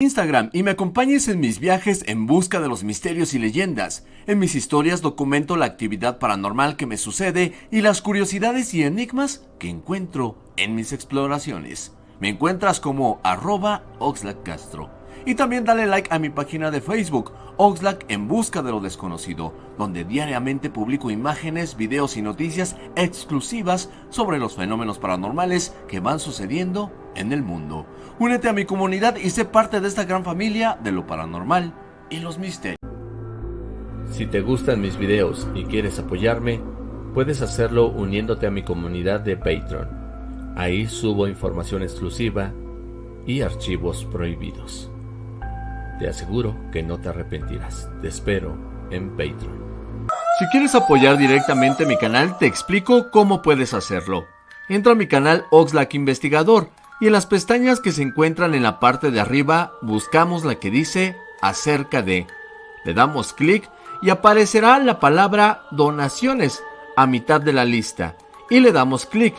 Instagram y me acompañes en mis viajes en busca de los misterios y leyendas. En mis historias documento la actividad paranormal que me sucede y las curiosidades y enigmas que encuentro en mis exploraciones. Me encuentras como arroba Castro. Y también dale like a mi página de Facebook, Oxlack en busca de lo desconocido, donde diariamente publico imágenes, videos y noticias exclusivas sobre los fenómenos paranormales que van sucediendo en el mundo. Únete a mi comunidad y sé parte de esta gran familia de lo paranormal y los misterios. Si te gustan mis videos y quieres apoyarme, puedes hacerlo uniéndote a mi comunidad de Patreon. Ahí subo información exclusiva y archivos prohibidos. Te aseguro que no te arrepentirás. Te espero en Patreon. Si quieres apoyar directamente mi canal, te explico cómo puedes hacerlo. Entra a mi canal Oxlack Investigador y en las pestañas que se encuentran en la parte de arriba buscamos la que dice acerca de. Le damos clic y aparecerá la palabra donaciones a mitad de la lista y le damos clic.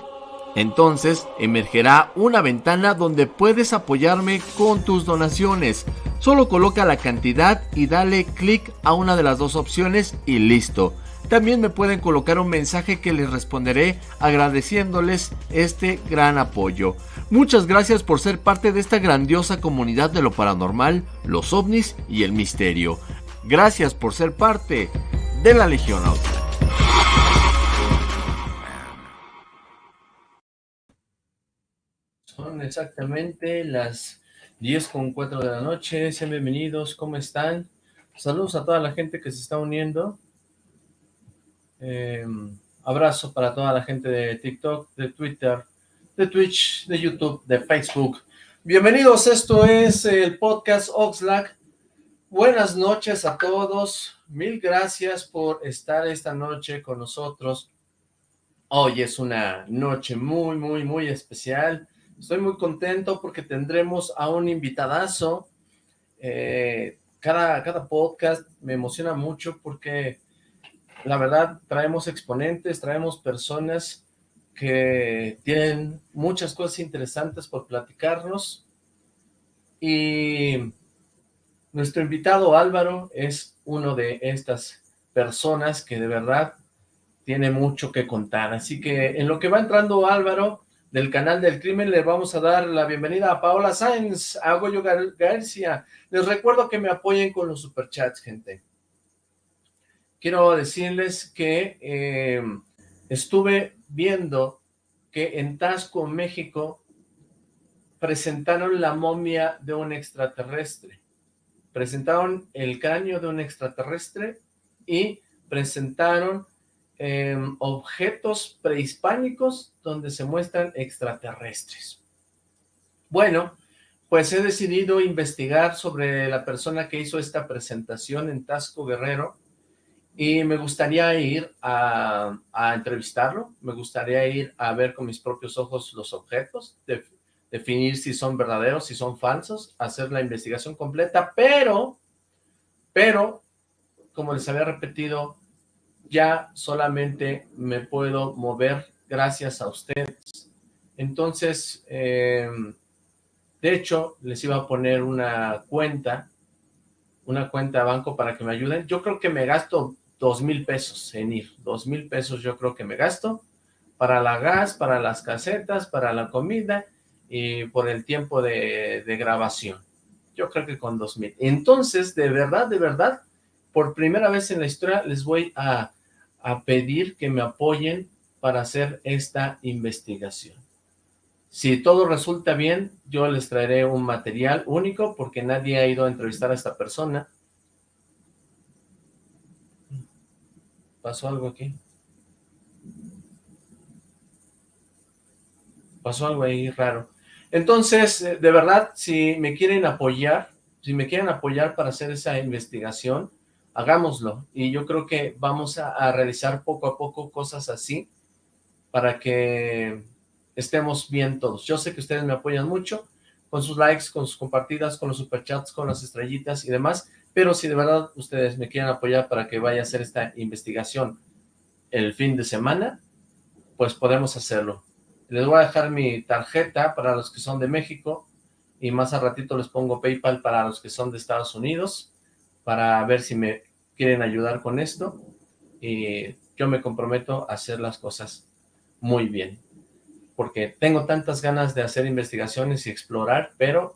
Entonces emergerá una ventana donde puedes apoyarme con tus donaciones. Solo coloca la cantidad y dale clic a una de las dos opciones y listo. También me pueden colocar un mensaje que les responderé agradeciéndoles este gran apoyo. Muchas gracias por ser parte de esta grandiosa comunidad de lo paranormal, los ovnis y el misterio. Gracias por ser parte de la Legión Auto. Son exactamente las 10 con 4 de la noche. Sean bienvenidos, ¿cómo están? Saludos a toda la gente que se está uniendo. Em, abrazo para toda la gente de TikTok, de Twitter, de Twitch, de YouTube, de Facebook. Bienvenidos, esto es el podcast Oxlack. Buenas noches a todos. Mil gracias por estar esta noche con nosotros. Hoy es una noche muy, muy, muy especial. Estoy muy contento porque tendremos a un invitadazo. Eh, cada, cada podcast me emociona mucho porque la verdad traemos exponentes, traemos personas que tienen muchas cosas interesantes por platicarnos y nuestro invitado Álvaro es uno de estas personas que de verdad tiene mucho que contar, así que en lo que va entrando Álvaro, del canal del crimen, le vamos a dar la bienvenida a Paola Sáenz, a Goyo García. Les recuerdo que me apoyen con los superchats, gente. Quiero decirles que eh, estuve viendo que en Tasco, México, presentaron la momia de un extraterrestre. Presentaron el cráneo de un extraterrestre y presentaron Em, objetos prehispánicos donde se muestran extraterrestres. Bueno, pues he decidido investigar sobre la persona que hizo esta presentación en Tasco Guerrero y me gustaría ir a, entrevistarlo, me gustaría ir a ver con mis propios ojos los objetos, definir si son verdaderos, si son falsos, hacer la investigación completa, pero, pero, como les había repetido, ya solamente me puedo mover gracias a ustedes. Entonces, em, de hecho, les iba a poner una cuenta, una cuenta de banco para que me ayuden. Yo creo que me gasto dos mil pesos en ir, dos mil pesos yo creo que me gasto para la gas, para las casetas, para la comida y por el tiempo de, de grabación. Yo creo que con dos mil. Entonces, de verdad, de verdad, por primera vez en la historia les voy a a pedir que me apoyen para hacer esta investigación. Si todo resulta bien, yo les traeré un material único porque nadie ha ido a entrevistar a esta persona. ¿Pasó algo aquí? Pasó algo ahí raro. Entonces, eh, de verdad, si me quieren apoyar, si me quieren apoyar para hacer esa investigación, hagámoslo. Y yo creo que vamos a, realizar poco a poco cosas así para que estemos bien todos. Yo sé que ustedes me apoyan mucho con sus likes, con sus compartidas, con los superchats, con las estrellitas y demás, pero si de verdad ustedes me quieren apoyar para que vaya a hacer esta investigación el fin de semana, pues podemos hacerlo. Les voy a dejar mi tarjeta para los que son de México, y más a ratito les pongo Paypal para los que son de Estados Unidos, para ver si me quieren ayudar con esto, y yo me comprometo a hacer las cosas muy bien, porque tengo tantas ganas de hacer investigaciones y explorar, pero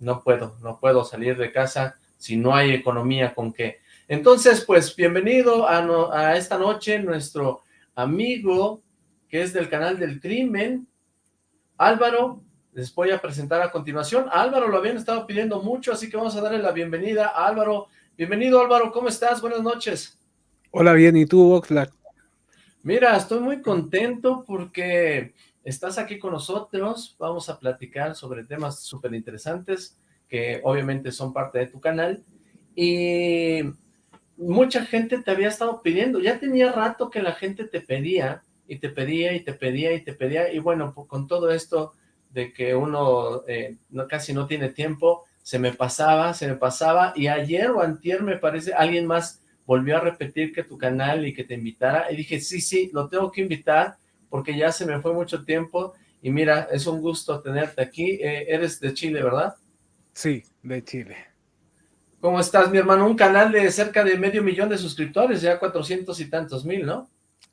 no puedo, no puedo salir de casa si no hay economía con qué. Entonces, pues, bienvenido a, esta noche nuestro amigo que es del canal del crimen, Álvaro, les voy a presentar a continuación. Álvaro lo habían estado pidiendo mucho, así que vamos a darle la bienvenida a Álvaro. Bienvenido Álvaro, ¿cómo estás? Buenas noches. Hola, bien, ¿y tú, Oxlack? Mira, estoy muy contento porque estás aquí con nosotros, vamos a platicar sobre temas súper interesantes que obviamente son parte de tu canal. Y mucha gente te había estado pidiendo, ya tenía rato que la gente te pedía y te pedía y te pedía y te pedía. Y bueno, con todo esto de que uno eh, no, casi no tiene tiempo, se me pasaba, se me pasaba. Y ayer o antier me parece alguien más volvió a repetir que tu canal y que te invitara y dije sí, sí, lo tengo que invitar porque ya se me fue mucho tiempo y mira, es un gusto tenerte aquí, eh, eres de Chile, ¿verdad? Sí, de Chile. ¿Cómo estás, mi hermano? Un canal de cerca de medio millón de suscriptores, ya cuatrocientos y tantos mil, ¿no?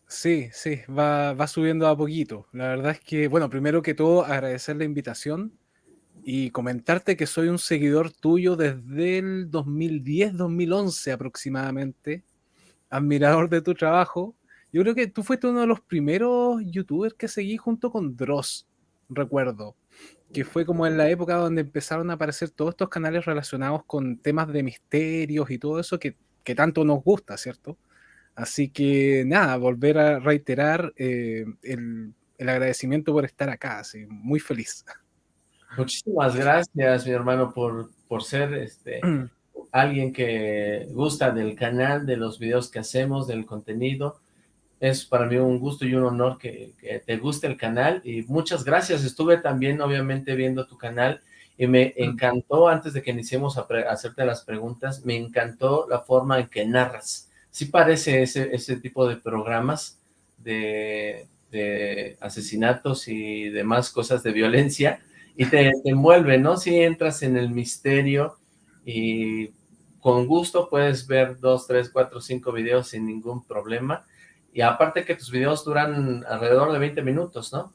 Sí, sí, va, va subiendo a poquito. La verdad es que, bueno, primero que todo, agradecer la invitación y comentarte que soy un seguidor tuyo desde el 2010-2011 aproximadamente, admirador de tu trabajo. Yo creo que tú fuiste uno de los primeros youtubers que seguí junto con Dross, recuerdo, que fue como en la época donde empezaron a aparecer todos estos canales relacionados con temas de misterios y todo eso que, que tanto nos gusta, ¿cierto? Así que nada, volver a reiterar eh, el, agradecimiento por estar acá, así, muy feliz. Muchísimas gracias, mi hermano, por, por ser este alguien que gusta del canal, de los videos que hacemos, del contenido. Es para mí un gusto y un honor que, te guste el canal y muchas gracias. Estuve también, obviamente, viendo tu canal y me encantó, antes de que iniciemos a, a hacerte las preguntas, me encantó la forma en que narras sí parece ese, ese tipo de programas de, asesinatos y demás cosas de violencia, y te, envuelve, ¿no? Si entras en el misterio y con gusto puedes ver dos, tres, cuatro, cinco videos sin ningún problema, y aparte que tus videos duran alrededor de 20 minutos, ¿no?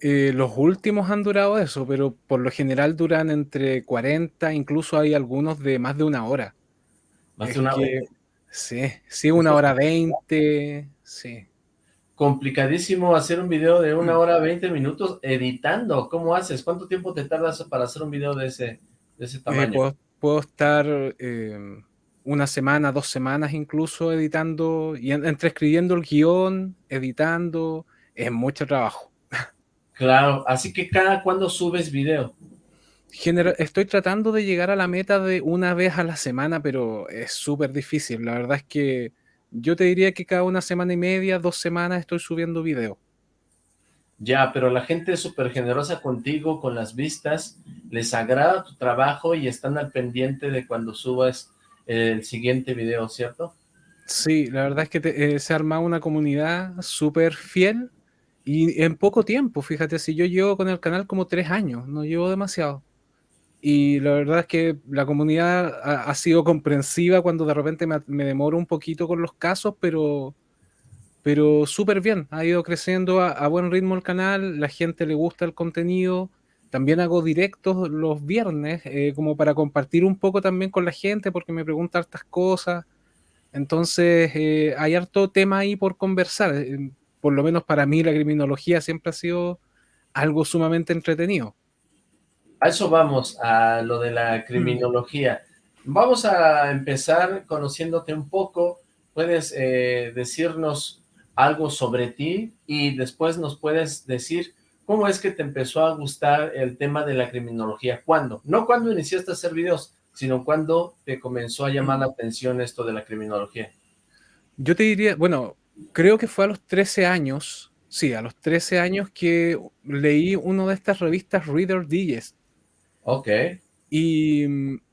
Eh, los últimos han durado eso, pero por lo general duran entre 40, incluso hay algunos de más de una hora. Más de una hora. Sí, sí, una hora veinte, sí. Complicadísimo hacer un video de una hora veinte minutos editando. ¿Cómo haces? ¿Cuánto tiempo te tardas para hacer un video de ese, de ese eh, tamaño? puedo, estar em, una semana, dos semanas incluso editando, y entre escribiendo el guion, editando, es mucho trabajo. Claro, así que cada cuando subes video estoy tratando de llegar a la meta de una vez a la semana, pero es súper difícil. La verdad es que yo te diría que cada una semana y media, dos semanas estoy subiendo video. Ya, pero la gente es súper generosa contigo, con las vistas, les agrada tu trabajo y están al pendiente de cuando subas el siguiente video, ¿cierto? Sí, la verdad es que eh, se ha armado una comunidad súper fiel y en poco tiempo, fíjate, si yo llevo con el canal como tres años, no llevo demasiado. Y la verdad es que la comunidad ha, sido comprensiva cuando de repente me, demoro un poquito con los casos, pero, pero súper bien. Ha ido creciendo a, buen ritmo el canal, la gente le gusta el contenido. También hago directos los viernes, eh, como para compartir un poco también con la gente, porque me preguntan estas cosas. Entonces, eh, hay harto tema ahí por conversar. Eh, por lo menos para mí la criminología siempre ha sido algo sumamente entretenido. A eso vamos, a lo de la criminología. Vamos a empezar conociéndote un poco. Puedes eh, decirnos algo sobre ti y después nos puedes decir cómo es que te empezó a gustar el tema de la criminología. ¿Cuándo? No cuando iniciaste a hacer videos, sino cuando te comenzó a llamar la atención esto de la criminología. Yo te diría, bueno, creo que fue a los 13 años, sí, a los 13 años que leí una de estas revistas Reader Digest, Ok. Y,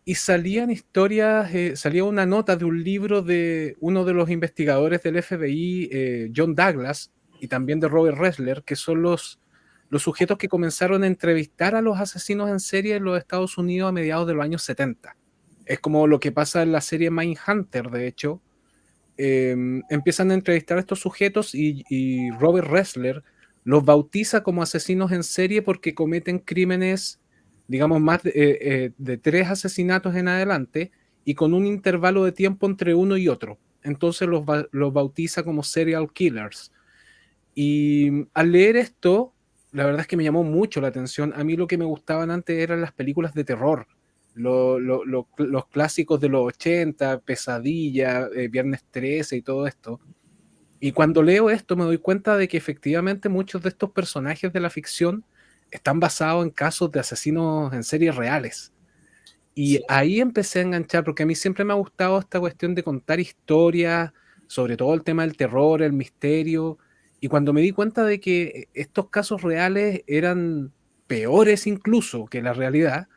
y salían historias, eh, salía una nota de un libro de uno de los investigadores del FBI, eh, John Douglas, y también de Robert Ressler, que son los, los sujetos que comenzaron a entrevistar a los asesinos en serie en los Estados Unidos a mediados de los años 70. Es como lo que pasa en la serie Mindhunter, de hecho. Em, empiezan a entrevistar a estos sujetos y, Robert Ressler los bautiza como asesinos en serie porque cometen crímenes, digamos, más de, eh, eh, de tres asesinatos en adelante y con un intervalo de tiempo entre uno y otro. Entonces los, los bautiza como serial killers. Y al leer esto, la verdad es que me llamó mucho la atención. A mí lo que me gustaban antes eran las películas de terror, los clásicos de los 80, Pesadilla, eh, Viernes 13 y todo esto. Y cuando leo esto me doy cuenta de que efectivamente muchos de estos personajes de la ficción están basados en casos de asesinos en series reales. Y ahí empecé a enganchar, porque a mí siempre me ha gustado esta cuestión de contar historias, sobre todo el tema del terror, el misterio, y cuando me di cuenta de que estos casos reales eran peores incluso que la realidad,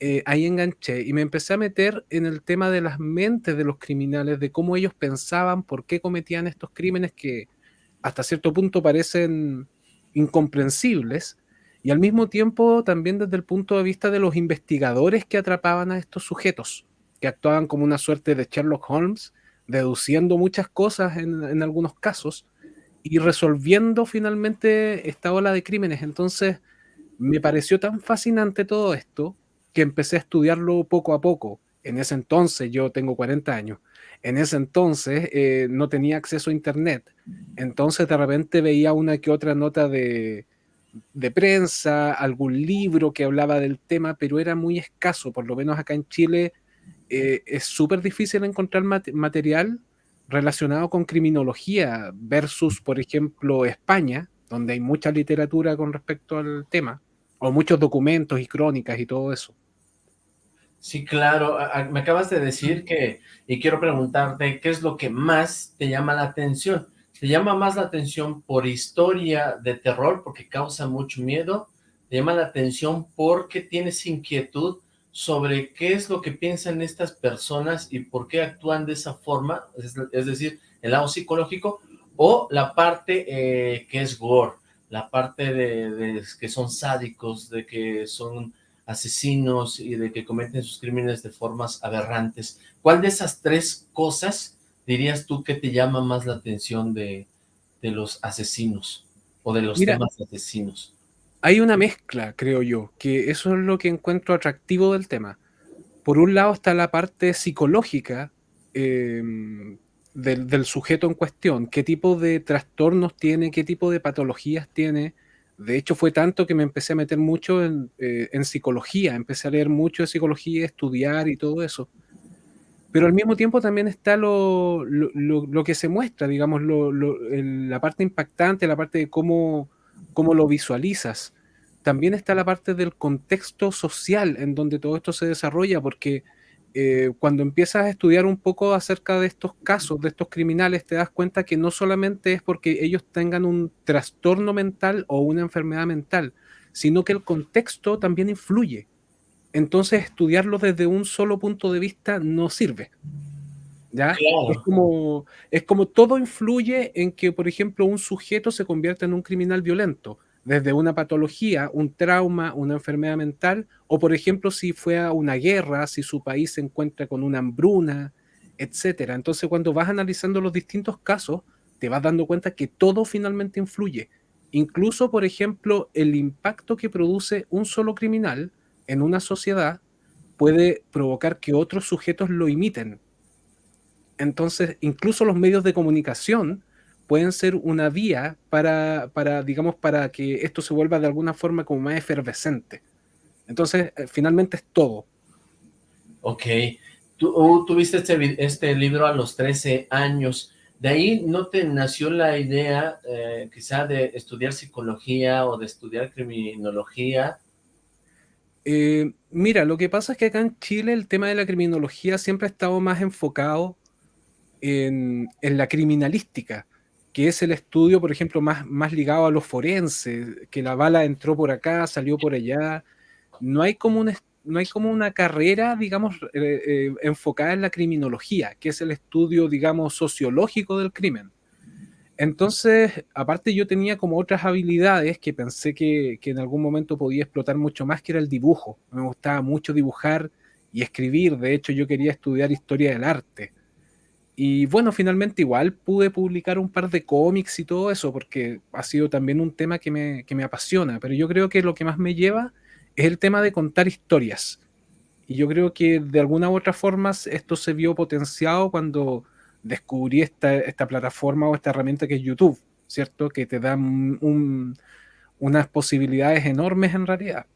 eh, ahí enganché y me empecé a meter en el tema de las mentes de los criminales, de cómo ellos pensaban, por qué cometían estos crímenes que hasta cierto punto parecen incomprensibles, y al mismo tiempo también desde el punto de vista de los investigadores que atrapaban a estos sujetos, que actuaban como una suerte de Sherlock Holmes, deduciendo muchas cosas en, algunos casos, y resolviendo finalmente esta ola de crímenes. Entonces, me pareció tan fascinante todo esto que empecé a estudiarlo poco a poco. En ese entonces, yo tengo 40 años, en ese entonces eh, no tenía acceso a Internet. Entonces, de repente veía una que otra nota de, de prensa, algún libro que hablaba del tema, pero era muy escaso, por lo menos acá en Chile. Eh, es súper difícil encontrar material relacionado con criminología versus, por ejemplo, España, donde hay mucha literatura con respecto al tema, o muchos documentos y crónicas y todo eso. Sí, claro. Me acabas de decir que, y quiero preguntarte, ¿qué es lo que más te llama la atención? ¿Te llama más la atención por historia de terror, porque causa mucho miedo? ¿Te llama la atención porque tienes inquietud sobre qué es lo que piensan estas personas y por qué actúan de esa forma, es, decir, el lado psicológico, o la parte eh, que es gore, la parte de, que son sádicos, de que son asesinos y de que cometen sus crímenes de formas aberrantes. ¿Cuál de esas tres cosas dirías tú que te llama más la atención de, los asesinos o de los temas asesinos? hay una mezcla, creo yo, que eso es lo que encuentro atractivo del tema. Por un lado está la parte psicológica em, del, sujeto en cuestión, qué tipo de trastornos tiene, qué tipo de patologías tiene. De hecho, fue tanto que me empecé a meter mucho en, eh, psicología, empecé a leer mucho de psicología, estudiar y todo eso. Pero al mismo tiempo también está lo, que se muestra, digamos, la parte impactante, la parte de cómo cómo lo visualizas. También está la parte del contexto social en donde todo esto se desarrolla, porque eh, cuando empiezas a estudiar un poco acerca de estos casos, de estos criminales, te das cuenta que no solamente es porque ellos tengan un trastorno mental o una enfermedad mental, sino que el contexto también influye. Entonces, estudiarlo desde un solo punto de vista no sirve. ¿Ya? Es, como, es como todo influye en que, por ejemplo, un sujeto se convierta en un criminal violento, desde una patología, un trauma, una enfermedad mental, o por ejemplo, si fue a una guerra, si su país se encuentra con una hambruna, etcétera. Entonces, cuando vas analizando los distintos casos, te vas dando cuenta que todo finalmente influye. Incluso, por ejemplo, el impacto que produce un solo criminal en una sociedad puede provocar que otros sujetos lo imiten entonces, incluso los medios de comunicación pueden ser una vía para, digamos, para que esto se vuelva de alguna forma como más efervescente. Entonces, eh, finalmente es todo. Ok. Tú tuviste este, este, libro a los 13 años. ¿De ahí no te nació la idea eh, quizá de estudiar psicología o de estudiar criminología? Eh, mira, lo que pasa es que acá en Chile el tema de la criminología siempre ha estado más enfocado en, la criminalística, que es el estudio, por ejemplo, más, ligado a los forenses, que la bala entró por acá, salió por allá. No hay como una, no hay como una carrera, digamos, eh, eh, enfocada en la criminología, que es el estudio, digamos, sociológico del crimen. Entonces, aparte yo tenía como otras habilidades que pensé que, en algún momento podía explotar mucho más, que era el dibujo. Me gustaba mucho dibujar y escribir. De hecho, yo quería estudiar historia del arte. Y bueno, finalmente igual pude publicar un par de cómics y todo eso, porque ha sido también un tema que me, que me apasiona. Pero yo creo que lo que más me lleva es el tema de contar historias. Y yo creo que de alguna u otra forma esto se vio potenciado cuando descubrí esta, esta plataforma o esta herramienta que es YouTube, ¿cierto? Que te da unas posibilidades enormes en realidad.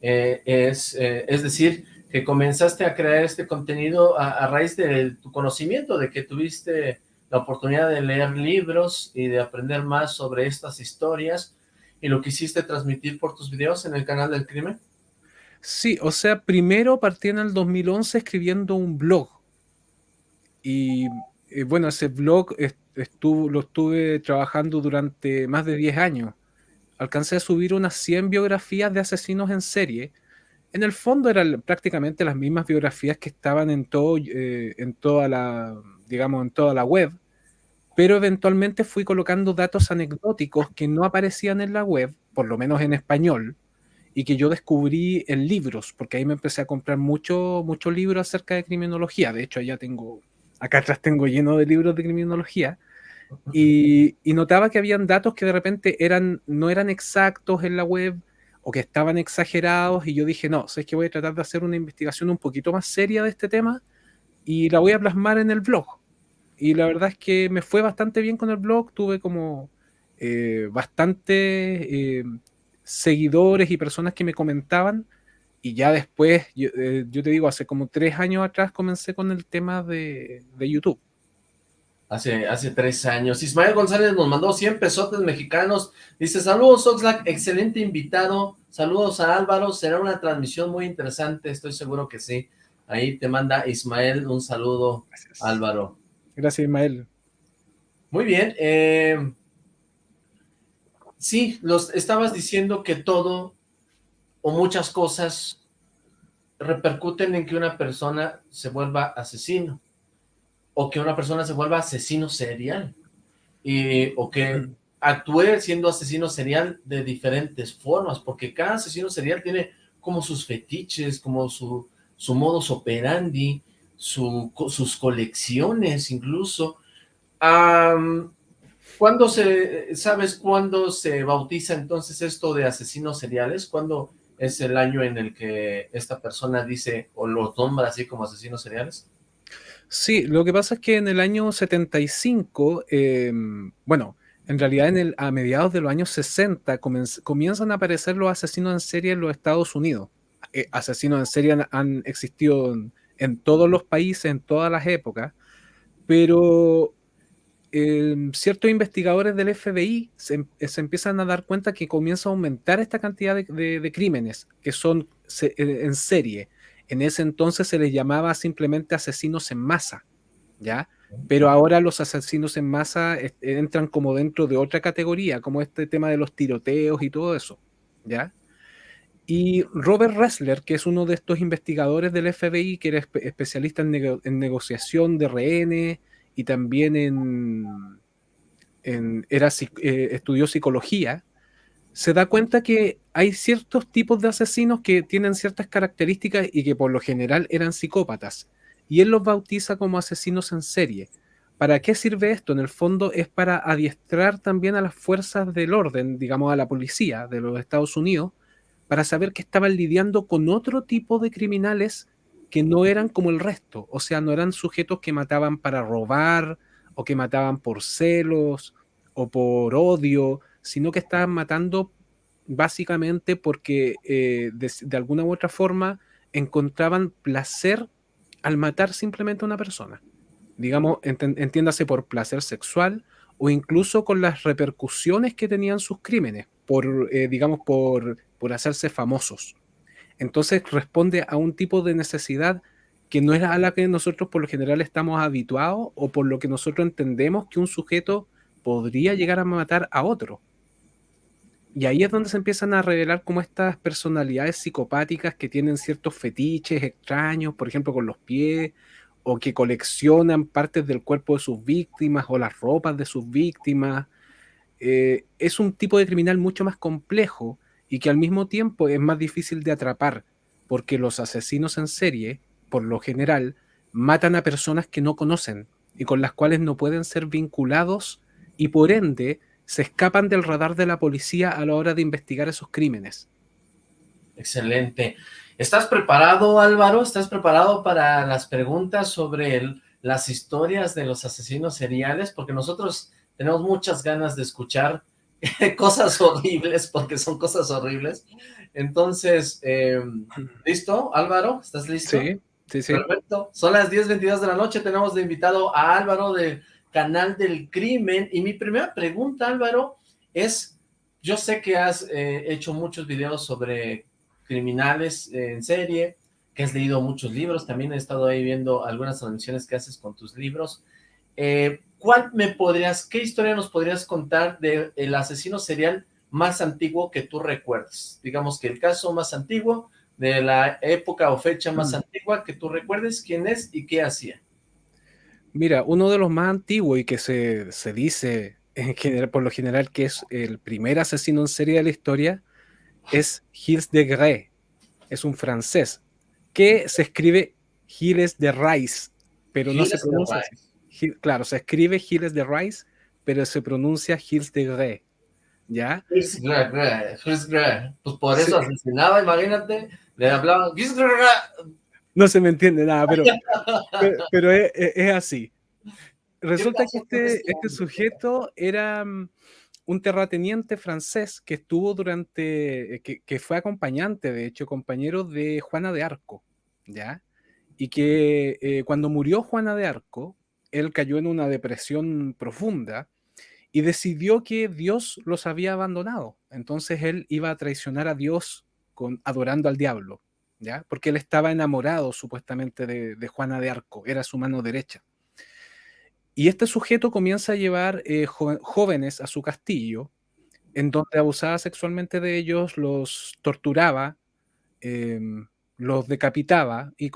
Eh, es, eh, es decir, que comenzaste a crear este contenido a, raíz de tu conocimiento, de que tuviste la oportunidad de leer libros y de aprender más sobre estas historias, y lo quisiste transmitir por tus videos en el canal del crimen. Sí, o sea, primero partí en el 2011 escribiendo un blog, y eh, bueno, ese blog estuvo, lo estuve trabajando durante más de 10 años. Alcancé a subir unas 100 biografías de asesinos en serie. En el fondo eran prácticamente las mismas biografías que estaban en, todo, eh, en toda la, digamos, en toda la web, pero eventualmente fui colocando datos anecdóticos que no aparecían en la web, por lo menos en español, y que yo descubrí en libros, porque ahí me empecé a comprar mucho, mucho libros acerca de criminología. De hecho, allá tengo acá atrás tengo lleno de libros de criminología, y, notaba que habían datos que de repente eran, no eran exactos en la web o que estaban exagerados, y yo dije, no, sé que voy a tratar de hacer una investigación un poquito más seria de este tema y la voy a plasmar en el blog. Y la verdad es que me fue bastante bien con el blog, tuve como eh, bastante eh, seguidores y personas que me comentaban y ya después, eh, yo, te digo, hace como tres años atrás comencé con el tema de, YouTube. Hace, hace tres años. Ismael González nos mandó 100 pesotes mexicanos. Dice, saludos Oxlack, excelente invitado. Saludos a Álvaro, será una transmisión muy interesante, estoy seguro que sí. Ahí te manda Ismael un saludo, Álvaro. Gracias, Ismael. Muy bien. Eh, sí, los estabas diciendo que todo o muchas cosas repercuten en que una persona se vuelva asesino, o que una persona se vuelva asesino serial, y, o que actúe siendo asesino serial de diferentes formas, porque cada asesino serial tiene como sus fetiches, como su, su modus operandi, sus colecciones incluso. ¿Cuándo se, sabes cuándo se bautiza entonces esto de asesinos seriales? ¿Cuándo es el año en el que esta persona dice o los nombra así como asesinos seriales? Sí, lo que pasa es que en el año 75, em, bueno, en realidad en a mediados de los años 60 comienzan a aparecer los asesinos en serie en los Estados Unidos. Eh, asesinos en serie han, existido en, todos los países, en todas las épocas, pero Em, ciertos investigadores del FBI se, empiezan a dar cuenta que comienza a aumentar esta cantidad de, crímenes que son en serie. En ese entonces se les llamaba simplemente asesinos en masa, ¿ya? Pero ahora los asesinos en masa entran como dentro de otra categoría, como este tema de los tiroteos y todo eso, ¿ya? Y Robert Ressler, que es uno de estos investigadores del FBI, que era especialista en negociación de rehenes, y también en, era, eh, estudió psicología, se da cuenta que hay ciertos tipos de asesinos que tienen ciertas características y que por lo general eran psicópatas. Y él los bautiza como asesinos en serie. ¿Para qué sirve esto? En el fondo es para adiestrar también a las fuerzas del orden, digamos a la policía de los Estados Unidos, para saber que estaban lidiando con otro tipo de criminales que no eran como el resto, o sea, no eran sujetos que mataban para robar o que mataban por celos o por odio, sino que estaban matando básicamente porque eh, de, alguna u otra forma encontraban placer al matar simplemente a una persona. Digamos, entiéndase por placer sexual o incluso con las repercusiones que tenían sus crímenes, por, eh, digamos, por, por hacerse famosos. Entonces responde a un tipo de necesidad que no es a la que nosotros por lo general estamos habituados o por lo que nosotros entendemos que un sujeto podría llegar a matar a otro. Y ahí es donde se empiezan a revelar como estas personalidades psicopáticas que tienen ciertos fetiches extraños, por ejemplo con los pies, o que coleccionan partes del cuerpo de sus víctimas o las ropas de sus víctimas. Eh, es un tipo de criminal mucho más complejo y que al mismo tiempo es más difícil de atrapar, porque los asesinos en serie, por lo general, matan a personas que no conocen y con las cuales no pueden ser vinculados y por ende se escapan del radar de la policía a la hora de investigar esos crímenes. Excelente. ¿Estás preparado, Álvaro? ¿Estás preparado para las preguntas sobre las historias de los asesinos seriales? Porque nosotros tenemos muchas ganas de escuchar cosas horribles, porque son cosas horribles. Entonces, em, ¿listo, Álvaro? ¿Estás listo? Sí, sí, sí. Perfecto. Son las 10.22 de la noche, tenemos de invitado a Álvaro del Canal del Crimen. Y mi primera pregunta, Álvaro, es, yo sé que has eh, hecho muchos videos sobre criminales en serie, que has leído muchos libros, también he estado ahí viendo algunas transmisiones que haces con tus libros. Eh, ¿Cuál me podrías, qué historia nos podrías contar del asesino serial más antiguo que tú recuerdes? Digamos que el caso más antiguo, de la época o fecha más mm. antigua que tú recuerdes, quién es y qué hacía. Mira, uno de los más antiguos y que se, se dice en general, por lo general que es el primer asesino en serie de la historia, es Gilles de Grey, es un francés, que se escribe Gilles de Rice, pero no se pronuncia Claro, se escribe Gilles de Rice, pero se pronuncia Gilles de Grey. ¿Ya? Gilles de Grey, Pues por eso asesinaba, imagínate, le hablaban Gilles de No se me entiende nada, pero, pero, es, así. Resulta que este, este sujeto era mm, un terrateniente francés que estuvo durante, eh, que, fue acompañante, de hecho, compañero de Juana de Arco, ¿ya? Y que eh, cuando murió Juana de Arco, él cayó en una depresión profunda y decidió que Dios los había abandonado. Entonces él iba a traicionar a Dios con, adorando al diablo, ¿ya? Porque él estaba enamorado supuestamente de Juana de Arco, era su mano derecha. Y este sujeto comienza a llevar eh, jóvenes a su castillo, en donde abusaba sexualmente de ellos, los torturaba, em, los decapitaba y,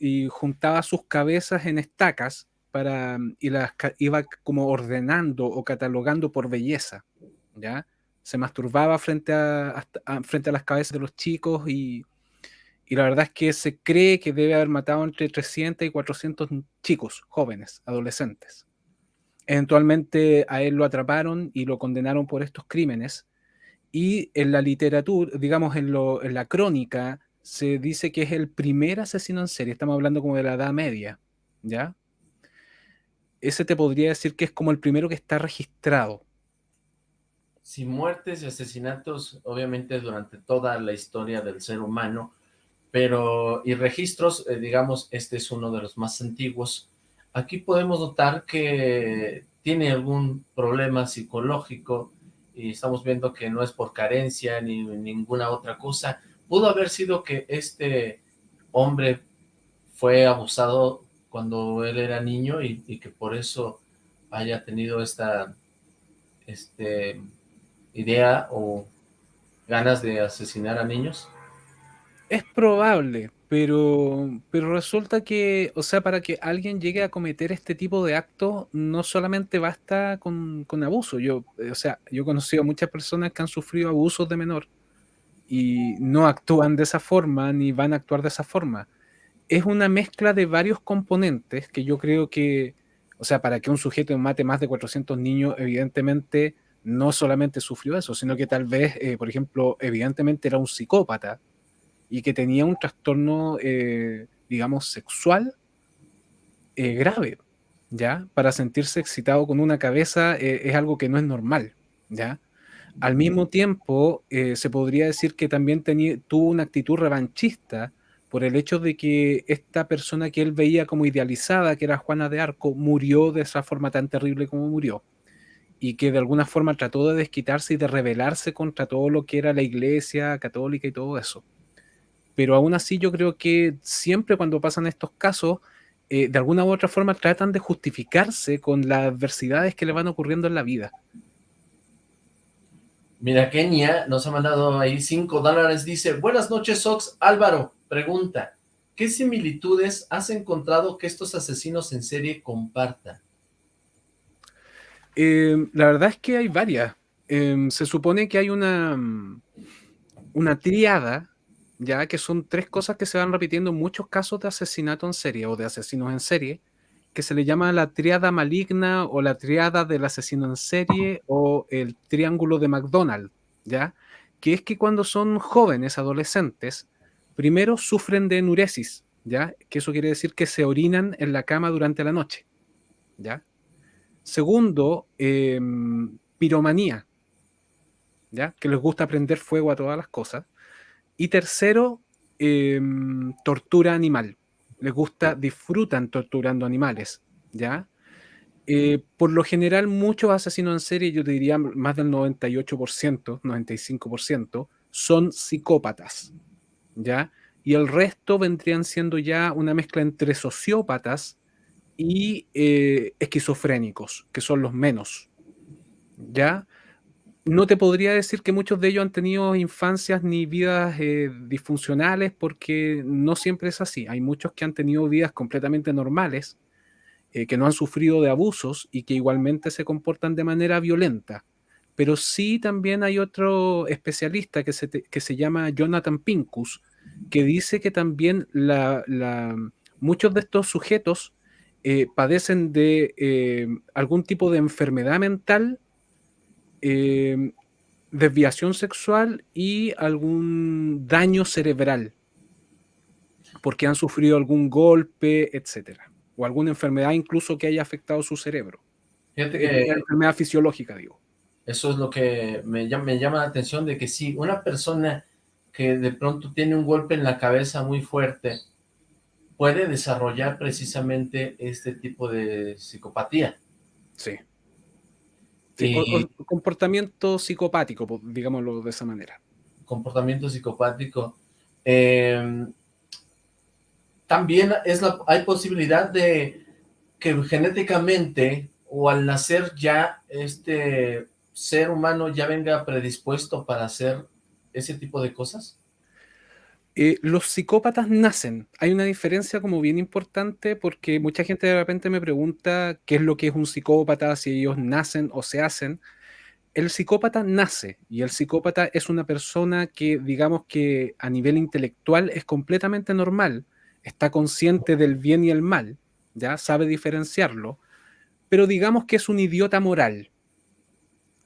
y juntaba sus cabezas en estacas para, y las iba como ordenando o catalogando por belleza. ¿ya? Se masturbaba frente a, frente a las cabezas de los chicos y, y la verdad es que se cree que debe haber matado entre 300 y 400 chicos, jóvenes, adolescentes. Eventualmente a él lo atraparon y lo condenaron por estos crímenes. Y en la literatura, digamos en, en la crónica, se dice que es el primer asesino en serie. Estamos hablando como de la Edad Media, ¿ya? Ese te podría decir que es como el primero que está registrado. Si muertes y asesinatos, obviamente durante toda la historia del ser humano, pero y registros, eh, digamos, este es uno de los más antiguos. Aquí podemos notar que tiene algún problema psicológico y estamos viendo que no es por carencia ni ninguna otra cosa. Pudo haber sido que este hombre fue abusado cuando él era niño y, que por eso haya tenido esta este, idea o ganas de asesinar a niños. Es probable, pero, pero resulta que, o sea, para que alguien llegue a cometer este tipo de actos, no solamente basta con, con abuso. Yo, o sea, yo he conocido a muchas personas que han sufrido abusos de menor y no actúan de esa forma ni van a actuar de esa forma. Es una mezcla de varios componentes que yo creo que, o sea, para que un sujeto mate más de 400 niños, evidentemente no solamente sufrió eso, sino que tal vez, eh, por ejemplo, evidentemente era un psicópata y que tenía un trastorno, eh, digamos, sexual eh, grave, ¿ya? Para sentirse excitado con una cabeza eh, es algo que no es normal, ¿ya? Al mismo tiempo, se podría decir que también tenía, tuvo una actitud revanchista por el hecho de que esta persona que él veía como idealizada, que era Juana de Arco, murió de esa forma tan terrible como murió. Y que de alguna forma trató de desquitarse y de rebelarse contra todo lo que era la iglesia católica y todo eso. Pero aún así yo creo que siempre cuando pasan estos casos, eh, de alguna u otra forma tratan de justificarse con las adversidades que le van ocurriendo en la vida. Mira, Kenia nos ha mandado ahí 5 dólares, dice, buenas noches, Sox, Álvaro, pregunta, ¿qué similitudes has encontrado que estos asesinos en serie compartan? Eh, la verdad es que hay varias. Em, se supone que hay una, una triada, ya que son tres cosas que se van repitiendo en muchos casos de asesinato en serie o de asesinos en serie, que se le llama la triada maligna o la triada del asesino en serie o el triángulo de McDonald, ¿ya? Que es que cuando son jóvenes, adolescentes, primero sufren de enuresis, ¿ya? Que eso quiere decir que se orinan en la cama durante la noche, ¿ya? Segundo, em, piromanía, ¿ya? Que les gusta prender fuego a todas las cosas. Y tercero, em, tortura animal. Les gusta, disfrutan torturando animales, ¿ya? Eh, por lo general, muchos asesinos en serie, yo diría más del 98%, 95%, son psicópatas, ¿ya? Y el resto vendrían siendo ya una mezcla entre sociópatas y eh, esquizofrénicos, que son los menos, ¿ya? no te podría decir que muchos de ellos han tenido infancias ni vidas eh, disfuncionales porque no siempre es así. Hay muchos que han tenido vidas completamente normales, eh, que no han sufrido de abusos y que igualmente se comportan de manera violenta. Pero sí también hay otro especialista que se, que se llama Jonathan Pincus, que dice que también la, muchos de estos sujetos eh, padecen de algún tipo de enfermedad mental Em, desviación sexual y algún daño cerebral, porque han sufrido algún golpe, etcétera, o alguna enfermedad incluso que haya afectado su cerebro. Fíjate que enfermedad fisiológica, digo. Eso es lo que me llama, me llama la atención de que si una persona que de pronto tiene un golpe en la cabeza muy fuerte puede desarrollar precisamente este tipo de psicopatía. Sí comportamiento psicopático, digámoslo de esa manera. Comportamiento psicopático. Em, también es la, hay posibilidad de que genéticamente o al nacer ya este ser humano ya venga predispuesto para hacer ese tipo de cosas? Eh, los psicópatas nacen. Hay una diferencia como bien importante porque mucha gente de repente me pregunta qué es lo que es un psicópata, si ellos nacen o se hacen. El psicópata nace y el psicópata es una persona que digamos que a nivel intelectual es completamente normal, está consciente del bien y el mal, ya sabe diferenciarlo, pero digamos que es un idiota moral,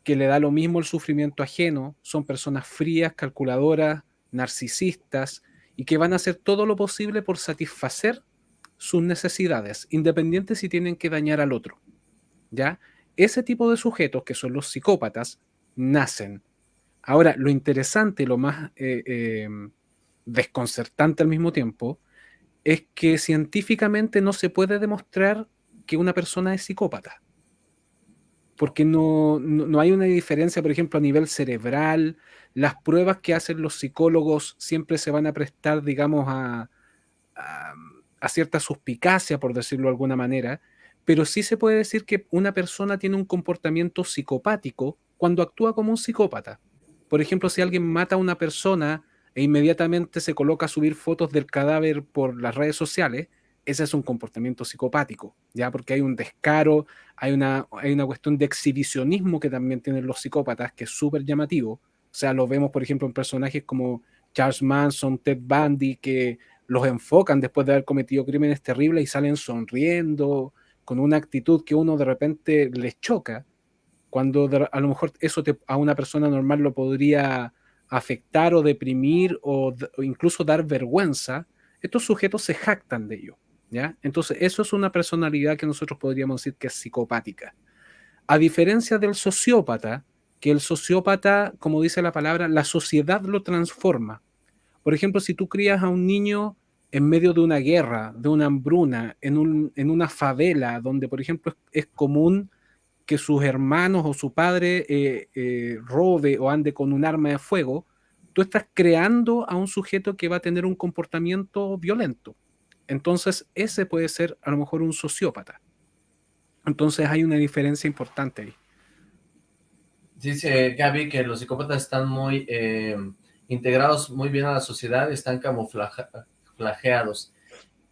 que le da lo mismo el sufrimiento ajeno, son personas frías, calculadoras, narcisistas y que van a hacer todo lo posible por satisfacer sus necesidades, independientes si tienen que dañar al otro. ¿Ya? Ese tipo de sujetos, que son los psicópatas, nacen. Ahora, lo interesante, lo más eh, eh, desconcertante al mismo tiempo, es que científicamente no se puede demostrar que una persona es psicópata. Porque no, no hay una diferencia, por ejemplo, a nivel cerebral, las pruebas que hacen los psicólogos siempre se van a prestar, digamos, a, a, cierta suspicacia, por decirlo de alguna manera, pero sí se puede decir que una persona tiene un comportamiento psicopático cuando actúa como un psicópata. Por ejemplo, si alguien mata a una persona e inmediatamente se coloca a subir fotos del cadáver por las redes sociales, ese es un comportamiento psicopático, ya porque hay un descaro, hay una, hay una cuestión de exhibicionismo que también tienen los psicópatas, que es súper llamativo, o sea, lo vemos, por ejemplo, en personajes como Charles Manson, Ted Bundy, que los enfocan después de haber cometido crímenes terribles y salen sonriendo, con una actitud que uno de repente les choca, cuando a lo mejor eso a una persona normal lo podría afectar o deprimir o, incluso dar vergüenza, estos sujetos se jactan de ello. Entonces, eso es una personalidad que nosotros podríamos decir que es psicopática. A diferencia del sociópata, que el sociópata, como dice la palabra, la sociedad lo transforma. Por ejemplo, si tú crías a un niño en medio de una guerra, de una hambruna, en, un, en una favela, donde, por ejemplo, es, común que sus hermanos o su padre eh, eh, robe o ande con un arma de fuego, tú estás creando a un sujeto que va a tener un comportamiento violento. Entonces, ese puede ser a lo mejor un sociópata. Entonces hay una diferencia importante ahí. Dice Gaby que los psicópatas están muy eh, integrados muy bien a la sociedad, están camuflajeados.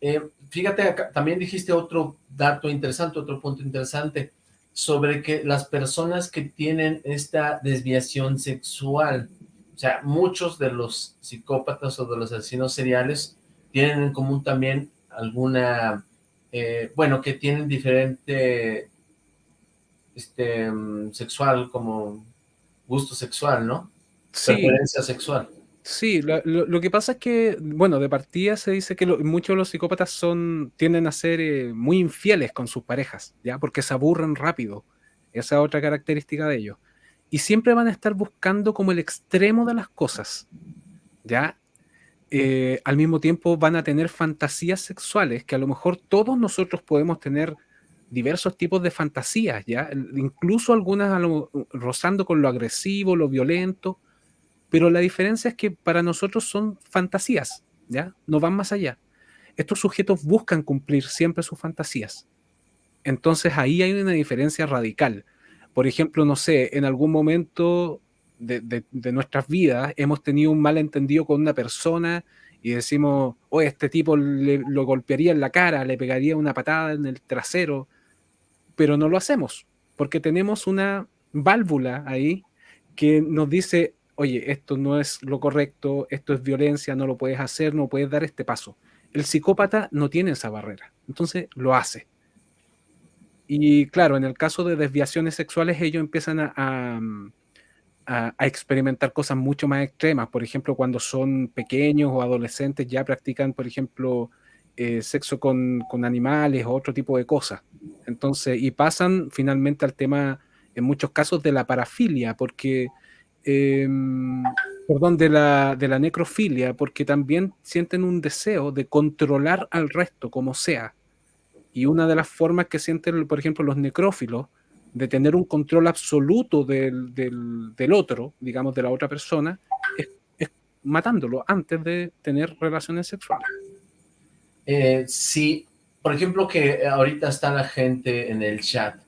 Eh, fíjate, también dijiste otro dato interesante, otro punto interesante, sobre que las personas que tienen esta desviación sexual, o sea, muchos de los psicópatas o de los asesinos seriales tienen en común también alguna, eh, bueno, que tienen diferente este, mm, sexual, como gusto sexual, ¿no? Sí. Preferencia sexual. Sí, lo, que pasa es que, bueno, de partida se dice que muchos de los psicópatas son, tienden a ser eh, muy infieles con sus parejas, ¿ya? Porque se aburren rápido. Esa es otra característica de ellos. Y siempre van a estar buscando como el extremo de las cosas, ¿ya? Eh, al mismo tiempo van a tener fantasías sexuales, que a lo mejor todos nosotros podemos tener diversos tipos de fantasías, ¿ya? Incluso algunas rozando con lo agresivo, lo violento, pero la diferencia es que para nosotros son fantasías, ¿ya? No van más allá. Estos sujetos buscan cumplir siempre sus fantasías. Entonces ahí hay una diferencia radical. Por ejemplo, no sé, en algún momento de, nuestras vidas hemos tenido un malentendido con una persona y decimos, oh, este tipo lo golpearía en la cara, le pegaría una patada en el trasero, pero no lo hacemos, porque tenemos una válvula ahí que nos dice, oye, esto no es lo correcto, esto es violencia, no lo puedes hacer, no puedes dar este paso. El psicópata no tiene esa barrera, entonces lo hace. Y claro, en el caso de desviaciones sexuales, ellos empiezan a, experimentar cosas mucho más extremas. Por ejemplo, cuando son pequeños o adolescentes, ya practican, por ejemplo, eh, sexo con, con, animales o otro tipo de cosas. Entonces, y pasan finalmente al tema, en muchos casos, de la parafilia, porque Em, perdón, de la, de la necrofilia, porque también sienten un deseo de controlar al resto como sea. Y una de las formas que sienten, por ejemplo, los necrófilos, de tener un control absoluto del, del, otro, digamos, de la otra persona, es, matándolo antes de tener relaciones sexuales. Eh, sí, por ejemplo, que ahorita está la gente en el chat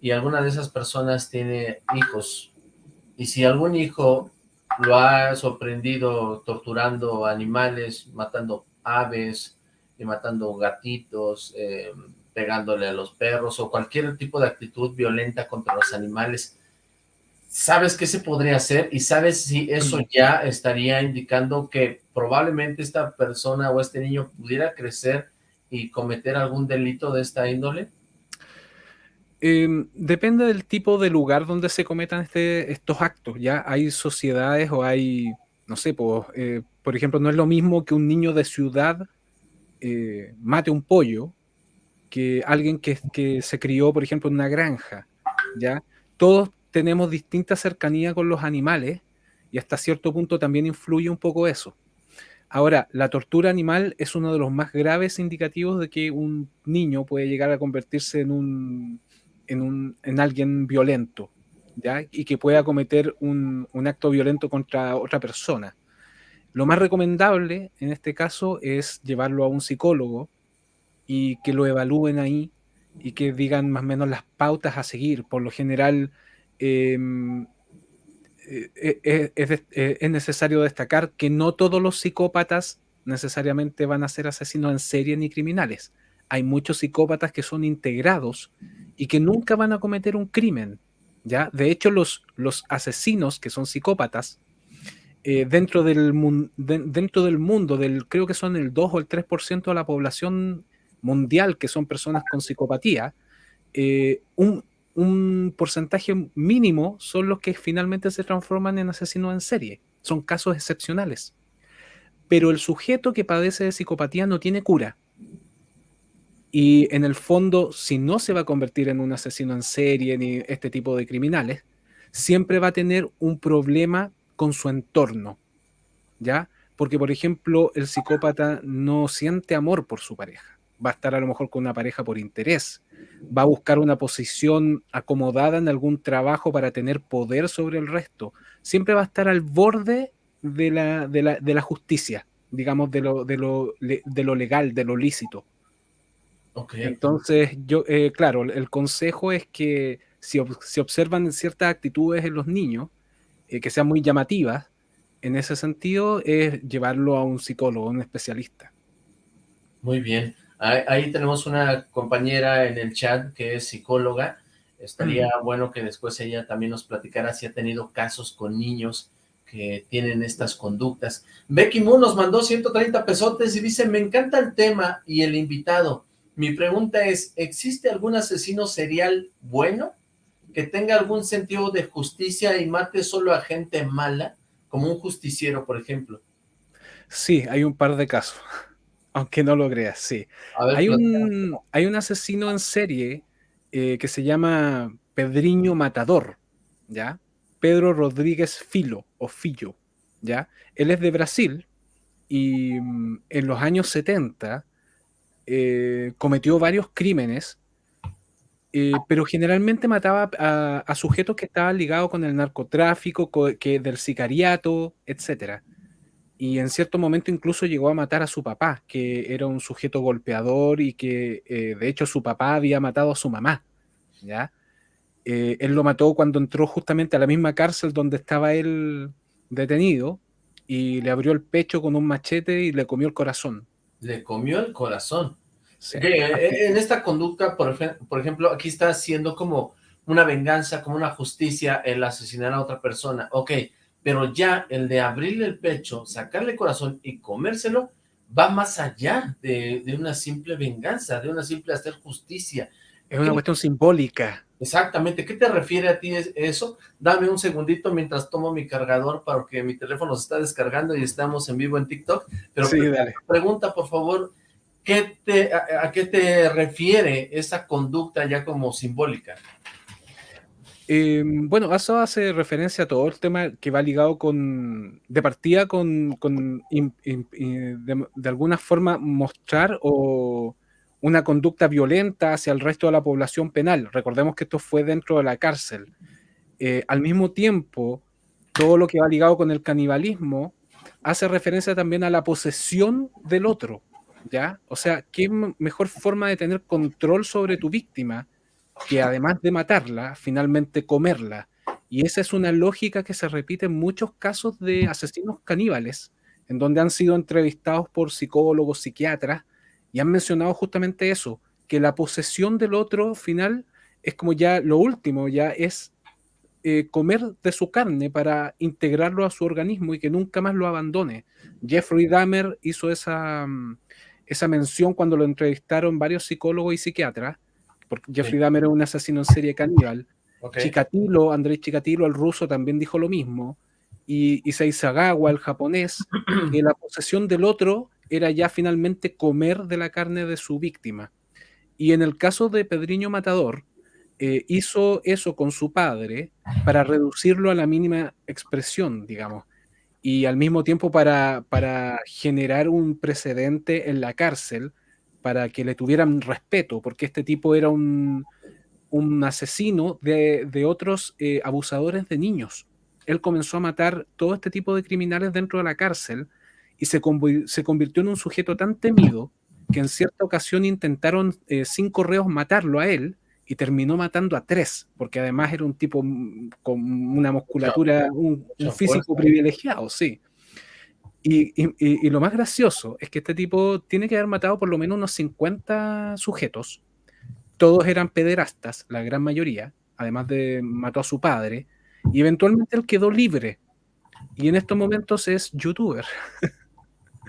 y alguna de esas personas tiene hijos y si algún hijo lo ha sorprendido torturando animales, matando aves, y matando gatitos, eh, pegándole a los perros o cualquier tipo de actitud violenta contra los animales, ¿sabes qué se podría hacer? Y sabes si eso ya estaría indicando que probablemente esta persona o este niño pudiera crecer y cometer algún delito de esta índole? Em, depende del tipo de lugar donde se cometan este, estos actos. Ya hay sociedades o hay, no sé, pues, eh, por ejemplo, no es lo mismo que un niño de ciudad eh, mate un pollo que alguien que, que, se crió, por ejemplo, en una granja. ¿ya? Todos tenemos distinta cercanía con los animales y hasta cierto punto también influye un poco eso. Ahora, la tortura animal es uno de los más graves indicativos de que un niño puede llegar a convertirse en un en, un, en alguien violento, ¿ya? Y que pueda cometer un, un, acto violento contra otra persona. Lo más recomendable en este caso es llevarlo a un psicólogo y que lo evalúen ahí y que digan más o menos las pautas a seguir. Por lo general, em, eh, eh, eh, es, necesario destacar que no todos los psicópatas necesariamente van a ser asesinos en serie ni criminales. Hay muchos psicópatas que son integrados y que nunca van a cometer un crimen. ¿ya? De hecho, los, los asesinos que son psicópatas, dentro, del dentro del mundo, del, creo que son el 2 o el 3% de la población mundial que son personas con psicopatía, eh, un, porcentaje mínimo son los que finalmente se transforman en asesinos en serie. Son casos excepcionales. Pero el sujeto que padece de psicopatía no tiene cura. Y en el fondo, si no se va a convertir en un asesino en serie ni este tipo de criminales, siempre va a tener un problema con su entorno, ¿ya? Porque, por ejemplo, el psicópata no siente amor por su pareja. Va a estar a lo mejor con una pareja por interés. Va a buscar una posición acomodada en algún trabajo para tener poder sobre el resto. Siempre va a estar al borde de la, de la, de la justicia, digamos, de lo, de, lo, de lo legal, de lo lícito. Entonces, yo, eh, claro, el consejo es que si, observan ciertas actitudes en los niños, eh, que sean muy llamativas, en ese sentido es llevarlo a un psicólogo, a un especialista. Muy bien. Ahí, tenemos una compañera en el chat que es psicóloga. Estaría bueno que después ella también nos platicara si ha tenido casos con niños que tienen estas conductas. Becky Moon nos mandó 130 pesotes y dice, me encanta el tema y el invitado. Mi pregunta es, ¿existe algún asesino serial bueno que tenga algún sentido de justicia y mate solo a gente mala, como un justiciero, por ejemplo? Sí, hay un par de casos. Aunque no lo creas, sí. hay, un, hay un asesino en serie eh, que se llama Pedriño Matador, ¿ya? Pedro Rodríguez Filo, o Fillo, ¿ya? Él es de Brasil y mm, en los años 70 eh, cometió varios crímenes, eh, pero generalmente mataba a, sujetos que estaban ligados con el narcotráfico, que, del sicariato, etcétera y en cierto momento incluso llegó a matar a su papá, que era un sujeto golpeador y que eh, de hecho su papá había matado a su mamá, ¿ya? Eh, él lo mató cuando entró justamente a la misma cárcel donde estaba él detenido y le abrió el pecho con un machete y le comió el corazón. Le comió el corazón. Eh, en esta conducta, por, por ejemplo, aquí está haciendo como una venganza, como una justicia el asesinar a otra persona. Ok, pero ya el de abrirle el pecho, sacarle el corazón y comérselo, va más allá de, una simple venganza, de una simple hacer justicia. Es una cuestión simbólica. Exactamente. ¿Qué te refiere a ti eso? Dame un segundito mientras tomo mi cargador para que mi teléfono se está descargando y estamos en vivo en TikTok. Pero pregunta, por favor, ¿qué te, a, qué te refiere esa conducta ya como simbólica? Em, bueno, eso hace referencia a todo el tema que va ligado con, de partida con, de, alguna forma mostrar o una conducta violenta hacia el resto de la población penal. Recordemos que esto fue dentro de la cárcel. Eh, al mismo tiempo, todo lo que va ligado con el canibalismo hace referencia también a la posesión del otro, ¿ya? O sea, ¿qué mejor forma de tener control sobre tu víctima? Que además de matarla, finalmente comerla. Y esa es una lógica que se repite en muchos casos de asesinos caníbales, en donde han sido entrevistados por psicólogos, psiquiatras, y han mencionado justamente eso, que la posesión del otro final es como ya lo último, ya es eh, comer de su carne para integrarlo a su organismo y que nunca más lo abandone. Jeffrey Dahmer hizo esa, mm, esa mención cuando lo entrevistaron varios psicólogos y psiquiatras, porque Jeffrey Dahmer era un asesino en serie caníbal. Chikatilo, Andrés Chikatilo, el ruso, también dijo lo mismo. Y, y Seisagawa, el japonés, que la posesión del otro era ya finalmente comer de la carne de su víctima. Y en el caso de Pedriño Matador, eh, hizo eso con su padre para reducirlo a la mínima expresión, digamos, y al mismo tiempo para, para generar un precedente en la cárcel para que le tuvieran respeto, porque este tipo era un, asesino de, otros eh, abusadores de niños. Él comenzó a matar todo este tipo de criminales dentro de la cárcel y se, se convirtió en un sujeto tan temido que en cierta ocasión intentaron eh, sin correos matarlo a él y terminó matando a tres, porque además era un tipo con una musculatura, un, un físico privilegiado, sí. Y, lo más gracioso es que este tipo tiene que haber matado por lo menos unos 50 sujetos. Todos eran pederastas, la gran mayoría. Además de mató a su padre. Y eventualmente él quedó libre. Y en estos momentos es youtuber.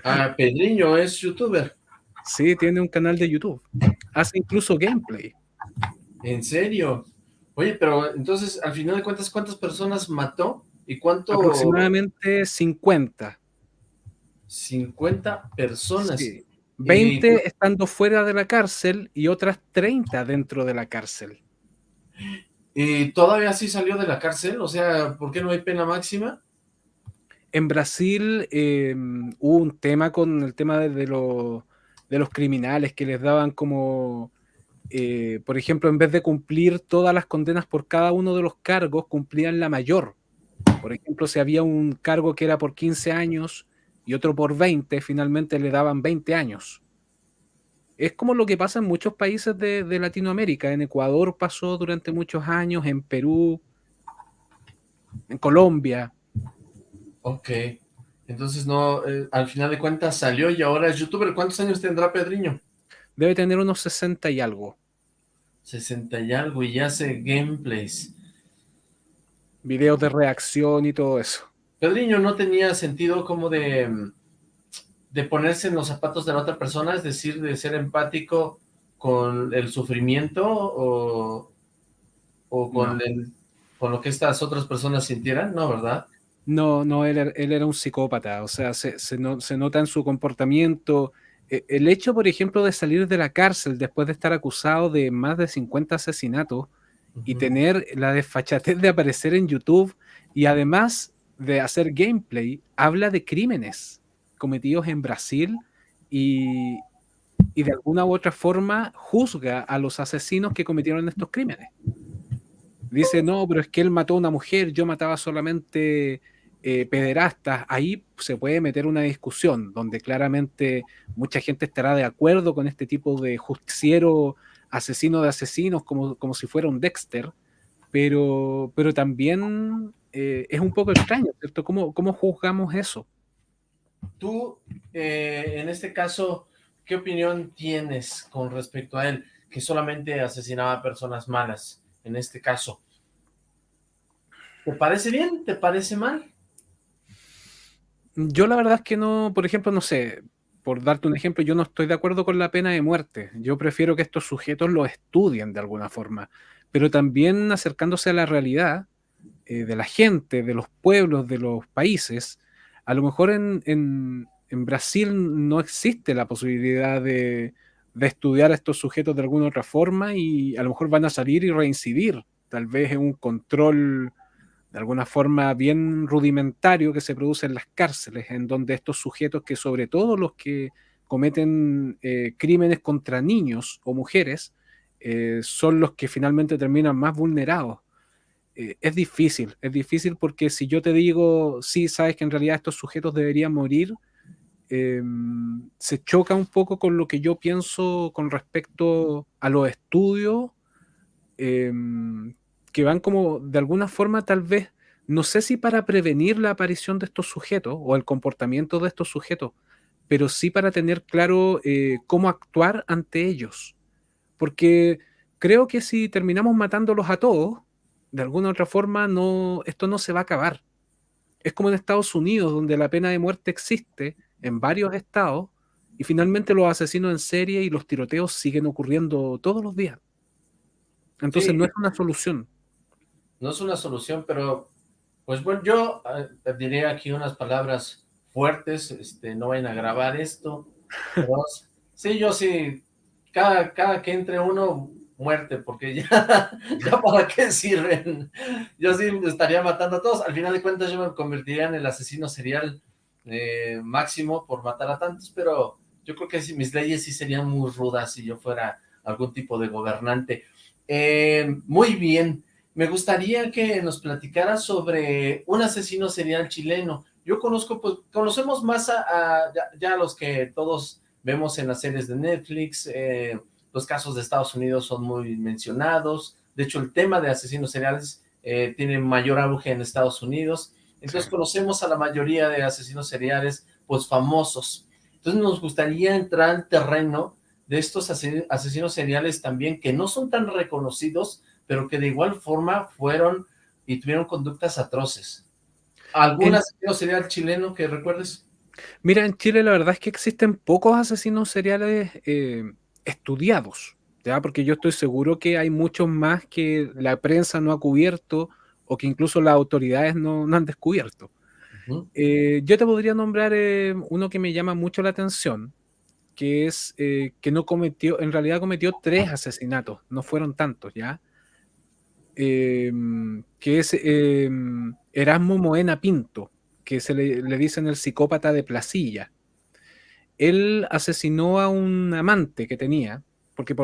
Ah, Pedriño es youtuber. Sí, tiene un canal de YouTube. Hace incluso gameplay. ¿En serio? Oye, pero entonces, al final de cuentas, ¿cuántas personas mató? ¿Y cuánto? Aproximadamente 50. 50 personas. 20 estando fuera de la cárcel y otras 30 dentro de la cárcel. ¿Y todavía sí salió de la cárcel? O sea, ¿por qué no hay pena máxima? En Brasil em, hubo un tema con el tema de, de, los criminales que les daban como, eh, por ejemplo, en vez de cumplir todas las condenas por cada uno de los cargos, cumplían la mayor. Por ejemplo, si había un cargo que era por 15 años, y otro por 20, finalmente le daban 20 años. Es como lo que pasa en muchos países de, Latinoamérica. En Ecuador pasó durante muchos años, en Perú, en Colombia. Ok. Entonces no, eh, al final de cuentas salió y ahora es youtuber. ¿Cuántos años tendrá Pedriño? Debe tener unos 60 y algo. 60 y algo y hace gameplays. Videos de reacción y todo eso. Pedriño no tenía sentido como de, de ponerse en los zapatos de la otra persona, es decir, de ser empático con el sufrimiento o, o con, con lo que estas otras personas sintieran, ¿no, verdad? No, no, él, él era un psicópata, o sea, se, se, nota en su comportamiento. E, el hecho, por ejemplo, de salir de la cárcel después de estar acusado de más de 50 asesinatos y tener la desfachatez de aparecer en YouTube y además de hacer gameplay, habla de crímenes cometidos en Brasil y, y de alguna u otra forma juzga a los asesinos que cometieron estos crímenes. Dice, no, pero es que él mató a una mujer, yo mataba solamente eh, pederastas. Ahí se puede meter una discusión donde claramente mucha gente estará de acuerdo con este tipo de justiciero asesino de asesinos como, como si fuera un Dexter, pero, pero también eh, es un poco extraño, ¿cierto? ¿Cómo, cómo juzgamos eso? Tú, eh, en este caso, ¿qué opinión tienes con respecto a él? Que solamente asesinaba a personas malas, en este caso. ¿Te parece bien? ¿Te parece mal? Yo la verdad es que no, por ejemplo, no sé, por darte un ejemplo, yo no estoy de acuerdo con la pena de muerte. Yo prefiero que estos sujetos lo estudien de alguna forma, pero también acercándose a la realidad eh, de la gente, de los pueblos, de los países. A lo mejor en, en Brasil no existe la posibilidad de, estudiar a estos sujetos de alguna otra forma y a lo mejor van a salir y reincidir, tal vez en un control de alguna forma bien rudimentario que se produce en las cárceles, en donde estos sujetos que sobre todo los que cometen eh, crímenes contra niños o mujeres, eh, son los que finalmente terminan más vulnerados. Eh, es difícil, es difícil porque si yo te digo, sí, sabes que en realidad estos sujetos deberían morir, Em, se choca un poco con lo que yo pienso con respecto a los estudios em, que van como de alguna forma tal vez, no sé si para prevenir la aparición de estos sujetos o el comportamiento de estos sujetos, pero sí para tener claro eh, cómo actuar ante ellos. Porque creo que si terminamos matándolos a todos, de alguna otra forma no, esto no se va a acabar. Es como en Estados Unidos, donde la pena de muerte existe, en varios estados y finalmente los asesinos en serie y los tiroteos siguen ocurriendo todos los días. Entonces no es una solución. No es una solución, pero pues bueno, yo eh, diré aquí unas palabras fuertes, este, no vayan a grabar esto. sí, yo sí, cada, cada que entre uno, muerte, porque ya, ya para qué sirven. Yo sí estaría matando a todos. Al final de cuentas yo me convertiría en el asesino serial eh, máximo por matar a tantos, pero yo creo que mis leyes sí serían muy rudas si yo fuera algún tipo de gobernante. Eh, muy bien, me gustaría que nos platicara sobre un asesino serial chileno. Yo conozco, pues, conocemos más a, ya, los que todos vemos en las series de Netflix, eh, los casos de Estados Unidos son muy mencionados, de hecho el tema de asesinos seriales tiene mayor auge en Estados Unidos, entonces conocemos a la mayoría de asesinos seriales, pues famosos. Entonces nos gustaría entrar al terreno de estos asesinos seriales también, que no son tan reconocidos, pero que de igual forma fueron y tuvieron conductas atroces. ¿Algún asesino serial chileno que recuerdes? Mira, en Chile la verdad es que existen pocos asesinos seriales eh, estudiados, ¿ya? porque yo estoy seguro que hay muchos más que la prensa no ha cubierto, o que incluso las autoridades no, han descubierto. Eh, yo te podría nombrar eh, uno que me llama mucho la atención, que es eh, que no cometió, en realidad cometió tres asesinatos, no fueron tantos, ¿ya? Em, que es em, Erasmo Moena Pinto, que se le, le, dicen el psicópata de Placilla. Él asesinó a un amante que tenía, porque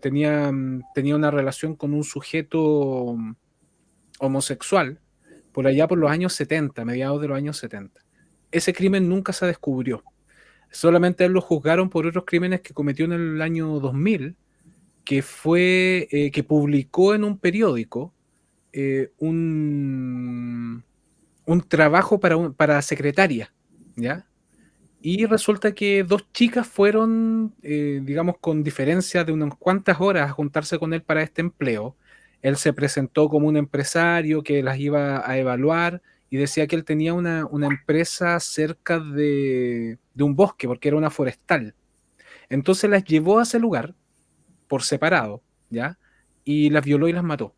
tenía, tenía una relación con un sujeto homosexual por allá por los años 70, mediados de los años 70. Ese crimen nunca se descubrió. Solamente él lo juzgaron por otros crímenes que cometió en el año 2000, que fue eh, que publicó en un periódico eh, un, un trabajo para, para secretaria, ¿ya? Y resulta que dos chicas fueron, eh, digamos, con diferencia de unas cuantas horas a juntarse con él para este empleo. Él se presentó como un empresario que las iba a evaluar y decía que él tenía una, empresa cerca de, de, un bosque, porque era una forestal. Entonces las llevó a ese lugar por separado, ¿ya? Y las violó y las mató.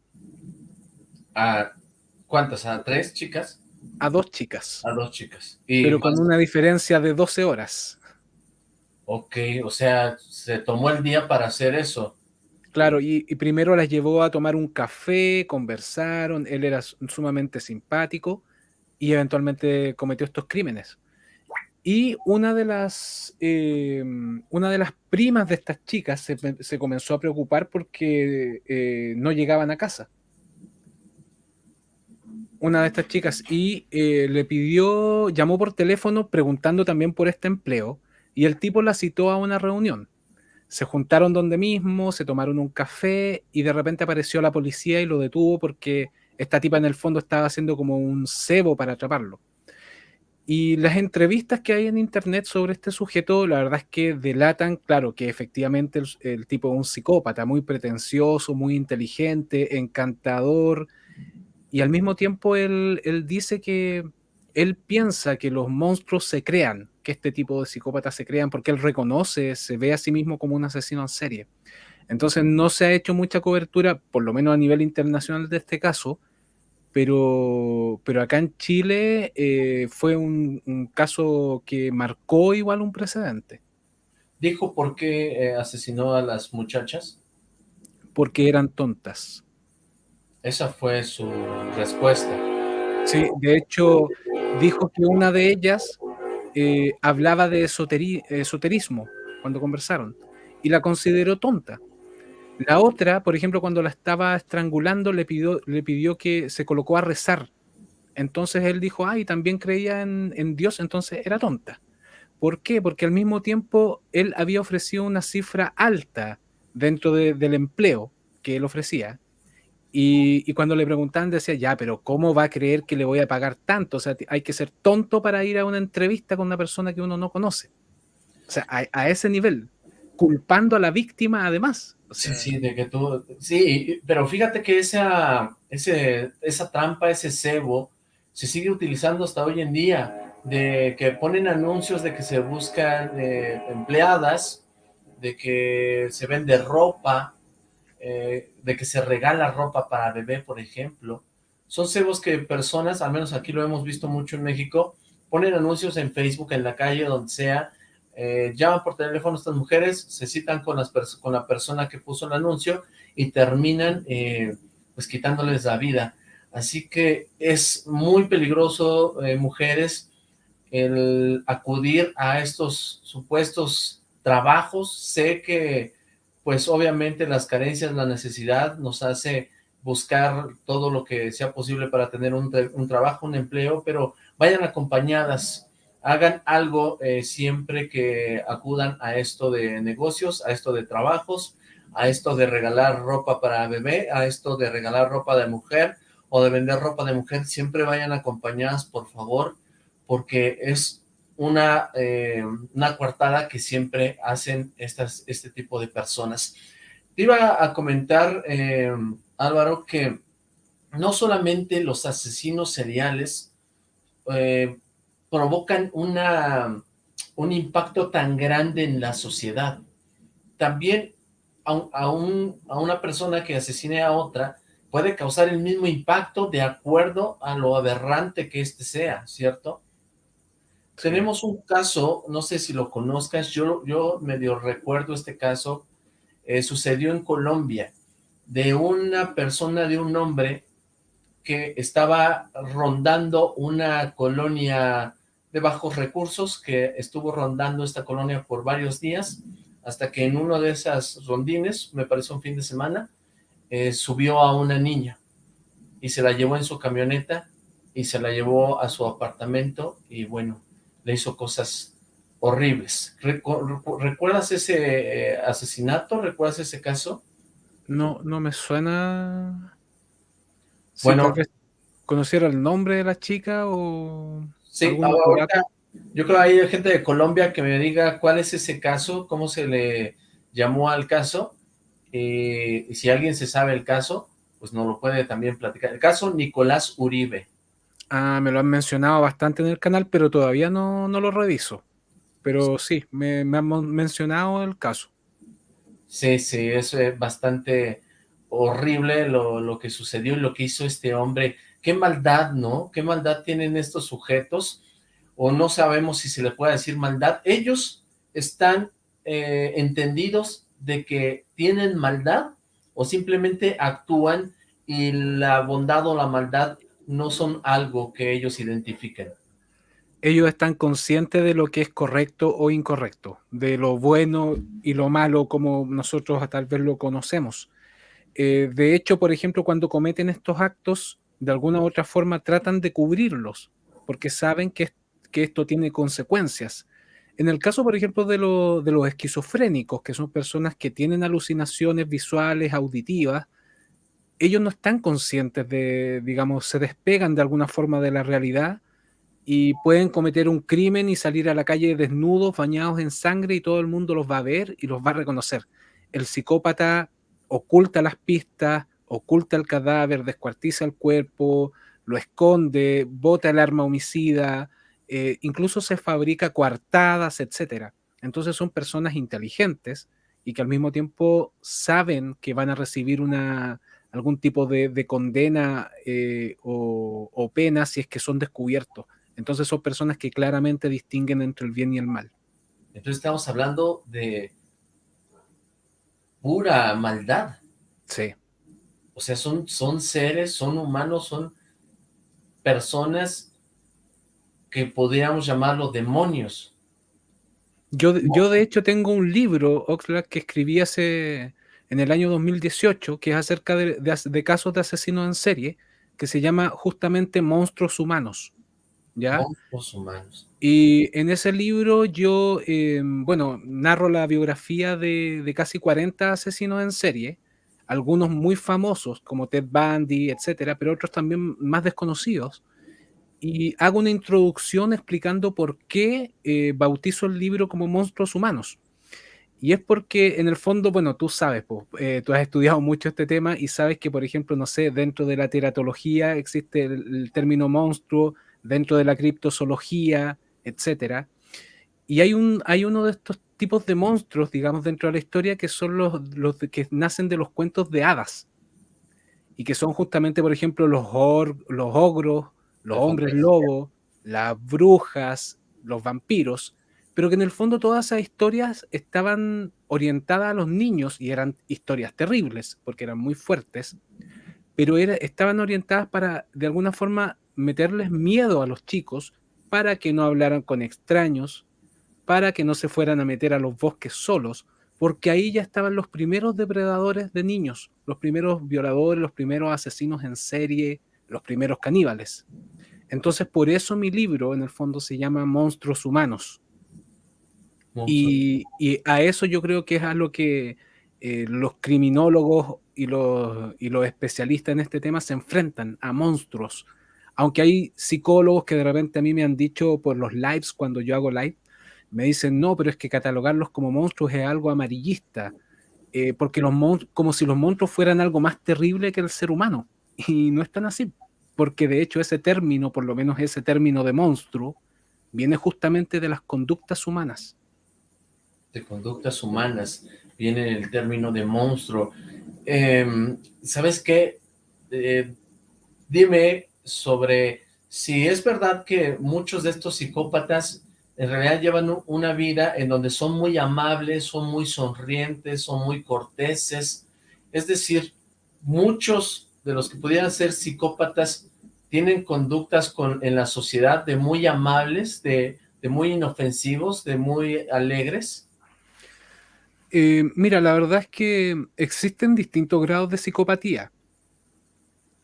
¿A cuántas? ¿A tres chicas? A dos chicas. A dos chicas. pero con una diferencia de 12 horas. Ok, o sea, se tomó el día para hacer eso. Claro, y, primero las llevó a tomar un café, conversaron, él era sumamente simpático y eventualmente cometió estos crímenes. Y una de las, eh, una de las primas de estas chicas se, comenzó a preocupar porque eh, no llegaban a casa. Una de estas chicas y eh, le pidió, llamó por teléfono preguntando también por este empleo y el tipo la citó a una reunión se juntaron donde mismo, se tomaron un café y de repente apareció la policía y lo detuvo porque esta tipa en el fondo estaba haciendo como un cebo para atraparlo. Y las entrevistas que hay en internet sobre este sujeto, la verdad es que delatan, claro, que efectivamente el, tipo es un psicópata, muy pretencioso, muy inteligente, encantador, y al mismo tiempo él, él dice que él piensa que los monstruos se crean, que este tipo de psicópatas se crean, porque él reconoce, se ve a sí mismo como un asesino en serie. Entonces no se ha hecho mucha cobertura, por lo menos a nivel internacional de este caso, pero, pero acá en Chile eh, fue un, caso que marcó igual un precedente. ¿Dijo por qué eh, asesinó a las muchachas? Porque eran tontas. Esa fue su respuesta. Sí, de hecho, dijo que una de ellas eh, hablaba de esoterismo cuando conversaron y la consideró tonta. La otra, por ejemplo, cuando la estaba estrangulando, le pidió, le pidió que se colocó a rezar. Entonces él dijo, ay, también creía en, Dios, entonces era tonta. ¿Por qué? Porque al mismo tiempo él había ofrecido una cifra alta dentro del empleo que él ofrecía y, cuando le preguntaban decía, ya, pero ¿cómo va a creer que le voy a pagar tanto? O sea, hay que ser tonto para ir a una entrevista con una persona que uno no conoce. O sea, a, ese nivel, culpando a la víctima además. sí, sí, de que tú... Sí, pero fíjate que esa, ese, esa trampa, ese cebo, se sigue utilizando hasta hoy en día, de que ponen anuncios de que se buscan eh, empleadas, de que se vende ropa, eh, de que se regala ropa para bebé, por ejemplo. Son cebos que personas, al menos aquí lo hemos visto mucho en México, ponen anuncios en Facebook, en la calle, donde sea, eh, llaman por teléfono a estas mujeres, se citan con, la persona que puso el anuncio y terminan eh, pues quitándoles la vida. Así que es muy peligroso, mujeres, el acudir a estos supuestos trabajos. Sé que pues obviamente las carencias, la necesidad nos hace buscar todo lo que sea posible para tener un, trabajo, un empleo, pero vayan acompañadas, hagan algo eh, siempre que acudan a esto de negocios, a esto de trabajos, a esto de regalar ropa para bebé, a esto de regalar ropa de mujer o de vender ropa de mujer, siempre vayan acompañadas, por favor, porque es una, eh, una coartada que siempre hacen estas, este tipo de personas. Te iba a comentar, eh, Álvaro, que no solamente los asesinos seriales eh, provocan una, un impacto tan grande en la sociedad, también a, a, a una persona que asesine a otra puede causar el mismo impacto de acuerdo a lo aberrante que éste sea, ¿cierto? Tenemos un caso, no sé si lo conozcas, yo, yo medio recuerdo este caso, eh, sucedió en Colombia, de una persona, de un hombre que estaba rondando una colonia de bajos recursos, que estuvo rondando esta colonia por varios días, hasta que en uno de esas rondines, me parece un fin de semana, eh, subió a una niña y se la llevó en su camioneta y se la llevó a su apartamento y bueno, le hizo cosas horribles. ¿Recuerdas ese eh, asesinato? ¿Recuerdas ese caso? No, no me suena... bueno, ¿conociera el nombre de la chica o...? Sí, ahorita, Yo creo que hay gente de Colombia que me diga cuál es ese caso, cómo se le llamó al caso, eh, y si alguien se sabe el caso, pues nos lo puede también platicar. El caso Nicolás Uribe. Ah, me lo han mencionado bastante en el canal, pero todavía no, no lo reviso. Pero sí, me, me han mencionado el caso. Sí, sí, eso es bastante horrible lo, lo que sucedió y lo que hizo este hombre. Qué maldad, ¿no? Qué maldad tienen estos sujetos o no sabemos si se le puede decir maldad, ellos están eh, entendidos de que tienen maldad o simplemente actúan y la bondad o la maldad no son algo que ellos identifiquen. Ellos están conscientes de lo que es correcto o incorrecto, de lo bueno y lo malo como nosotros tal vez lo conocemos. Eh, de hecho, por ejemplo, cuando cometen estos actos, de alguna u otra forma tratan de cubrirlos, porque saben que que esto tiene consecuencias. En el caso, por ejemplo, de, de los esquizofrénicos, que son personas que tienen alucinaciones visuales, auditivas, ellos no están conscientes de, digamos, se despegan de alguna forma de la realidad y pueden cometer un crimen y salir a la calle desnudos, bañados en sangre y todo el mundo los va a ver y los va a reconocer. El psicópata oculta las pistas, oculta el cadáver, descuartiza el cuerpo, lo esconde, bota el arma homicida, eh, incluso se fabrica coartadas, etcétera. Entonces son personas inteligentes y que al mismo tiempo saben que van a recibir una, algún tipo de, condena eh, o, pena si es que son descubiertos. Entonces son personas que claramente distinguen entre el bien y el mal. Entonces estamos hablando de pura maldad. Sí. O sea, son, son seres, son humanos, son personas que podríamos llamarlo demonios. Yo, yo de hecho tengo un libro, Oxlack, que escribí hace en el año 2018, que es acerca de, casos de asesinos en serie, que se llama justamente Monstruos Humanos. ¿ya? Monstruos Humanos. Y en ese libro yo, em, bueno, narro la biografía de, de, casi 40 asesinos en serie, algunos muy famosos como Ted Bundy, etcétera, pero otros también más desconocidos y hago una introducción explicando por qué eh, bautizo el libro como Monstruos Humanos. Y es porque en el fondo, bueno, tú sabes, eh, tú has estudiado mucho este tema y sabes que, por ejemplo, no sé, dentro de la teratología existe el, término monstruo, dentro de la criptozoología, etc. Y hay, un, hay uno de estos tipos de monstruos, digamos, dentro de la historia que son los, los que nacen de los cuentos de hadas. Y que son justamente, por ejemplo, los, los ogros, los hombres lobos, las brujas, los vampiros, pero que en el fondo todas esas historias estaban orientadas a los niños y eran historias terribles, porque eran muy fuertes, pero estaban orientadas para, de alguna forma, meterles miedo a los chicos para que no hablaran con extraños, para que no se fueran a meter a los bosques solos, porque ahí ya estaban los primeros depredadores de niños, los primeros violadores, los primeros asesinos en serie, los primeros caníbales. Entonces, por eso mi libro, en el fondo, se llama Monstruos Humanos. Y, a eso yo creo que es a lo que eh, los criminólogos y los, y especialistas en este tema se enfrentan, a monstruos. Aunque hay psicólogos que de repente a mí me han dicho por los lives, cuando yo hago live, me dicen, no, pero es que catalogarlos como monstruos es algo amarillista, eh, porque los como si los monstruos fueran algo más terrible que el ser humano. Y no es tan así porque de hecho ese término, por lo menos ese término de monstruo, viene justamente de las conductas humanas. De conductas humanas, viene el término de monstruo. Em, ¿Sabes qué? Eh, dime sobre si es verdad que muchos de estos psicópatas en realidad llevan una vida en donde son muy amables, son muy sonrientes, son muy corteses, es decir, muchos de los que pudieran ser psicópatas tienen conductas con, en la sociedad de muy amables, de, muy inofensivos, de muy alegres? Eh, mira, la verdad es que existen distintos grados de psicopatía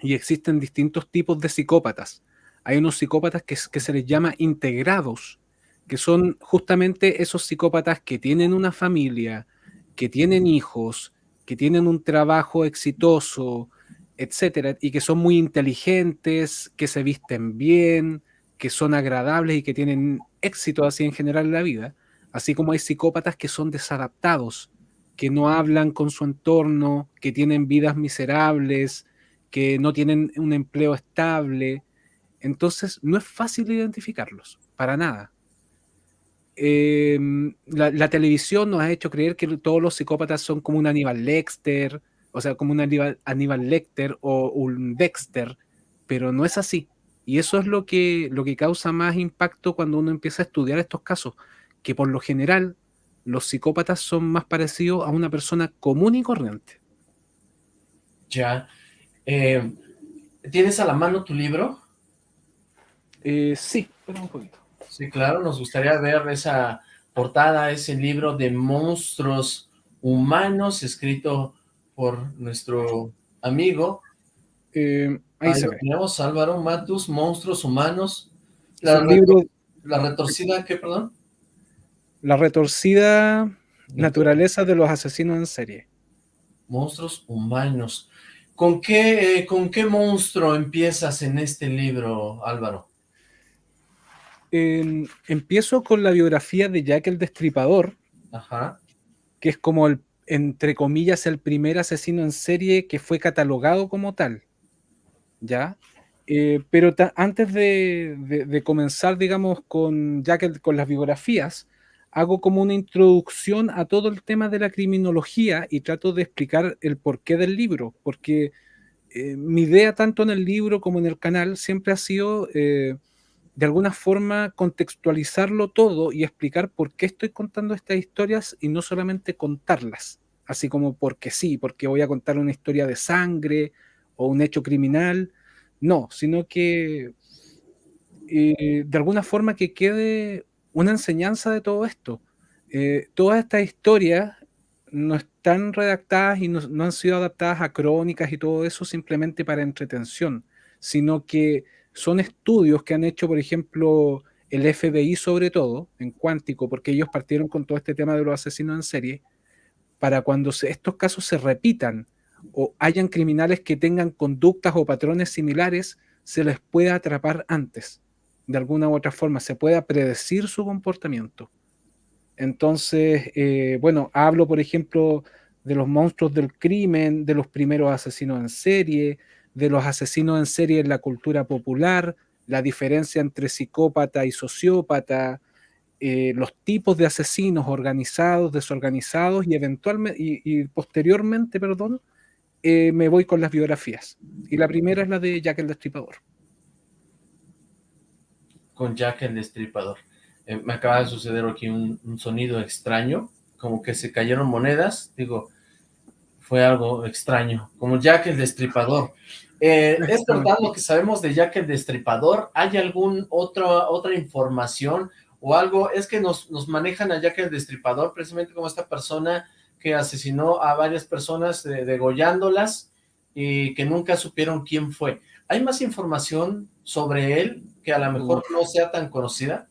y existen distintos tipos de psicópatas. Hay unos psicópatas que, que se les llama integrados, que son justamente esos psicópatas que tienen una familia, que tienen hijos, que tienen un trabajo exitoso, etcétera, y que son muy inteligentes, que se visten bien, que son agradables y que tienen éxito así en general en la vida, así como hay psicópatas que son desadaptados, que no hablan con su entorno, que tienen vidas miserables, que no tienen un empleo estable. Entonces, no es fácil identificarlos, para nada. Em, la, televisión nos ha hecho creer que todos los psicópatas son como un Aníbal Lecter, o sea, como un Aníbal, Aníbal Lecter o un Dexter, pero no es así. Y eso es lo que, lo que causa más impacto cuando uno empieza a estudiar estos casos, que por lo general los psicópatas son más parecidos a una persona común y corriente. Ya. Eh, ¿Tienes a la mano tu libro? Eh, sí, pero un poquito. Sí, claro, nos gustaría ver esa portada, ese libro de monstruos humanos, escrito por nuestro amigo. Eh, ahí, se ve. Tenemos Álvaro Matus, Monstruos Humanos. La, la retorcida, ¿qué, perdón? La retorcida naturaleza de los asesinos en serie. Monstruos humanos. ¿Con qué, eh, ¿Con qué monstruo empiezas en este libro, Álvaro? empiezo con la biografía de Jack el Destripador, Ajá. que es como el, entre comillas, el primer asesino en serie que fue catalogado como tal. ¿Ya? Eh, pero antes de, comenzar, digamos, con Jack con las biografías, hago como una introducción a todo el tema de la criminología y trato de explicar el porqué del libro, porque eh, mi idea tanto en el libro como en el canal siempre ha sido eh, de alguna forma contextualizarlo todo y explicar por qué estoy contando estas historias y no solamente contarlas, así como porque sí, porque voy a contar una historia de sangre o un hecho criminal, no, sino que eh, de alguna forma que quede una enseñanza de todo esto. Eh, todas estas historias no están redactadas y no, han sido adaptadas a crónicas y todo eso simplemente para entretención, sino que son estudios que han hecho, por ejemplo, el FBI sobre todo, en cuántico, porque ellos partieron con todo este tema de los asesinos en serie, para cuando estos casos se repitan o hayan criminales que tengan conductas o patrones similares, se les pueda atrapar antes de alguna u otra forma, se pueda predecir su comportamiento. Entonces, eh, bueno, hablo, por ejemplo, de los monstruos del crimen, de los primeros asesinos en serie, de los asesinos en serie en la cultura popular, la diferencia entre psicópata y sociópata, eh, los tipos de asesinos organizados, desorganizados y eventualmente y, posteriormente, perdón, eh, me voy con las biografías. Y la primera es la de Jack el Destripador con Jack el Destripador. Eh, me acaba de suceder aquí un, sonido extraño, como que se cayeron monedas, digo, fue algo extraño, como Jack el Destripador. Eh, es verdad lo que sabemos de Jack el Destripador, ¿hay algún otro, otra información o algo? Es que nos, nos manejan a Jack el Destripador precisamente como esta persona que asesinó a varias personas degollándolas y que nunca supieron quién fue. ¿Hay más información sobre él que a lo mejor no sea tan conocida?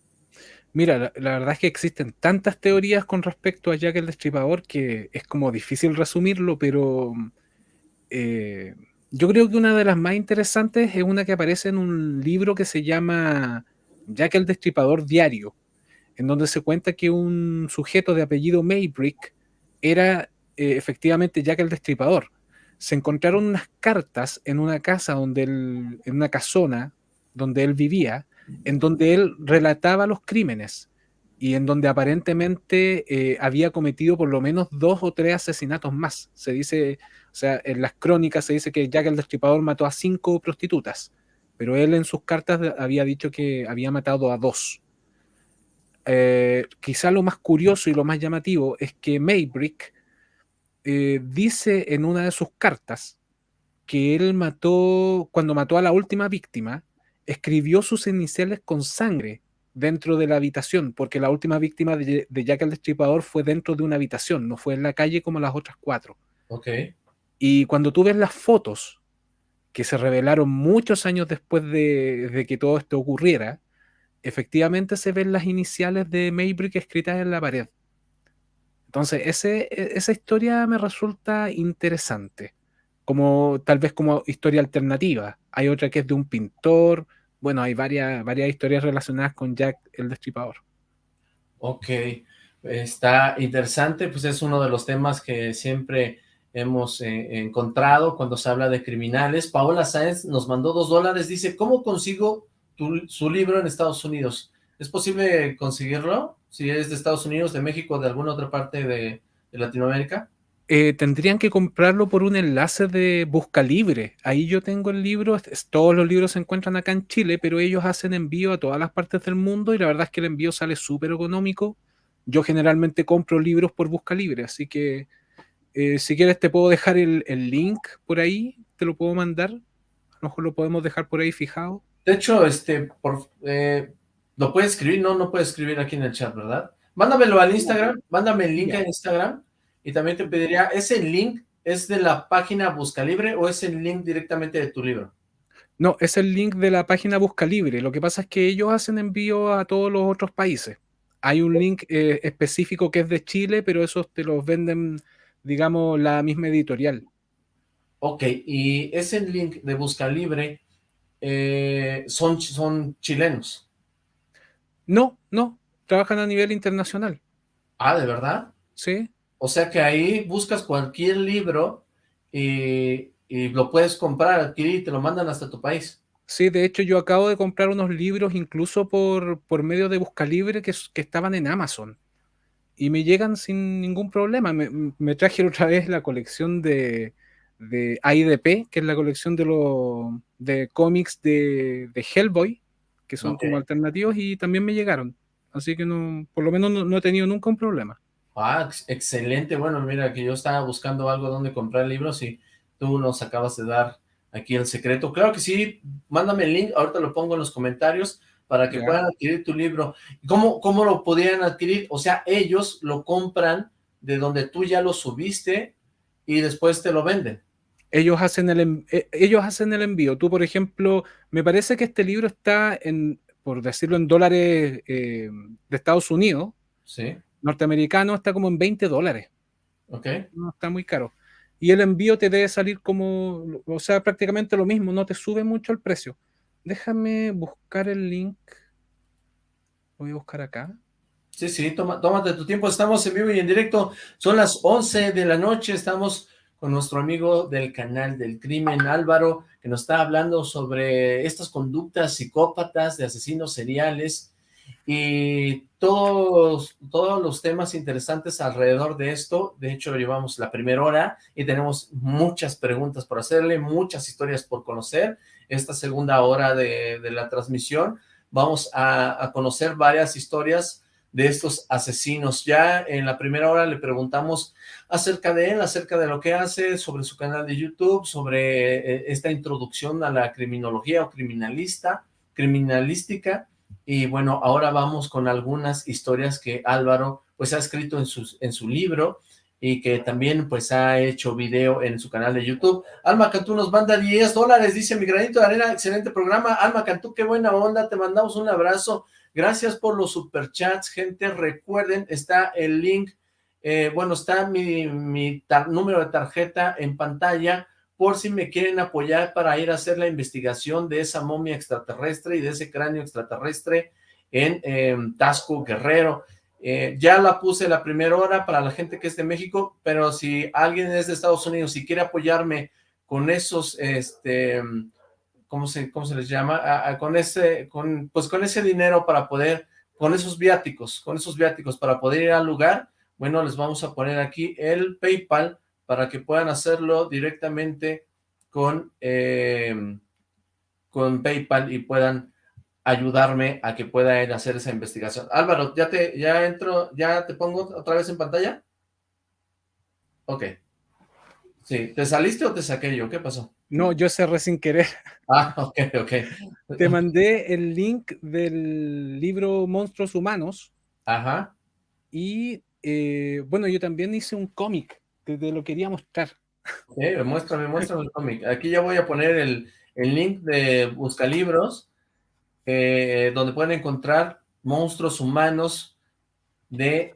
Mira, la, verdad es que existen tantas teorías con respecto a Jack el Destripador que es como difícil resumirlo, pero eh, yo creo que una de las más interesantes es una que aparece en un libro que se llama Jack el Destripador Diario, en donde se cuenta que un sujeto de apellido Maybrick era eh, efectivamente Jack el Destripador. Se encontraron unas cartas en una casa donde él, en una casona donde él vivía, en donde él relataba los crímenes y en donde aparentemente eh, había cometido por lo menos dos o tres asesinatos más. Se dice, o sea, en las crónicas se dice que Jack el Destripador mató a cinco prostitutas, pero él en sus cartas había dicho que había matado a dos. Eh, quizá lo más curioso y lo más llamativo es que Maybrick eh, dice en una de sus cartas que él mató, cuando mató a la última víctima, escribió sus iniciales con sangre dentro de la habitación, porque la última víctima de, Jack el Destripador fue dentro de una habitación, no fue en la calle como las otras cuatro. Ok. Y cuando tú ves las fotos que se revelaron muchos años después de, que todo esto ocurriera, efectivamente se ven las iniciales de Maybrick escritas en la pared. Entonces, ese, e, esa historia me resulta interesante, como tal vez como historia alternativa. Hay otra que es de un pintor, bueno, hay varias, varias historias relacionadas con Jack el Destripador. Ok, está interesante, pues es uno de los temas que siempre hemos eh, encontrado cuando se habla de criminales. Paola Sáenz nos mandó dos dólares, dice, ¿cómo consigo su libro en Estados Unidos? ¿Es posible conseguirlo? Si es de Estados Unidos, de México, de alguna otra parte de, Latinoamérica. Eh, tendrían que comprarlo por un enlace de Busca Libre. Ahí yo tengo el libro, todos los libros se encuentran acá en Chile, pero ellos hacen envío a todas las partes del mundo y la verdad es que el envío sale súper económico. Yo generalmente compro libros por Busca Libre, así que eh, si quieres te puedo dejar el, link por ahí, te lo puedo mandar. A lo mejor lo podemos dejar por ahí fijado. De hecho, este, por, eh, ¿Lo puede escribir? No, no puede escribir aquí en el chat, ¿verdad? Mándamelo al Instagram, mándame el link a Instagram y también te pediría, ¿ese link es de la página Busca Libre o es el link directamente de tu libro? No, es el link de la página Busca Libre. Lo que pasa es que ellos hacen envío a todos los otros países. Hay un link eh, específico que es de Chile, pero esos te los venden, digamos, la misma editorial. Ok, y ese link de Busca Libre eh, son, son chilenos. No, no, trabajan a nivel internacional. Ah, ¿de verdad? Sí. O sea que ahí buscas cualquier libro y, lo puedes comprar, adquirir y te lo mandan hasta tu país. Sí, de hecho yo acabo de comprar unos libros incluso por, por medio de Buscalibre que, que estaban en Amazon y me llegan sin ningún problema. Me, traje otra vez la colección de, de AIDP, que es la colección de, los de cómics de, de Hellboy, que son como alternativos y también me llegaron. Así que no, por lo menos no, he tenido nunca un problema. Ah, excelente. Bueno, mira, que yo estaba buscando algo donde comprar libros y tú nos acabas de dar aquí el secreto. Claro que sí, mándame el link, ahorita lo pongo en los comentarios para que puedan adquirir tu libro. ¿Cómo, ¿Cómo lo podrían adquirir? O sea, ellos lo compran de donde tú ya lo subiste y después te lo venden ellos hacen el, eh, ellos hacen el envío. Tú, por ejemplo, me parece que este libro está en, por decirlo en dólares eh, de Estados Unidos. Sí. Norteamericano está como en 20 dólares. Ok. No está muy caro. Y el envío te debe salir como, o sea, prácticamente lo mismo, no te sube mucho el precio. Déjame buscar el link. Voy a buscar acá. Sí, sí, toma, tómate tu tiempo. Estamos en vivo y en directo. Son las 11 de la noche. Estamos con nuestro amigo del canal del crimen, Álvaro, que nos está hablando sobre estas conductas psicópatas de asesinos seriales y todos, todos los temas interesantes alrededor de esto. De hecho, llevamos la primera hora y tenemos muchas preguntas por hacerle, muchas historias por conocer. Esta segunda hora de, la transmisión vamos a, a conocer varias historias de estos asesinos. Ya en la primera hora le preguntamos acerca de él, acerca de lo que hace, sobre su canal de YouTube, sobre eh, esta introducción a la criminología o criminalista, criminalística, y bueno, ahora vamos con algunas historias que Álvaro pues ha escrito en, sus, en su libro, y que también pues ha hecho video en su canal de YouTube. Alma Cantú nos manda 10 dólares, dice mi granito de arena, excelente programa. Alma Cantú, qué buena onda, te mandamos un abrazo. Gracias por los superchats, gente. Recuerden, está el link, eh, bueno, está mi, número de tarjeta en pantalla por si me quieren apoyar para ir a hacer la investigación de esa momia extraterrestre y de ese cráneo extraterrestre en em, Tasco Guerrero. Eh, ya la puse la primera hora para la gente que es de México, pero si alguien es de Estados Unidos y quiere apoyarme con esos, este, ¿cómo se, cómo se les llama? con ese, con, pues con ese dinero para poder, con esos viáticos, con esos viáticos para poder ir al lugar, bueno, les vamos a poner aquí el PayPal para que puedan hacerlo directamente con, em, con PayPal y puedan ayudarme a que pueda hacer esa investigación. Álvaro, ¿ya te, ya entro, ya te pongo otra vez en pantalla? Ok. Sí, ¿te saliste o te saqué yo? ¿Qué pasó? No, yo cerré sin querer. Ah, ok, ok. Te mandé el link del libro Monstruos Humanos. Ajá. Y, eh, bueno, yo también hice un cómic te lo quería mostrar. Okay, muéstrame, muéstrame el cómic. Aquí ya voy a poner el, link de Buscalibros, eh, donde pueden encontrar Monstruos Humanos de,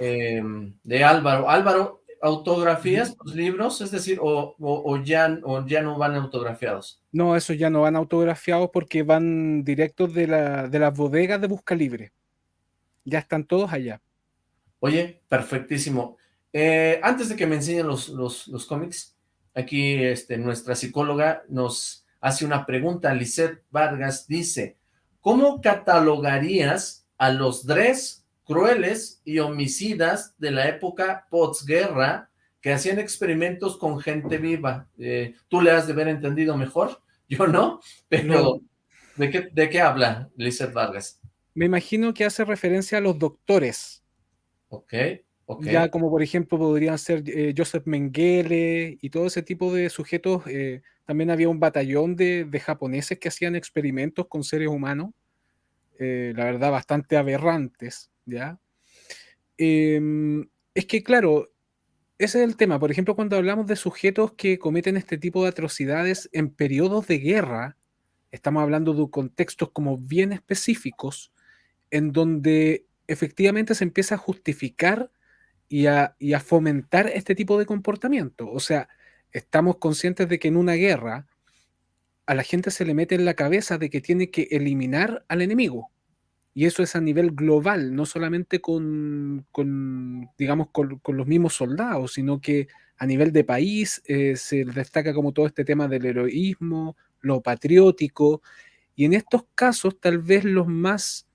eh, de Álvaro. Álvaro, autografías los libros? Es decir, o, ya, ya no van autografiados. No, esos ya no van autografiados porque van directos de, la, de las bodegas de Busca Libre. Ya están todos allá. Oye, perfectísimo. Eh, antes de que me enseñen los, los, cómics, aquí este, nuestra psicóloga nos hace una pregunta. Lisette Vargas dice, ¿cómo catalogarías a los Dres crueles y homicidas de la época posguerra que hacían experimentos con gente viva? Eh, tú le has de haber entendido mejor, yo no, pero ¿de, qué, ¿de qué habla Lisette Vargas? Me imagino que hace referencia a los doctores. Ok. Ya como por ejemplo podrían ser eh, Joseph Mengele y todo ese tipo de sujetos. Eh, también había un batallón de, japoneses que hacían experimentos con seres humanos, eh, la verdad bastante aberrantes, ¿ya? Em, es que claro, ese es el tema. Por ejemplo, cuando hablamos de sujetos que cometen este tipo de atrocidades en periodos de guerra, estamos hablando de contextos como bien específicos, en donde efectivamente se empieza a justificar y a, fomentar este tipo de comportamiento. O sea, estamos conscientes de que en una guerra a la gente se le mete en la cabeza de que tiene que eliminar al enemigo. Y eso es a nivel global, no solamente con, digamos, con, los mismos soldados, sino que a nivel de país eh, se destaca como todo este tema del heroísmo, lo patriótico, y en estos casos tal vez los más,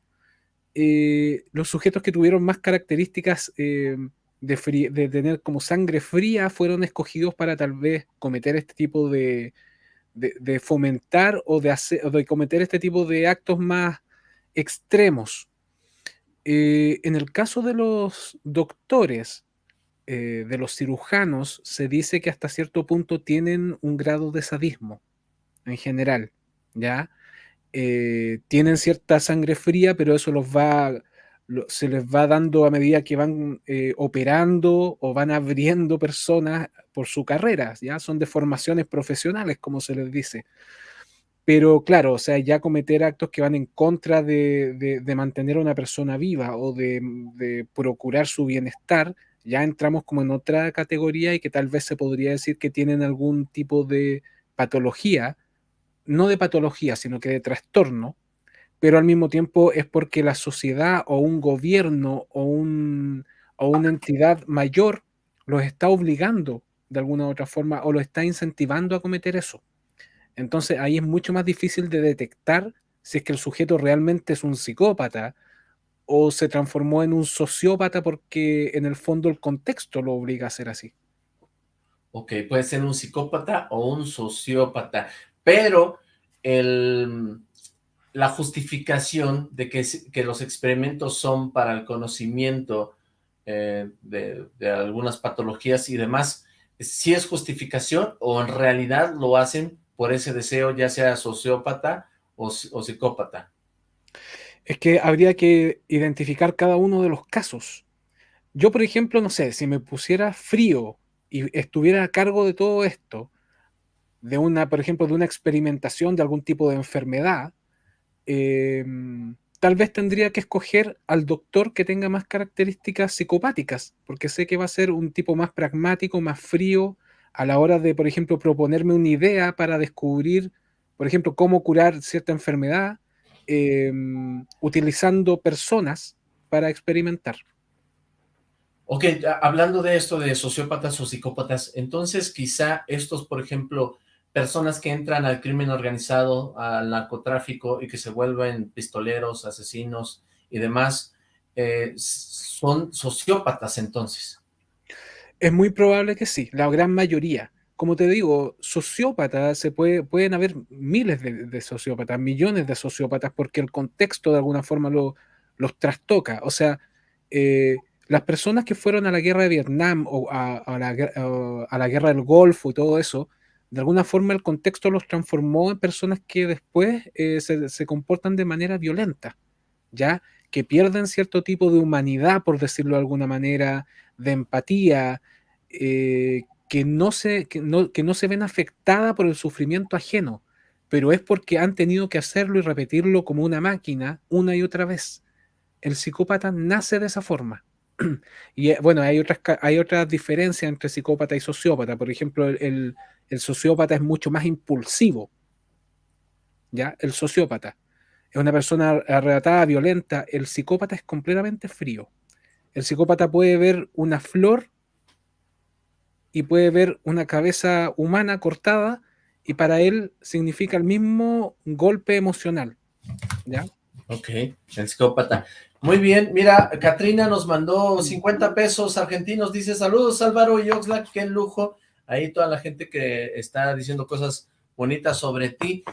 eh, los sujetos que tuvieron más características eh, de, tener como sangre fría fueron escogidos para tal vez cometer este tipo de, de, fomentar o de, hacer, de cometer este tipo de actos más extremos. Eh, en el caso de los doctores, eh, de los cirujanos, se dice que hasta cierto punto tienen un grado de sadismo en general, ¿ya? Eh, tienen cierta sangre fría, pero eso los va se les va dando a medida que van eh, operando o van abriendo personas por su carrera, ya son deformaciones profesionales, como se les dice. Pero claro, o sea, ya cometer actos que van en contra de, mantener a una persona viva o de, de, procurar su bienestar, ya entramos como en otra categoría y que tal vez se podría decir que tienen algún tipo de patología, no de patología, sino que de trastorno, pero al mismo tiempo es porque la sociedad o un gobierno o, un, o una entidad mayor los está obligando de alguna u otra forma o lo está incentivando a cometer eso. Entonces ahí es mucho más difícil de detectar si es que el sujeto realmente es un psicópata o se transformó en un sociópata porque en el fondo el contexto lo obliga a ser así. Ok, puede ser un psicópata o un sociópata, pero el, la justificación de que, que, los experimentos son para el conocimiento eh, de, algunas patologías y demás, si es justificación o en realidad lo hacen por ese deseo, ya sea sociópata o, o psicópata? Es que habría que identificar cada uno de los casos. Yo, por ejemplo, no sé, si me pusiera frío y estuviera a cargo de todo esto, de una, por ejemplo, de una experimentación de algún tipo de enfermedad, Em, tal vez tendría que escoger al doctor que tenga más características psicopáticas, porque sé que va a ser un tipo más pragmático, más frío, a la hora de, por ejemplo, proponerme una idea para descubrir, por ejemplo, cómo curar cierta enfermedad, em, utilizando personas para experimentar. Ok, hablando de esto de sociópatas o psicópatas, entonces quizá estos, por ejemplo, personas que entran al crimen organizado, al narcotráfico y que se vuelven pistoleros, asesinos y demás, eh, son sociópatas entonces. Es muy probable que sí, la gran mayoría. Como te digo, sociópatas, se puede, pueden haber miles de, sociópatas, millones de sociópatas, porque el contexto de alguna forma lo, los trastoca. O sea, eh, las personas que fueron a la guerra de Vietnam o a, la, a la guerra del Golfo y todo eso, de alguna forma el contexto los transformó en personas que después eh, se, comportan de manera violenta, ¿ya? Que pierden cierto tipo de humanidad, por decirlo de alguna manera, de empatía, eh, que, no se, que, no, que no se ven afectadas por el sufrimiento ajeno, pero es porque han tenido que hacerlo y repetirlo como una máquina una y otra vez. El psicópata nace de esa forma, y eh, bueno, hay otras, hay otras diferencias entre psicópata y sociópata. Por ejemplo, el, el sociópata es mucho más impulsivo. ¿Ya? El sociópata es una persona arrebatada, violenta. El psicópata es completamente frío. El psicópata puede ver una flor y puede ver una cabeza humana cortada y para él significa el mismo golpe emocional. ¿Ya? Ok, el psicópata. Muy bien, mira, Katrina nos mandó 50 pesos argentinos, dice saludos Álvaro y Oxlack, qué lujo. Ahí toda la gente que está diciendo cosas bonitas sobre ti.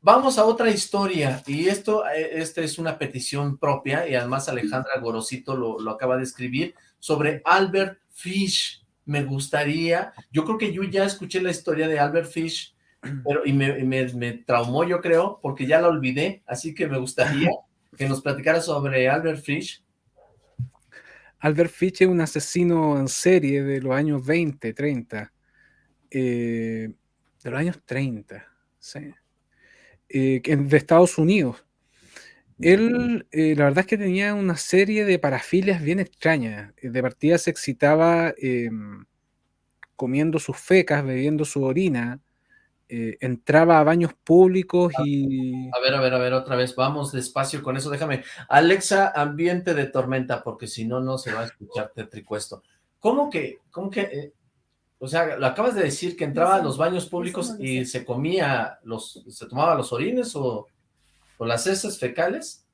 Vamos a otra historia, y esto eh, es una petición propia, y además Alejandra Gorosito lo, lo acaba de escribir, sobre Albert Fish. Me gustaría, yo creo que yo ya escuché la historia de Albert Fish, pero y me, me, traumó yo creo, porque ya la olvidé, así que me gustaría que nos platicara sobre Albert Fish. Albert Fish es un asesino en serie de los años 20, 30, eh, de los años 30, sí, eh, de Estados Unidos. Él, eh, la verdad es que tenía una serie de parafilias bien extrañas. De partida se excitaba em, comiendo sus fecas, bebiendo su orina, eh, entraba a baños públicos y... A ver, a ver, a ver, otra vez, vamos despacio con eso, déjame. Alexa, ambiente de tormenta, porque si no, no se va a escuchar tetricuesto. ¿Cómo que, cómo que, eh, o sea, lo acabas de decir que entraba a los baños públicos y se comía los, se tomaba los orines o, o las heces fecales?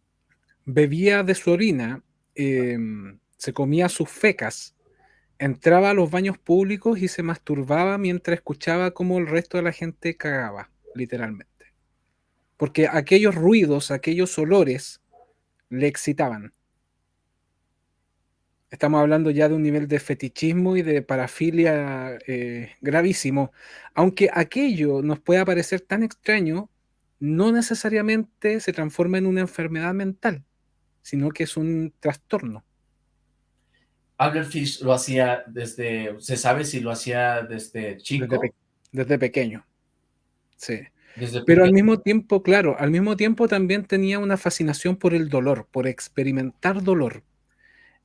Bebía de su orina, em, se comía sus fecas, entraba a los baños públicos y se masturbaba mientras escuchaba cómo el resto de la gente cagaba, literalmente. Porque aquellos ruidos, aquellos olores, le excitaban. Estamos hablando ya de un nivel de fetichismo y de parafilia eh, gravísimo. Aunque aquello nos pueda parecer tan extraño, no necesariamente se transforma en una enfermedad mental, sino que es un trastorno. Albert Fish lo hacía desde, ¿se sabe si lo hacía desde chico? Desde, pequeño, sí. Pero al mismo tiempo, claro, al mismo tiempo también tenía una fascinación por el dolor, por experimentar dolor.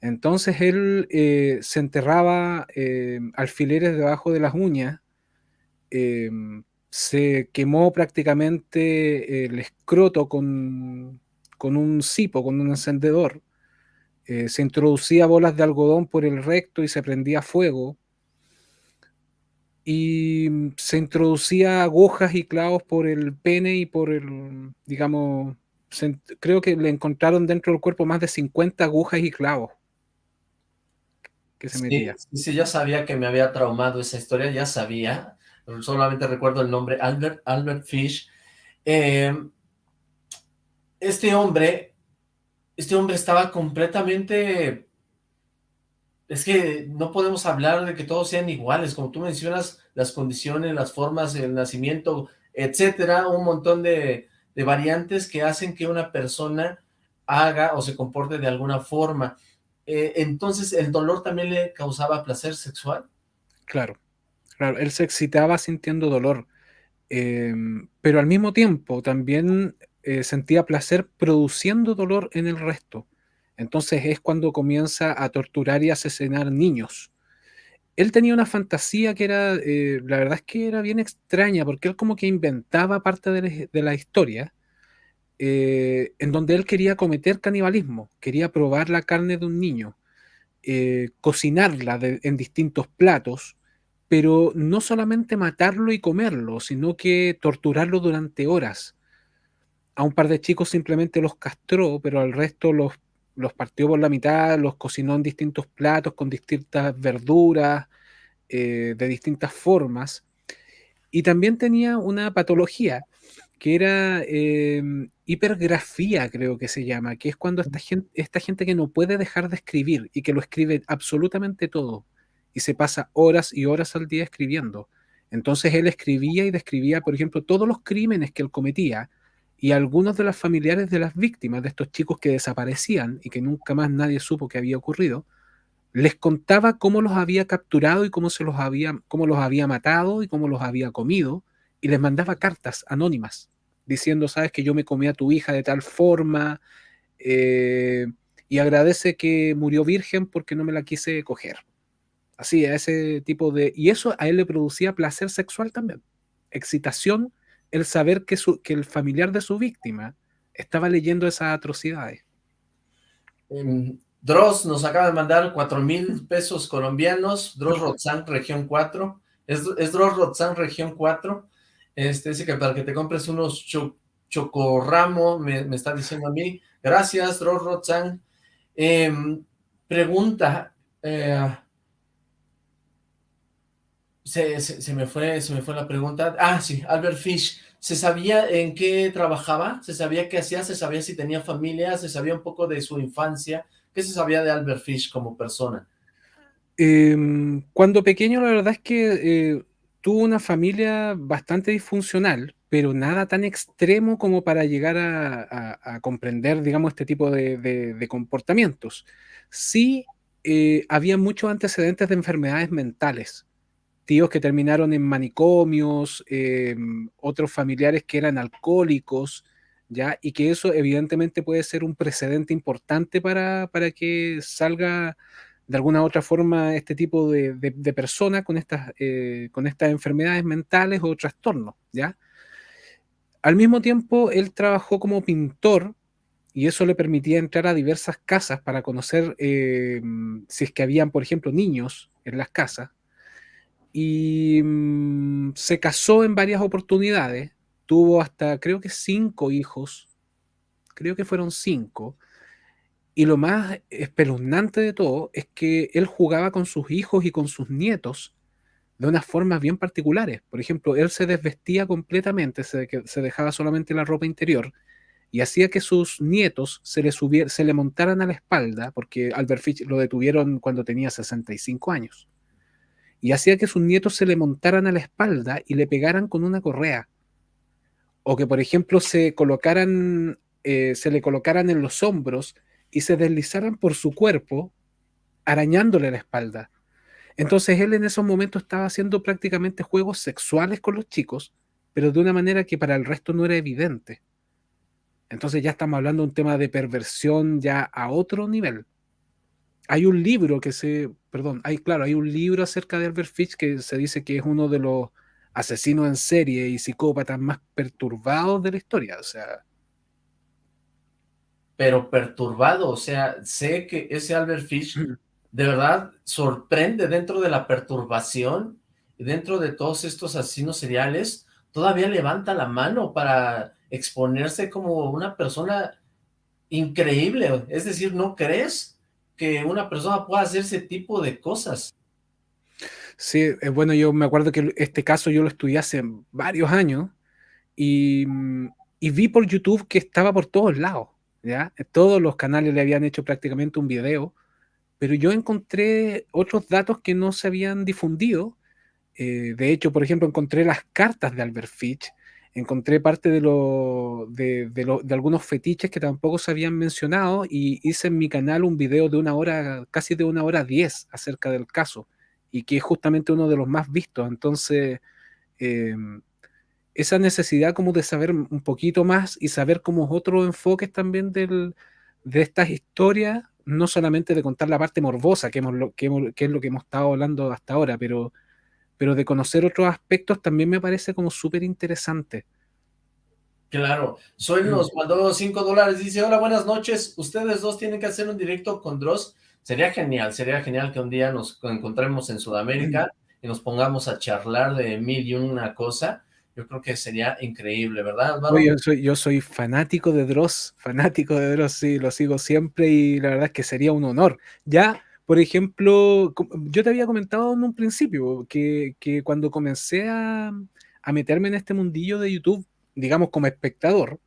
Entonces él eh, se enterraba eh, alfileres debajo de las uñas, eh, se quemó prácticamente el escroto con, con un cipo, con un encendedor, se introducía bolas de algodón por el recto y se prendía fuego, y se introducía agujas y clavos por el pene y por el, digamos, creo que le encontraron dentro del cuerpo más de 50 agujas y clavos que se metía. Sí, ya sabía que me había traumado esa historia, ya sabía, solamente recuerdo el nombre, Albert, Albert Fish. Eh, este hombre este hombre estaba completamente... Es que no podemos hablar de que todos sean iguales, como tú mencionas, las condiciones, las formas, el nacimiento, etcétera, un montón de, variantes que hacen que una persona haga o se comporte de alguna forma. Eh, entonces, ¿el dolor también le causaba placer sexual? Claro, claro, él se excitaba sintiendo dolor, em, pero al mismo tiempo también eh, sentía placer produciendo dolor en el resto. Entonces es cuando comienza a torturar y asesinar niños. Él tenía una fantasía que era, eh, la verdad es que era bien extraña, porque él como que inventaba parte de la, historia, eh, en donde él quería cometer canibalismo, quería probar la carne de un niño, cocinarla en distintos platos, pero no solamente matarlo y comerlo, sino que torturarlo durante horas, a un par de chicos simplemente los castró, pero al resto los, los partió por la mitad, los cocinó en distintos platos con distintas verduras, eh, de distintas formas. Y también tenía una patología que era em, hipergrafía, creo que se llama, que es cuando esta gente, esta gente que no puede dejar de escribir y que lo escribe absolutamente todo y se pasa horas y horas al día escribiendo. Entonces él escribía y describía, por ejemplo, todos los crímenes que él cometía y algunos de los familiares de las víctimas, de estos chicos que desaparecían y que nunca más nadie supo que había ocurrido, les contaba cómo los había capturado y cómo, se los, había, cómo los había matado y cómo los había comido, y les mandaba cartas anónimas diciendo, sabes que yo me comí a tu hija de tal forma, eh, y agradece que murió virgen porque no me la quise coger. Así, a ese tipo de... Y eso a él le producía placer sexual también, excitación, el saber que, su, que el familiar de su víctima estaba leyendo esas atrocidades. Em, Dross nos acaba de mandar cuatro mil pesos colombianos, Dross Rotzán, región 4, es, es Dross Rotzán, región 4, este, que para que te compres unos chocorramo, me, está diciendo a mí, gracias Dross Rotzán, em, pregunta, eh, se, se, me fue, se me fue la pregunta, ah sí, Albert Fish, ¿Se sabía en qué trabajaba? ¿Se sabía qué hacía? ¿Se sabía si tenía familia? ¿Se sabía un poco de su infancia? ¿Qué se sabía de Albert Fish como persona? Em, cuando pequeño la verdad es que eh, tuvo una familia bastante disfuncional, pero nada tan extremo como para llegar a, comprender, digamos, este tipo de, comportamientos. Sí, eh, había muchos antecedentes de enfermedades mentales, tíos que terminaron en manicomios, em, otros familiares que eran alcohólicos, ¿ya? Y que eso evidentemente puede ser un precedente importante para, que salga de alguna otra forma este tipo de, de, persona con estas, eh, con estas enfermedades mentales o trastornos, ¿ya? Al mismo tiempo, él trabajó como pintor y eso le permitía entrar a diversas casas para conocer em, si es que habían, por ejemplo, niños en las casas, y mm, se casó en varias oportunidades, tuvo hasta creo que cinco hijos, creo que fueron cinco, y lo más espeluznante de todo es que él jugaba con sus hijos y con sus nietos de unas formas bien particulares. Por ejemplo, él se desvestía completamente, se, dejaba solamente la ropa interior y hacía que sus nietos se le, se le montaran a la espalda, porque Albert Fitch lo detuvieron cuando tenía 65 años y hacía que sus nietos se le montaran a la espalda y le pegaran con una correa. O que, por ejemplo, se colocaran, eh, se le colocaran en los hombros y se deslizaran por su cuerpo, arañándole la espalda. Entonces él en esos momentos estaba haciendo prácticamente juegos sexuales con los chicos, pero de una manera que para el resto no era evidente. Entonces ya estamos hablando de un tema de perversión ya a otro nivel hay un libro que se, perdón, hay, claro, hay un libro acerca de Albert Fish que se dice que es uno de los asesinos en serie y psicópatas más perturbados de la historia, o sea. Pero perturbado, o sea, sé que ese Albert Fish de verdad sorprende dentro de la perturbación y dentro de todos estos asesinos seriales, todavía levanta la mano para exponerse como una persona increíble, es decir, ¿no crees? que una persona pueda hacer ese tipo de cosas. Sí, eh, bueno, yo me acuerdo que este caso yo lo estudié hace varios años y, y, vi por YouTube que estaba por todos lados, ¿ya? Todos los canales le habían hecho prácticamente un video, pero yo encontré otros datos que no se habían difundido. Eh, de hecho, por ejemplo, encontré las cartas de Albert Fitch, encontré parte de, algunos fetiches que tampoco se habían mencionado y hice en mi canal un video de una hora, casi de una hora diez acerca del caso y que es justamente uno de los más vistos. Entonces, em, esa necesidad como de saber un poquito más y saber como otros enfoques también del, de estas historias, no solamente de contar la parte morbosa, que, hemos, que, que es lo que hemos estado hablando hasta ahora, pero pero de conocer otros aspectos también me parece como súper interesante. Claro, Soy nos mandó 5 dólares, dice, hola, buenas noches, ustedes dos tienen que hacer un directo con Dross, sería genial, sería genial que un día nos encontremos en Sudamérica mm. y nos pongamos a charlar de mil y una cosa, yo creo que sería increíble, ¿verdad, yo, soy, yo soy fanático de Dross, fanático de Dross, sí, lo sigo siempre y la verdad es que sería un honor. Ya por ejemplo, yo te había comentado en un principio que, cuando comencé a, meterme en este mundillo de YouTube, digamos como espectador,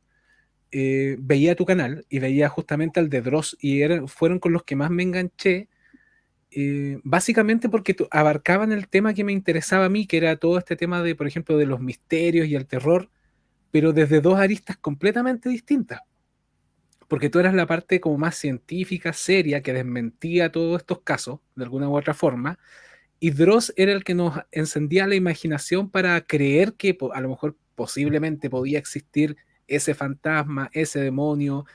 eh, veía tu canal y veía justamente al de Dross y fueron con los que más me enganché, eh, básicamente porque abarcaban el tema que me interesaba a mí, que era todo este tema de, por ejemplo, de los misterios y el terror, pero desde dos aristas completamente distintas. Porque tú eras la parte como más científica, seria, que desmentía todos estos casos, de alguna u otra forma, y Dross era el que nos encendía la imaginación para creer que a lo mejor posiblemente podía existir ese fantasma, ese demonio,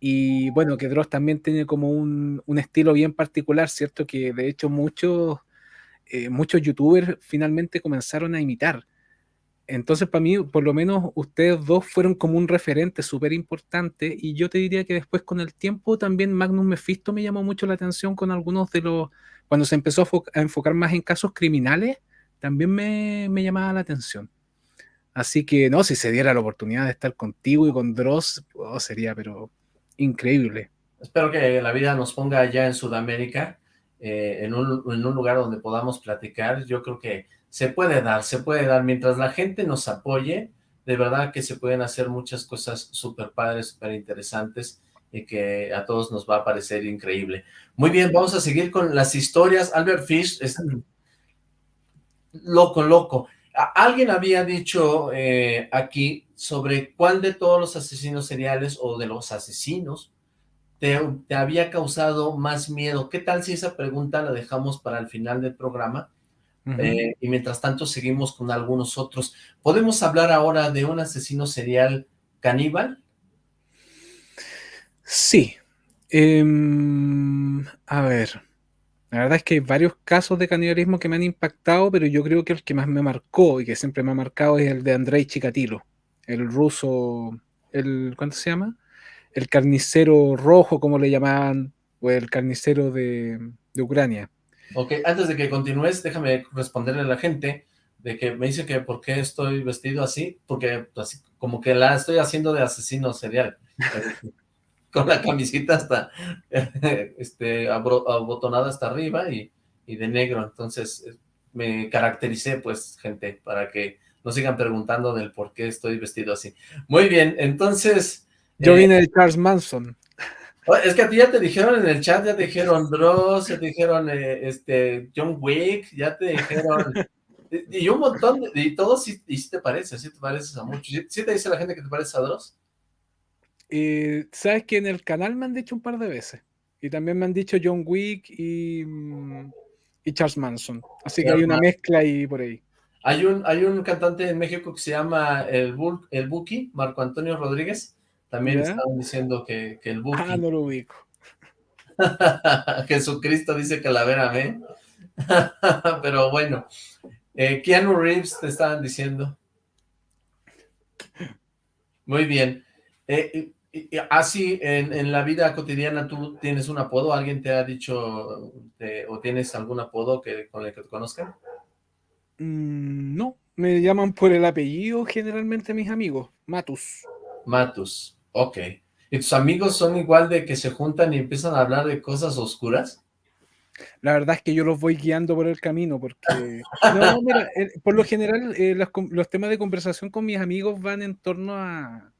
Y bueno, que Dross también tiene como un, un estilo bien particular, ¿cierto? Que de hecho muchos, eh, muchos youtubers finalmente comenzaron a imitar. Entonces, para mí, por lo menos ustedes dos fueron como un referente súper importante y yo te diría que después con el tiempo también Magnus Mephisto me llamó mucho la atención con algunos de los, cuando se empezó a, enfocar más en casos criminales, también me, me, llamaba la atención. Así que, no, si se diera la oportunidad de estar contigo y con Dross, oh, sería, pero increíble. Espero que la vida nos ponga allá en Sudamérica, eh, en, un, lugar donde podamos platicar. Yo creo que se puede dar, se puede dar. Mientras la gente nos apoye, de verdad que se pueden hacer muchas cosas súper padres, súper interesantes y que a todos nos va a parecer increíble. Muy bien, vamos a seguir con las historias. Albert Fish es loco, loco. Alguien había dicho eh, aquí sobre cuál de todos los asesinos seriales o de los asesinos te, te, había causado más miedo. ¿Qué tal si esa pregunta la dejamos para el final del programa? Uh -huh. eh, y mientras tanto seguimos con algunos otros. ¿Podemos hablar ahora de un asesino serial caníbal? Sí. Eh, a ver. La verdad es que hay varios casos de canibalismo que me han impactado, pero yo creo que el que más me marcó y que siempre me ha marcado es el de Andrei Chikatilo, el ruso, el ¿cuánto se llama? El carnicero rojo, como le llamaban, o el carnicero de, de Ucrania. Ok, antes de que continúes, déjame responderle a la gente de que me dice que por qué estoy vestido así, porque así, como que la estoy haciendo de asesino serial. con la camisita hasta este, abotonada hasta arriba y, y, de negro, entonces me caractericé pues gente para que no sigan preguntando del por qué estoy vestido así. Muy bien, entonces... Yo eh, vine de Charles Manson. Es que a ti ya te dijeron en el chat, ya te dijeron Dross, ya te dijeron eh, este, John Wick, ya te dijeron... y un montón, de, y todos sí, y sí te parece, sí te pareces a muchos. ¿Sí, ¿Sí te dice la gente que te parece a Dross? Eh, Sabes que en el canal me han dicho un par de veces. Y también me han dicho John Wick y, y Charles Manson. Así que hay una mezcla ahí por ahí. Hay un, hay un cantante en México que se llama el, el Buki, Marco Antonio Rodríguez. También ¿Ya? estaban diciendo que, que el Buki. Ah, no lo ubico. Jesucristo dice que la vera amén. Pero bueno, eh, Keanu Reeves te estaban diciendo. Muy bien. Eh, así en, en, la vida cotidiana tú tienes un apodo, alguien te ha dicho te, o tienes algún apodo que con el que te conozcan? Mm, no, me llaman por el apellido generalmente mis amigos, Matus. Matus, ok. ¿Y tus amigos son igual de que se juntan y empiezan a hablar de cosas oscuras? La verdad es que yo los voy guiando por el camino, porque no, mira, eh, por lo general eh, los, los temas de conversación con mis amigos van en torno a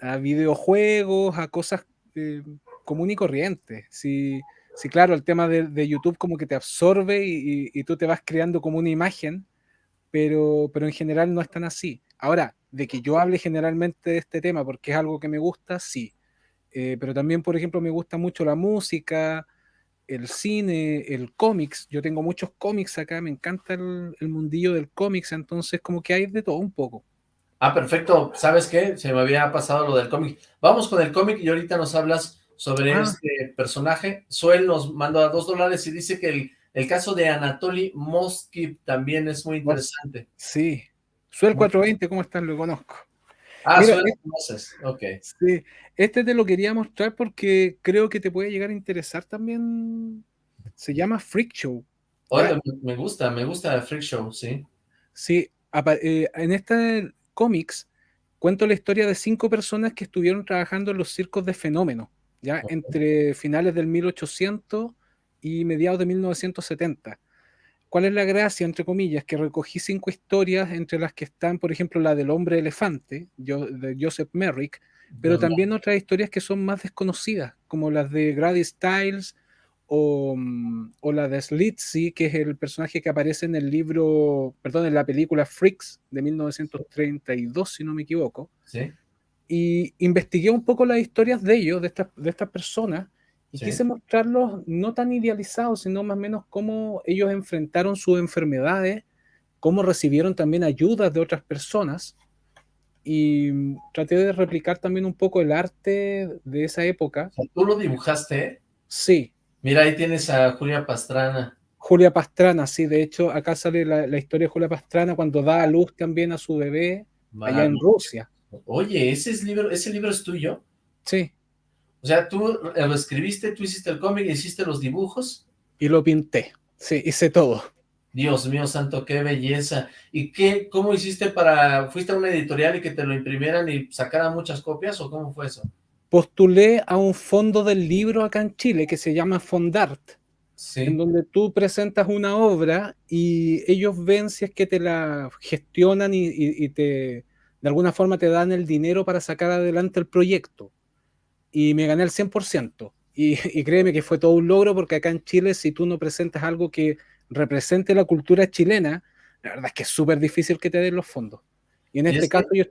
a videojuegos, a cosas eh, común y corrientes. Si, si, claro, el tema de, de, YouTube como que te absorbe y, tú te vas creando como una imagen, pero, pero en general no es tan así. Ahora, de que yo hable generalmente de este tema porque es algo que me gusta, sí. Eh, pero también, por ejemplo, me gusta mucho la música, el cine, el cómics. Yo tengo muchos cómics acá, me encanta el, el mundillo del cómics, entonces como que hay de todo un poco. Ah, perfecto. ¿Sabes qué? Se me había pasado lo del cómic. Vamos con el cómic y ahorita nos hablas sobre ah. este personaje. Suel nos mandó a dos dólares y dice que el, el caso de Anatoly Moskip también es muy interesante. Sí. Suel 420, ¿cómo están? Lo conozco. Ah, Mira, Suel conoces. Ok. Sí. Este te lo quería mostrar porque creo que te puede llegar a interesar también. Se llama Freak Show. Oye, me gusta, me gusta Freak Show, sí. Sí, eh, en este cómics, cuento la historia de cinco personas que estuvieron trabajando en los circos de fenómeno, ya entre finales del 1800 y mediados de 1970. ¿Cuál es la gracia, entre comillas? Que recogí cinco historias, entre las que están, por ejemplo, la del hombre elefante, de Joseph Merrick, pero también otras historias que son más desconocidas, como las de Grady Stiles, o, mm, o, la de Slitsy, que es el personaje que aparece en el libro, perdón, en la película Freaks de 1932, si no me equivoco. ¿Sí? Y investigué un poco las historias de ellos, de estas de esta personas, y ¿Sí? quise mostrarlos no tan idealizados, sino más o menos cómo ellos enfrentaron sus enfermedades, cómo recibieron también ayudas de otras personas, y traté de replicar también un poco el arte de esa época. ¿Tú lo dibujaste? Sí. Mira, ahí tienes a Julia Pastrana. Julia Pastrana, sí, de hecho acá sale la, historia de Julia Pastrana cuando da a luz también a su bebé allá en Rusia. Oye, ¿ese, es libro, ¿ese libro es tuyo? Sí. O sea, tú lo escribiste, tú hiciste el cómic, hiciste los dibujos. Y lo pinté, sí, hice todo. Dios mío santo, qué belleza. ¿Y qué, cómo hiciste para, fuiste a una editorial y que te lo imprimieran y sacaran muchas copias o cómo fue eso? Postulé a un fondo del libro acá en Chile que se llama Fondart, sí. en donde tú presentas una obra y ellos ven si es que te la gestionan y, te, de alguna forma te dan el dinero para sacar adelante el proyecto. Y me gané el 100%. Y, y créeme que fue todo un logro porque acá en Chile si tú no presentas algo que represente la cultura chilena, la verdad es que es súper difícil que te den los fondos. Y en este caso yo...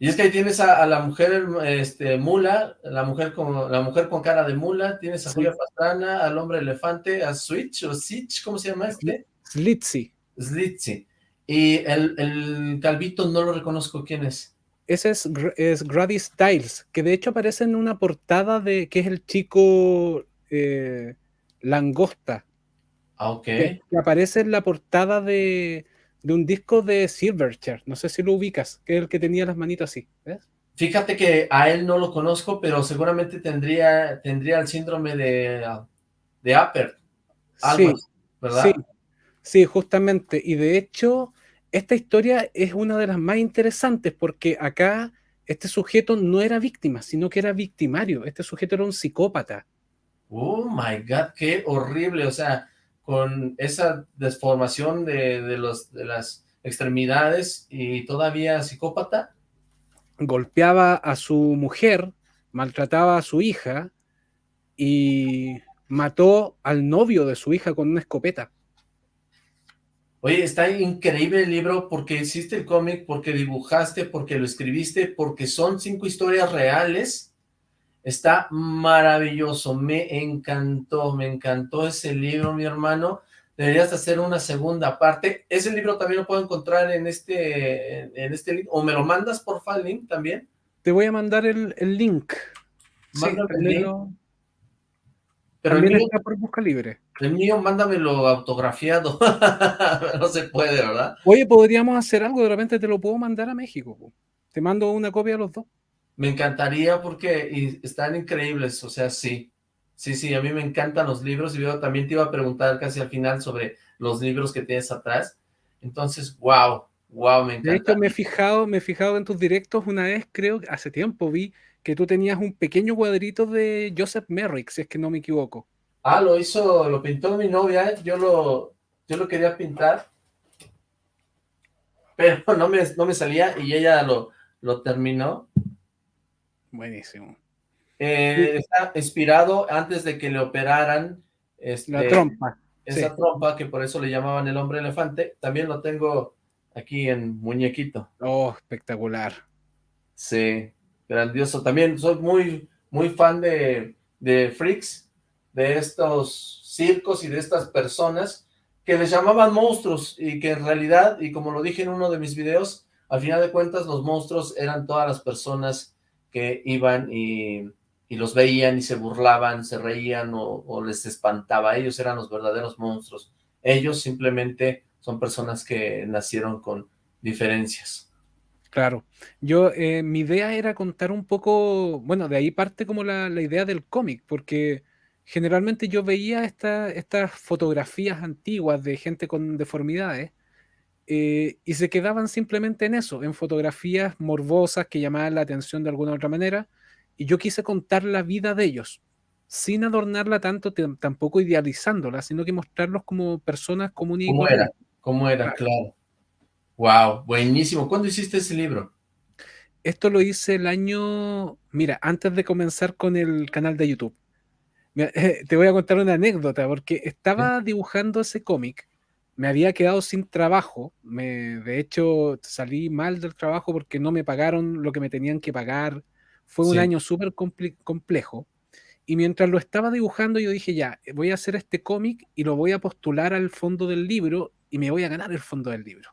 Y es que ahí tienes a, la mujer este, mula, la mujer con la mujer con cara de mula, tienes a Julia Pastrana, al hombre elefante, a Switch o Sitch, ¿cómo se llama este? Slitzy. Slitzy. Y el, el, calvito no lo reconozco, ¿quién es? Ese es, es Grady Styles, que de hecho aparece en una portada de que es el chico eh, Langosta, Ah, que, aparece en la portada de, un disco de Silverchair. No sé si lo ubicas, que es el que tenía las manitas así. ¿ves? Fíjate que a él no lo conozco, pero seguramente tendría, tendría el síndrome de, de Upper. sí, ¿verdad? Sí, sí, justamente. Y de hecho, esta historia es una de las más interesantes porque acá este sujeto no era víctima, sino que era victimario. Este sujeto era un psicópata. Oh my God, qué horrible. O sea, con esa desformación de, los, de las extremidades y todavía psicópata. Golpeaba a su mujer, maltrataba a su hija y mató al novio de su hija con una escopeta. Oye, está increíble el libro porque hiciste el cómic, porque dibujaste, porque lo escribiste, porque son cinco historias reales Está maravilloso, me encantó, me encantó ese libro, mi hermano. Deberías hacer una segunda parte. Ese libro también lo puedo encontrar en este, en este link, o me lo mandas por el link también. Te voy a mandar el, link. Mándame el link. Pero también el está por busca libre. El mío, mándamelo autografiado. no se puede, ¿verdad? Oye, podríamos hacer algo, de repente te lo puedo mandar a México. Te mando una copia a los dos. Me encantaría porque están increíbles, o sea, sí. Sí, sí, a mí me encantan los libros y yo también te iba a preguntar casi al final sobre los libros que tienes atrás. Entonces, wow, wow, me encanta. De hecho, me he fijado, me he fijado en tus directos una vez, creo, hace tiempo vi que tú tenías un pequeño cuadrito de Joseph Merrick, si es que no me equivoco. Ah, lo hizo, lo pintó mi novia, yo lo, yo lo quería pintar, pero no me, no me salía y ella lo, lo terminó. Buenísimo. Eh, está inspirado antes de que le operaran este, la trompa. Esa trompa, que por eso le llamaban el hombre elefante, también lo tengo aquí en muñequito. Oh, espectacular. Sí, grandioso. También soy muy, muy fan de, de Freaks, de estos circos y de estas personas que les llamaban monstruos y que en realidad, y como lo dije en uno de mis videos, al final de cuentas los monstruos eran todas las personas que iban y, los veían y se burlaban, se reían o, les espantaba. Ellos eran los verdaderos monstruos. Ellos simplemente son personas que nacieron con diferencias. Claro. Yo, eh, mi idea era contar un poco, bueno, de ahí parte como la, idea del cómic, porque generalmente yo veía estas fotografías antiguas de gente con deformidades eh, y se quedaban simplemente en eso, en fotografías morbosas que llamaban la atención de alguna otra manera, y yo quise contar la vida de ellos, sin adornarla tanto, tampoco idealizándola, sino que mostrarlos como personas comunes ¿Cómo era? ¿Cómo era? Claro. Wow, buenísimo. ¿Cuándo hiciste ese libro? Esto lo hice el año, mira, antes de comenzar con el canal de YouTube. te voy a contar una anécdota, porque estaba dibujando ese cómic me había quedado sin trabajo. Me, de hecho, salí mal del trabajo porque no me pagaron lo que me tenían que pagar. Fue un año súper complejo. Y mientras lo estaba dibujando, yo dije, ya, voy a hacer este cómic y lo voy a postular al fondo del libro y me voy a ganar el fondo del libro.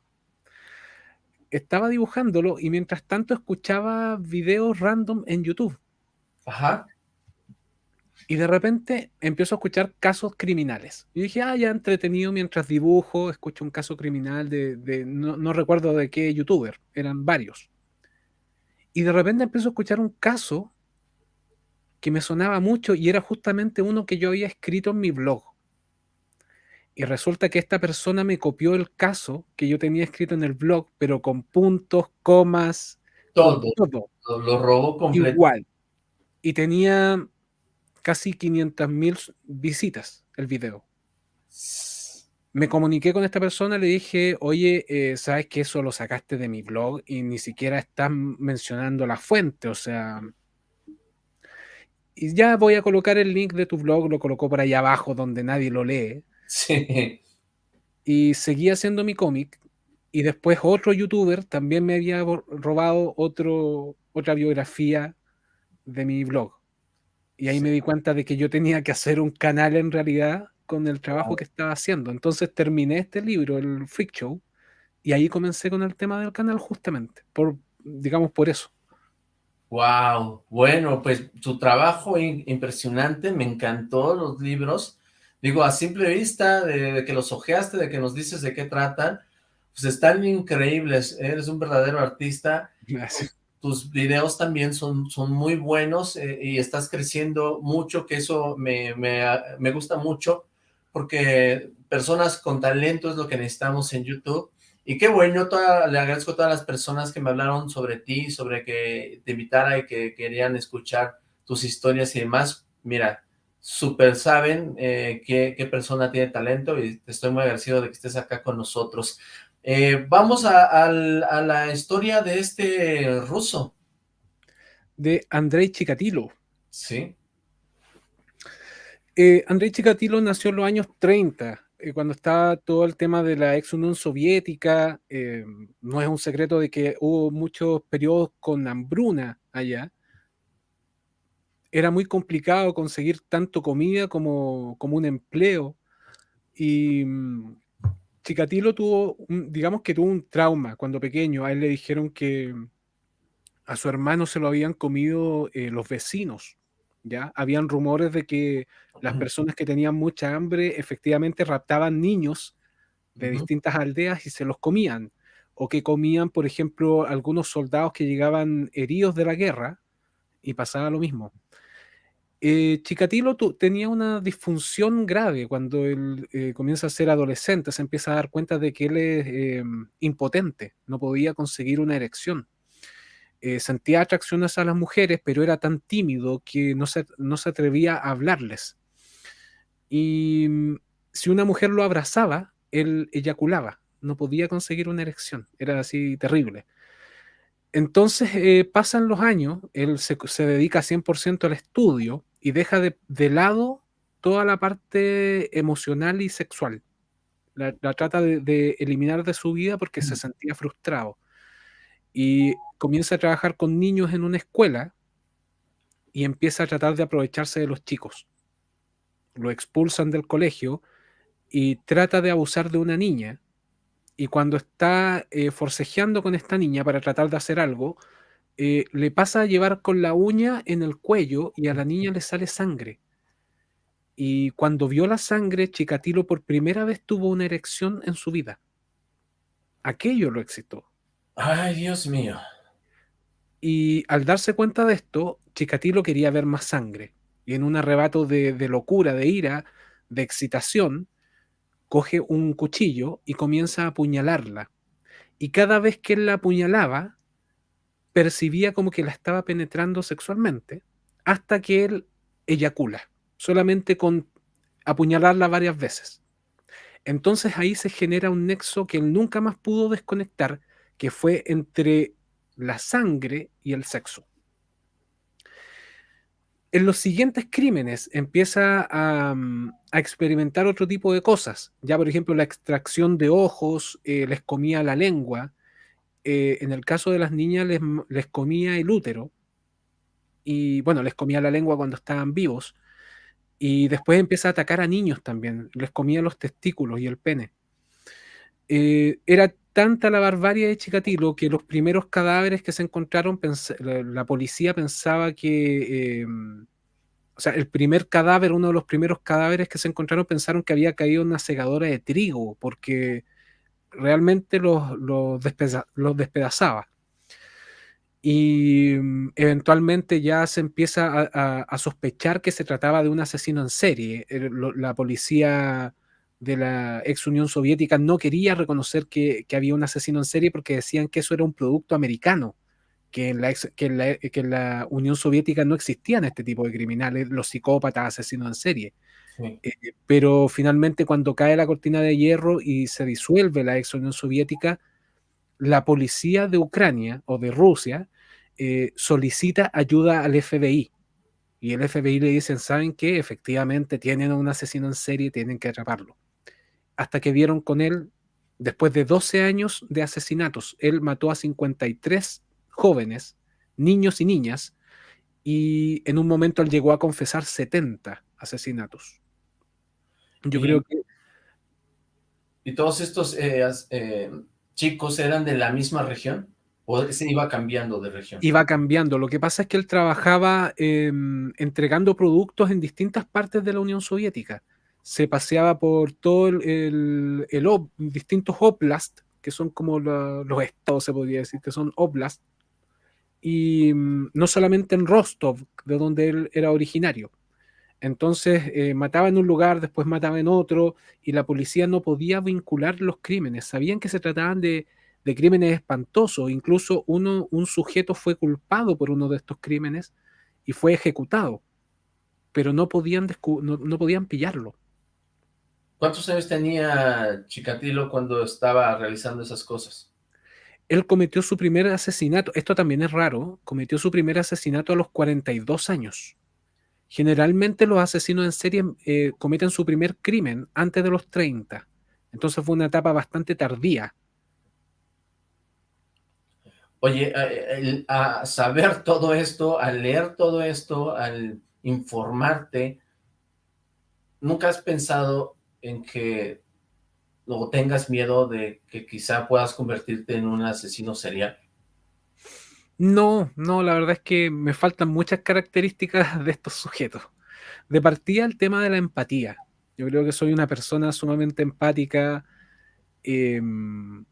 estaba dibujándolo y mientras tanto escuchaba videos random en YouTube. Ajá. Y de repente empiezo a escuchar casos criminales. Y dije, ah, ya entretenido mientras dibujo, escucho un caso criminal de, no, no, recuerdo de qué youtuber, eran varios. Y de repente empiezo a escuchar un caso que me sonaba mucho y era justamente uno que yo había escrito en mi blog. Y resulta que esta persona me copió el caso que yo tenía escrito en el blog, pero con puntos, comas, todo. todo. Lo, robó completo. Igual. Y tenía casi 500 mil visitas el video. Me comuniqué con esta persona, le dije, oye, eh, sabes que eso lo sacaste de mi blog y ni siquiera estás mencionando la fuente, o sea, y ya voy a colocar el link de tu blog, lo colocó por ahí abajo donde nadie lo lee. Sí. Y seguí haciendo mi cómic. Y después otro youtuber también me había robado otro, otra biografía de mi blog. Y ahí me di cuenta de que yo tenía que hacer un canal en realidad con el trabajo que estaba haciendo. Entonces terminé este libro, el Freak Show, y ahí comencé con el tema del canal justamente, por, digamos por eso. Wow, bueno, pues tu trabajo impresionante, me encantó los libros, digo, a simple vista, de, que los ojeaste, de que nos dices de qué tratan, pues están increíbles, eres un verdadero artista. Gracias. Tus videos también son, son muy buenos eh, y estás creciendo mucho, que eso me, me, gusta mucho, porque personas con talento es lo que necesitamos en YouTube. Y qué bueno, le agradezco a todas las personas que me hablaron sobre ti, sobre que te invitara y que querían escuchar tus historias y demás. Mira, súper saben eh, qué, persona tiene talento y estoy muy agradecido de que estés acá con nosotros. Eh, vamos a, la historia de este ruso. De Andrei Chikatilo. Sí. Eh, Andrei Chikatilo nació en los años 30, cuando estaba todo el tema de la ex Unión Soviética. no es un secreto de que hubo muchos periodos con hambruna allá era muy complicado conseguir tanto comida como, como un empleo. Y mm, Chikatilo tuvo, digamos que tuvo un trauma cuando pequeño. A él le dijeron que a su hermano se lo habían comido eh, los vecinos. ¿ya? Habían rumores de que las personas que tenían mucha hambre efectivamente raptaban niños de distintas aldeas y se los comían. O que comían, por ejemplo, algunos soldados que llegaban heridos de la guerra y pasaba lo mismo. Eh, Chikatilo tenía una disfunción grave cuando él eh, comienza a ser adolescente, se empieza a dar cuenta de que él es em, impotente, no podía conseguir una erección. Eh, sentía atracciones a las mujeres, pero era tan tímido que no se, no se atrevía a hablarles. Y mm, si una mujer lo abrazaba, él eyaculaba, no podía conseguir una erección, era así terrible. Entonces eh, pasan los años, él se, dedica 100% al estudio y deja de, lado toda la parte emocional y sexual. La, trata de, eliminar de su vida porque se mm. sentía frustrado. Y comienza a trabajar con niños en una escuela y empieza a tratar de aprovecharse de los chicos. Lo expulsan del colegio y trata de abusar de una niña y cuando está eh, forcejeando con esta niña para tratar de hacer algo, eh, le pasa a llevar con la uña en el cuello y a la niña le sale sangre. Y cuando vio la sangre, Chikatilo por primera vez tuvo una erección en su vida. Aquello lo excitó. Ay, Dios mío. Y al darse cuenta de esto, Chikatilo quería ver más sangre. Y en un arrebato de locura, de ira, de excitación, coge un cuchillo y comienza a apuñalarla. Y cada vez que él la apuñalaba, percibía como que la estaba penetrando sexualmente, hasta que él eyacula, solamente con apuñalarla varias veces. Entonces ahí se genera un nexo que él nunca más pudo desconectar, que fue entre la sangre y el sexo en los siguientes crímenes empieza mm, a, experimentar otro tipo de cosas. Ya, por ejemplo, la extracción de ojos, eh, les comía la lengua. Eh, en el caso de las niñas, les, les, comía el útero. Y bueno, les comía la lengua cuando estaban vivos. Y después empieza a atacar a niños también. Les comía los testículos y el pene. Eh, era tanta la barbarie de Chikatilo que los primeros cadáveres que se encontraron, la, policía pensaba que, em, o sea, el primer cadáver, uno de los primeros cadáveres que se encontraron, pensaron que había caído una segadora de trigo, porque realmente los, los, despedazaba. Y mm, eventualmente ya se empieza a, sospechar que se trataba de un asesino en serie. La policía de la ex Unión Soviética no quería reconocer que, había un asesino en serie porque decían que eso era un producto americano, que en la, que la, Unión Soviética no existían este tipo de criminales, los psicópatas, asesinos en serie. Eh, pero finalmente cuando cae la cortina de hierro y se disuelve la ex Unión Soviética, la policía de Ucrania o de Rusia eh, solicita ayuda al FBI. Y el FBI le dicen, ¿saben qué? Efectivamente tienen a un asesino en serie y tienen que atraparlo hasta que vieron con él, después de 12 años de asesinatos, él mató a 53 jóvenes, niños y niñas, y en un momento él llegó a confesar 70 asesinatos. Yo creo que... ¿Y todos estos eh, eh, chicos eran de la misma región? ¿O se iba cambiando de región? Iba cambiando. Lo que pasa es que él trabajaba em, entregando productos en distintas partes de la Unión Soviética se paseaba por todo el, distintos oblast, que son como los estados, se podría decir, que son oblast, y mm, no solamente en Rostov, de donde él era originario. Entonces eh, mataba en un lugar, después mataba en otro, y la policía no podía vincular los crímenes. Sabían que se trataban de, crímenes espantosos. Incluso uno, un sujeto fue culpado por uno de estos crímenes y fue ejecutado, pero no podían, no podían pillarlo. ¿Cuántos años tenía Chikatilo cuando estaba realizando esas cosas? Él cometió su primer asesinato, esto también es raro, cometió su primer asesinato a los 42 años. Generalmente los asesinos en serie eh, cometen su primer crimen antes de los 30. Entonces fue una etapa bastante tardía. Oye, a saber todo esto, al leer todo esto, al informarte, ¿nunca has pensado en que luego tengas miedo de que quizá puedas convertirte en un asesino serial? No, no, la verdad es que me faltan muchas características de estos sujetos. De partida el tema de la empatía. Yo creo que soy una persona sumamente empática. Em,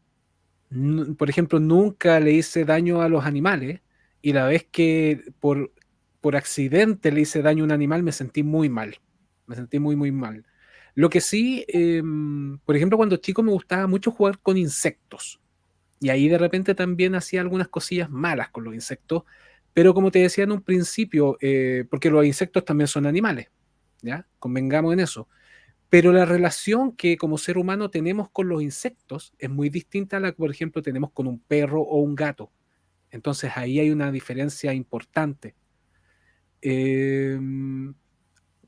por ejemplo, nunca le hice daño a los animales y la vez que por, por accidente le hice daño a un animal me sentí muy mal. Me sentí muy, muy mal. Lo que sí, em, por ejemplo, cuando chico me gustaba mucho jugar con insectos. Y ahí de repente también hacía algunas cosillas malas con los insectos. Pero como te decía en un principio, eh, porque los insectos también son animales, ¿ya? Convengamos en eso. Pero la relación que como ser humano tenemos con los insectos es muy distinta a la que, por ejemplo, tenemos con un perro o un gato. Entonces ahí hay una diferencia importante. Eh,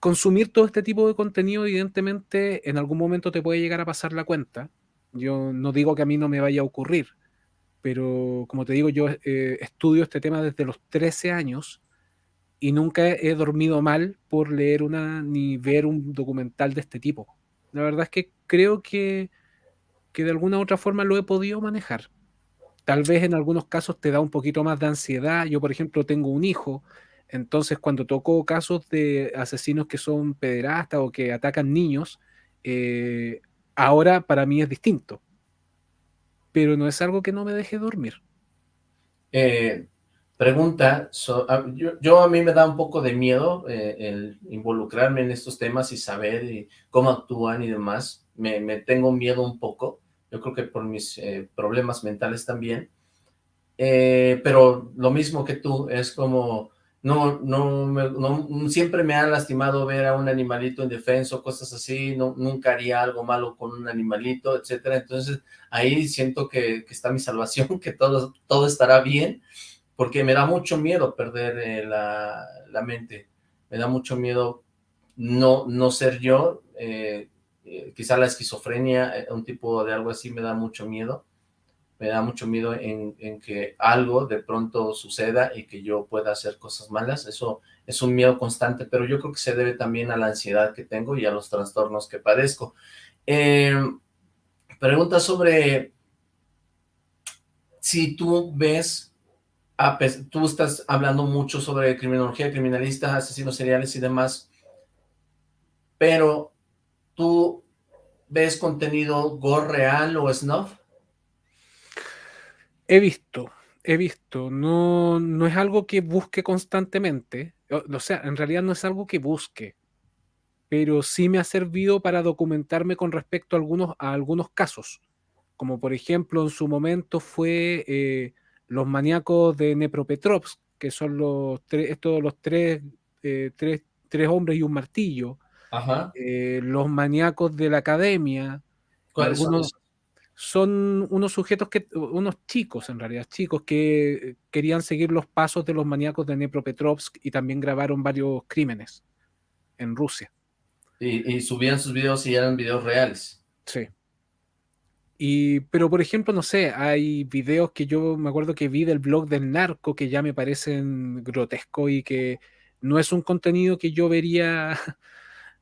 consumir todo este tipo de contenido, evidentemente, en algún momento te puede llegar a pasar la cuenta. Yo no digo que a mí no me vaya a ocurrir, pero como te digo, yo eh, estudio este tema desde los 13 años y nunca he dormido mal por leer una ni ver un documental de este tipo. La verdad es que creo que, que de alguna u otra forma lo he podido manejar. Tal vez en algunos casos te da un poquito más de ansiedad. Yo, por ejemplo, tengo un hijo entonces, cuando toco casos de asesinos que son pederastas o que atacan niños, eh, ahora para mí es distinto. Pero no es algo que no me deje dormir. Eh, pregunta, ah, yo, a mí me da un poco de miedo eh, el involucrarme en estos temas y saber cómo actúan y demás. Me, me, tengo miedo un poco, yo creo que por mis problemas mentales también. pero lo mismo que tú, es como no, no, no, siempre me ha lastimado ver a un animalito indefenso, cosas así, no, nunca haría algo malo con un animalito, etcétera, entonces ahí siento que, está mi salvación, que todo, todo estará bien, porque me da mucho miedo perder eh, la, mente, me da mucho miedo no, no ser yo, eh, eh, quizá la esquizofrenia, un tipo de algo así me da mucho miedo, me da mucho miedo en, que algo de pronto suceda y que yo pueda hacer cosas malas, eso es un miedo constante, pero yo creo que se debe también a la ansiedad que tengo y a los trastornos que padezco. Em, pregunta sobre si tú ves, tú estás hablando mucho sobre criminología, criminalistas, asesinos seriales y demás, pero tú ves contenido gore real o snuff? He visto, he visto. No, no es algo que busque constantemente. O, sea, en realidad no es algo que busque. Pero sí me ha servido para documentarme con respecto a algunos, a algunos casos. Como por ejemplo, en su momento fue eh, los maníacos de Nepropetrovsk, que son los tres, estos los tres, eh, tres, tres hombres y un martillo. Eh, los maníacos de la academia. algunos, son? Unos sujetos que, unos chicos en realidad, chicos que querían seguir los pasos de los maníacos de Dnepropetrovsk y también grabaron varios crímenes en Rusia. Y, subían sus videos y eran videos reales. Sí. Y, pero por ejemplo, no sé, hay videos que yo me acuerdo que vi del blog del narco que ya me parecen grotescos y que no es un contenido que yo vería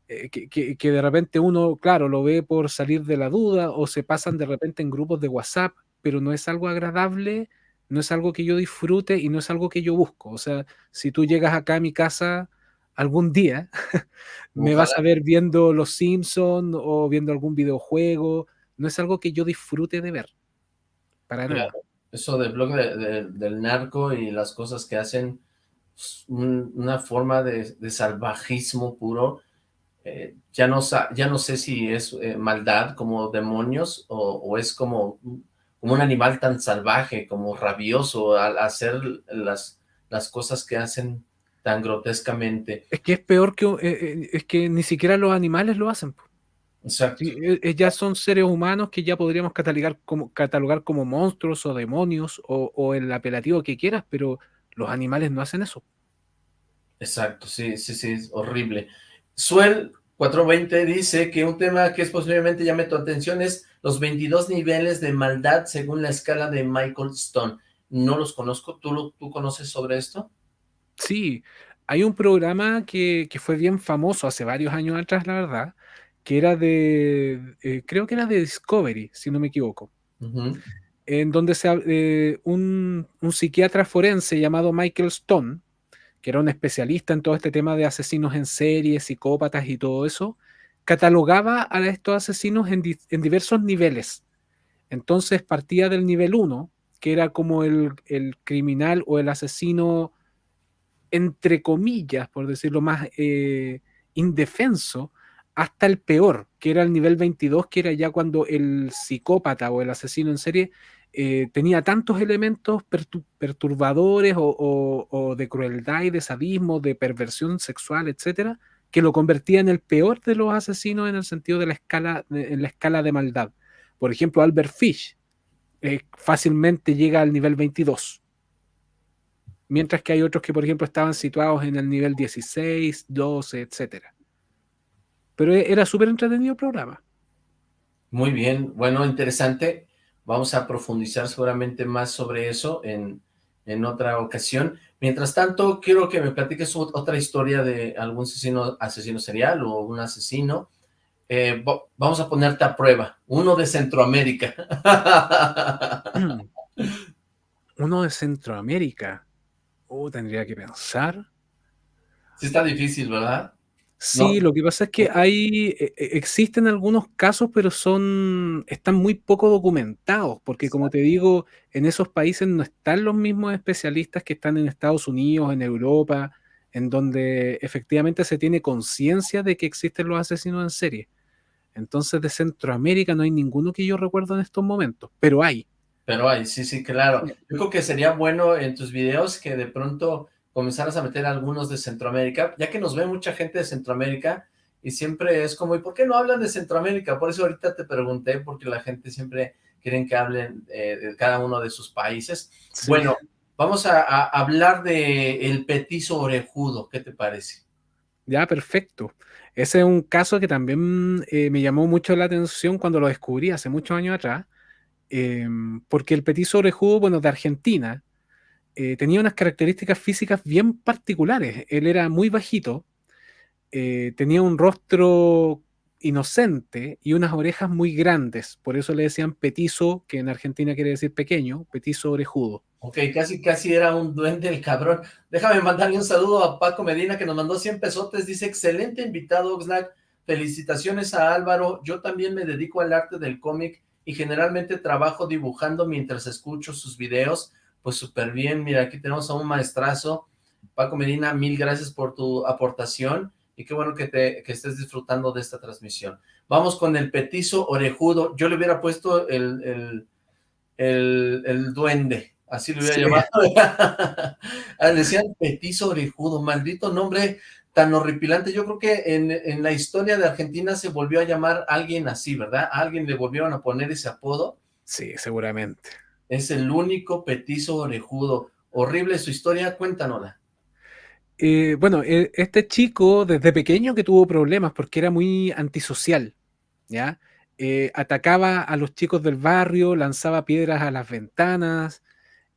eh, que, de repente uno, claro, lo ve por salir de la duda o se pasan de repente en grupos de WhatsApp, pero no es algo agradable, no es algo que yo disfrute y no es algo que yo busco. O sea, si tú llegas acá a mi casa algún día, me vas a ver viendo Los Simpsons o viendo algún videojuego, no es algo que yo disfrute de ver. Para nada. Eso del blog del narco y las cosas que hacen, una forma de salvajismo puro, eh, ya, no, ya no sé si es eh, maldad como demonios o, es como, como un animal tan salvaje, como rabioso al hacer las, las cosas que hacen tan grotescamente. Es que es peor que, eh, es que ni siquiera los animales lo hacen. Exacto. ya son seres humanos que ya podríamos catalogar como, catalogar como monstruos o demonios o, o el apelativo que quieras, pero los animales no hacen eso. Exacto, sí, sí, sí, es horrible. Suel 420 dice que un tema que es posiblemente llame tu atención es los 22 niveles de maldad según la escala de Michael Stone. No los conozco, ¿tú, tú conoces sobre esto? Sí, hay un programa que, fue bien famoso hace varios años atrás, la verdad, que era de, eh, creo que era de Discovery, si no me equivoco, en donde se, eh, un, un psiquiatra forense llamado Michael Stone que era un especialista en todo este tema de asesinos en serie, psicópatas y todo eso, catalogaba a estos asesinos en, diversos niveles. Entonces partía del nivel 1, que era como el, criminal o el asesino, entre comillas, por decirlo más, eh, indefenso, hasta el peor, que era el nivel 22, que era ya cuando el psicópata o el asesino en serie eh, tenía tantos elementos perturbadores o, de crueldad y de sadismo, de perversión sexual, etcétera, que lo convertía en el peor de los asesinos en el sentido de la escala, en la escala de maldad. Por ejemplo, Albert Fish eh, fácilmente llega al nivel 22, mientras que hay otros que, por ejemplo, estaban situados en el nivel 16, 12, etcétera. Pero e, era súper entretenido el programa. Muy bien, bueno, interesante. Vamos a profundizar seguramente más sobre eso en, otra ocasión. Mientras tanto, quiero que me platiques otra historia de algún asesino, asesino serial o un asesino. Eh, vamos a ponerte a prueba. Uno de Centroamérica. Uno de Centroamérica. Oh, tendría que pensar. Sí está difícil, ¿verdad? Sí, lo que pasa es que hay, e, e, existen algunos casos, pero son, están muy poco documentados, porque como te digo, en esos países no están los mismos especialistas que están en Estados Unidos, en Europa, en donde efectivamente se tiene conciencia de que existen los asesinos en serie. Entonces de Centroamérica no hay ninguno que yo recuerdo en estos momentos, pero hay. Pero hay, sí, sí, claro. Yo creo que sería bueno en tus videos que de pronto comenzaras a meter algunos de Centroamérica, ya que nos ve mucha gente de Centroamérica y siempre es como, ¿y por qué no hablan de Centroamérica? Por eso ahorita te pregunté, porque la gente siempre quiere que hablen eh, de cada uno de sus países. Bueno, vamos a, hablar de el petizo orejudo, ¿qué te parece? Ya, perfecto. Ese es un caso que también eh, me llamó mucho la atención cuando lo descubrí hace muchos años atrás, em, porque el petizo orejudo, bueno, de Argentina, eh, tenía unas características físicas bien particulares. Él era muy bajito, eh, tenía un rostro inocente y unas orejas muy grandes. Por eso le decían petizo, que en Argentina quiere decir pequeño, petizo orejudo. Ok, casi casi era un duende el cabrón. Déjame mandarle un saludo a Paco Medina que nos mandó 100 pesotes. Dice, excelente invitado, Oxlack. Felicitaciones a Álvaro. Yo también me dedico al arte del cómic y generalmente trabajo dibujando mientras escucho sus videos. Pues súper bien. Mira, aquí tenemos a un maestrazo. Paco Medina, mil gracias por tu aportación y qué bueno que, te, que estés disfrutando de esta transmisión. Vamos con el petizo orejudo. Yo le hubiera puesto el, el, el, el duende así lo hubiera llamado. Ah, decían petizo orejudo, maldito nombre tan horripilante. Yo creo que en, en, la historia de Argentina se volvió a llamar alguien así, ¿verdad? ¿A alguien le volvieron a poner ese apodo. Sí, seguramente. Es el único petizo orejudo. Horrible su historia, cuéntanosla. Eh, bueno, e, este chico desde pequeño que tuvo problemas porque era muy antisocial, ¿ya? Eh, atacaba a los chicos del barrio, lanzaba piedras a las ventanas,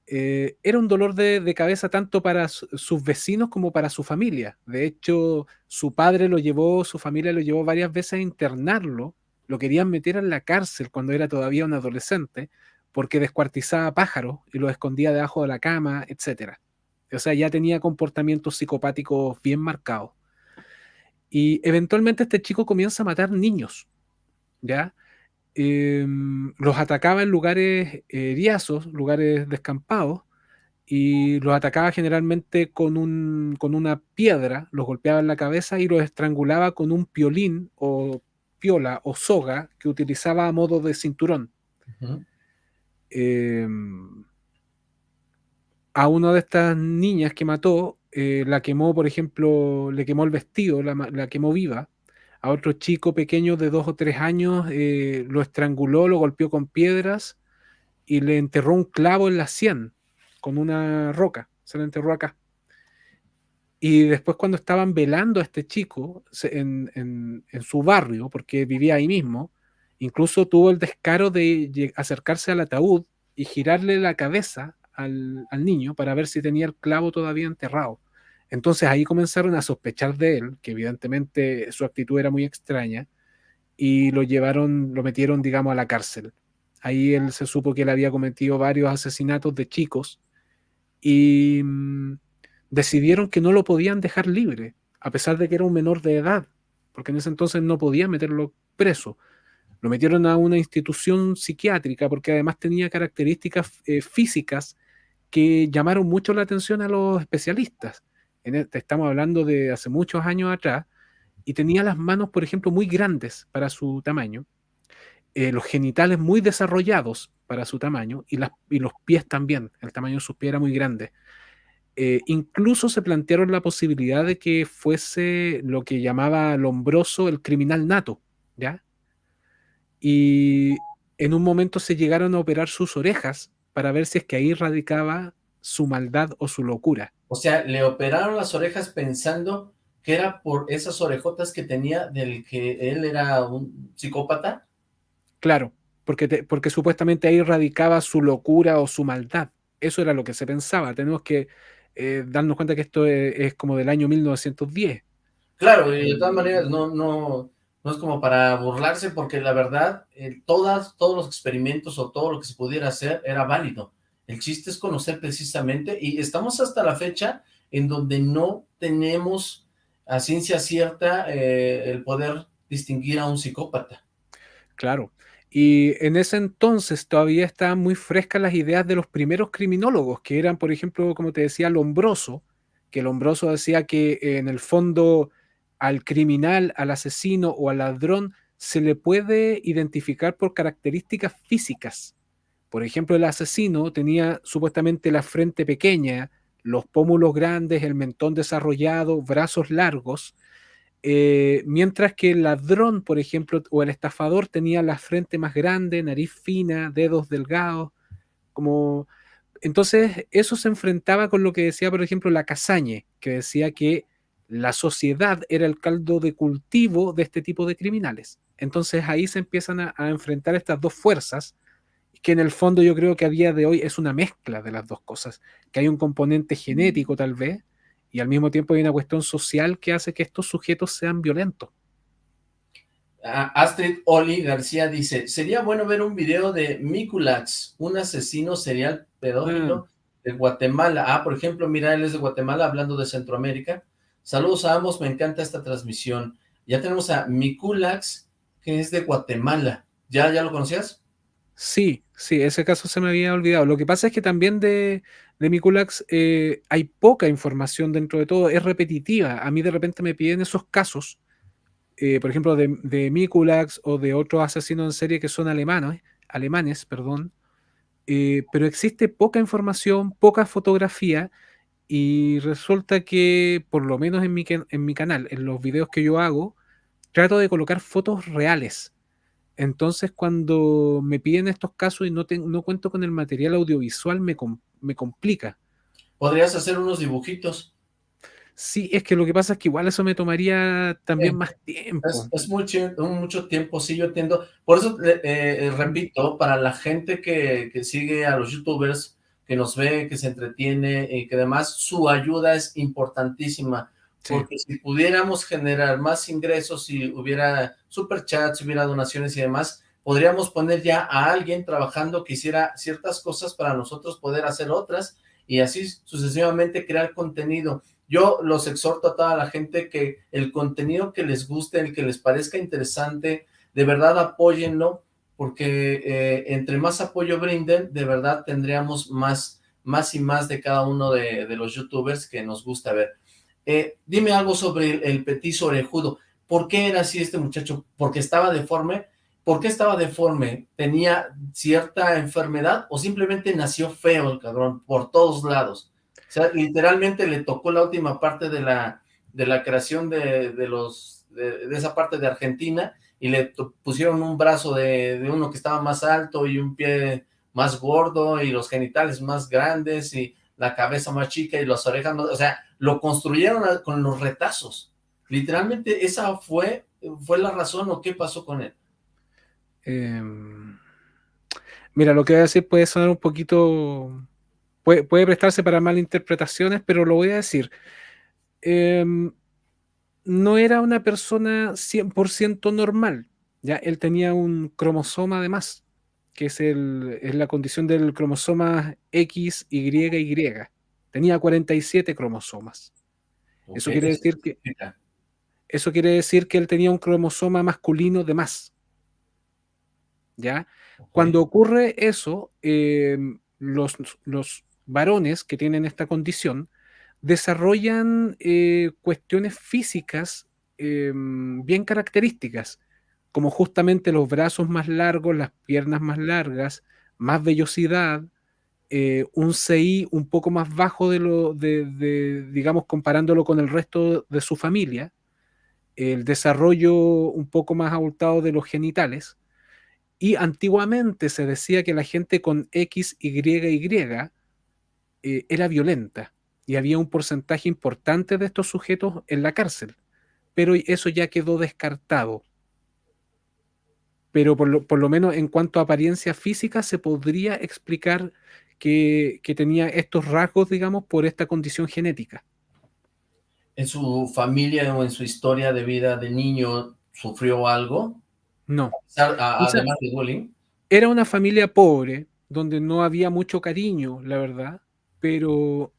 eh, era un dolor de, cabeza tanto para sus vecinos como para su familia. De hecho, su padre lo llevó, su familia lo llevó varias veces a internarlo, lo querían meter en la cárcel cuando era todavía un adolescente, porque descuartizaba pájaros y los escondía debajo de la cama, etc. O sea, ya tenía comportamientos psicopáticos bien marcados. Y eventualmente este chico comienza a matar niños, ¿ya? Em, los atacaba en lugares eriazos, lugares descampados, y los atacaba generalmente con, un, con una piedra, los golpeaba en la cabeza y los estrangulaba con un piolín o piola o soga que utilizaba a modo de cinturón. Em, a una de estas niñas que mató, eh, la quemó, por ejemplo, le quemó el vestido, la quemó viva, a otro chico pequeño de dos o tres años, eh, lo estranguló, lo golpeó con piedras y le enterró un clavo en la sien con una roca, se lo enterró acá. Y después cuando estaban velando a este chico en, su barrio, porque vivía ahí mismo, incluso tuvo el descaro de acercarse al ataúd y girarle la cabeza al, niño para ver si tenía el clavo todavía enterrado. Entonces ahí comenzaron a sospechar de él, que evidentemente su actitud era muy extraña, y lo llevaron, lo metieron, digamos, a la cárcel. Ahí él se supo que él había cometido varios asesinatos de chicos y mm, decidieron que no lo podían dejar libre, a pesar de que era un menor de edad, porque en ese entonces no podían meterlo preso. Lo metieron a una institución psiquiátrica porque además tenía características eh, físicas que llamaron mucho la atención a los especialistas. E, estamos hablando de hace muchos años atrás, y tenía las manos, por ejemplo, muy grandes para su tamaño, eh, los genitales muy desarrollados para su tamaño, y, los pies también, el tamaño de sus pies era muy grande. Eh, incluso se plantearon la posibilidad de que fuese lo que llamaba Lombroso el criminal nato, ¿ya? Y en un momento se llegaron a operar sus orejas para ver si es que ahí radicaba su maldad o su locura. O sea, le operaron las orejas pensando que era por esas orejotas que tenía del que él era un psicópata. Claro, porque, porque supuestamente ahí radicaba su locura o su maldad. Eso era lo que se pensaba. Tenemos que eh, darnos cuenta que esto es, como del año 1910. Claro, y de todas maneras no, no, no es como para burlarse, porque la verdad, eh, todas, todos los experimentos o todo lo que se pudiera hacer era válido. El chiste es conocer precisamente, y estamos hasta la fecha en donde no tenemos a ciencia cierta eh, el poder distinguir a un psicópata. Claro, y en ese entonces todavía estaban muy frescas las ideas de los primeros criminólogos, que eran, por ejemplo, como te decía, Lombroso, que Lombroso decía que en el fondo al criminal, al asesino o al ladrón se le puede identificar por características físicas. Por ejemplo, el asesino tenía supuestamente la frente pequeña, los pómulos grandes, el mentón desarrollado, brazos largos, eh, mientras que el ladrón, por ejemplo, o el estafador tenía la frente más grande, nariz fina, dedos delgados, como... Entonces, eso se enfrentaba con lo que decía, por ejemplo, la Casañe, que decía que la sociedad era el caldo de cultivo de este tipo de criminales. Entonces ahí se empiezan a enfrentar estas dos fuerzas, que en el fondo yo creo que a día de hoy es una mezcla de las dos cosas, que hay un componente genético tal vez, y al mismo tiempo hay una cuestión social que hace que estos sujetos sean violentos. Astrid Oli García dice, sería bueno ver un video de Mikulax, un asesino serial pedófilo mm. de Guatemala. Ah, por ejemplo, mira, él es de Guatemala, hablando de Centroamérica. Saludos a ambos, me encanta esta transmisión. Ya tenemos a Mikulax, que es de Guatemala. ¿Ya, ya lo conocías? Sí, sí, ese caso se me había olvidado. Lo que pasa es que también de, de Mikulax eh, hay poca información dentro de todo, es repetitiva. A mí de repente me piden esos casos eh, por ejemplo, de, de Mikulax o de otros asesinos en serie que son alemanes, alemanes, perdón, eh, pero existe poca información, poca fotografía y resulta que, por lo menos en mi, en mi canal, en los videos que yo hago, trato de colocar fotos reales. Entonces, cuando me piden estos casos y no, no cuento con el material audiovisual, me, me complica. Podrías hacer unos dibujitos. Sí, es que lo que pasa es que igual eso me tomaría también más tiempo. Es, mucho, mucho, tiempo, sí, yo entiendo. Por eso, eh, eh, repito, para la gente que, que, sigue a los youtubers, que nos ve, que se entretiene y que además su ayuda es importantísima. Porque si pudiéramos generar más ingresos, si hubiera superchats, si hubiera donaciones y demás, podríamos poner ya a alguien trabajando que hiciera ciertas cosas para nosotros poder hacer otras y así sucesivamente crear contenido yo los exhorto a toda la gente que el contenido que les guste, el que les parezca interesante, de verdad apóyenlo, porque eh, entre más apoyo brinden, de verdad tendríamos más, más y más de cada uno de, los youtubers que nos gusta ver. Eh, dime algo sobre el, el, petizo orejudo. ¿Por qué era así este muchacho? ¿Porque estaba deforme? ¿Por qué estaba deforme? ¿Tenía cierta enfermedad o simplemente nació feo el cabrón por todos lados? O sea, literalmente le tocó la última parte de la, de la creación de, de los de, esa parte de Argentina y le pusieron un brazo de, de, uno que estaba más alto y un pie más gordo y los genitales más grandes y la cabeza más chica y las orejas más, o sea, lo construyeron con los retazos. Literalmente esa fue, fue la razón o qué pasó con él. Em, mira, lo que voy a decir puede sonar un poquito puede, prestarse para malinterpretaciones, pero lo voy a decir. Em, no era una persona 100% normal, ¿ya? Él tenía un cromosoma además, que es, el, es la condición del cromosoma XYY. Tenía 47 cromosomas. Eso quiere decir que... Eso quiere decir que él tenía un cromosoma masculino de más. ¿Ya? Cuando ocurre eso, em, los, los, varones que tienen esta condición desarrollan eh, cuestiones físicas em, bien características, como justamente los brazos más largos, las piernas más largas, más vellosidad, eh, un CI un poco más bajo de lo de, digamos, comparándolo con el resto de su familia, el desarrollo un poco más abultado de los genitales, y antiguamente se decía que la gente con X, Y eh, era violenta y había un porcentaje importante de estos sujetos en la cárcel, pero eso ya quedó descartado. Pero por lo, menos en cuanto a apariencia física se podría explicar que, tenía estos rasgos, digamos, por esta condición genética. ¿En su familia o en su historia de vida de niño sufrió algo? No. además de bullying. Era una familia pobre, donde no había mucho cariño, la verdad pero,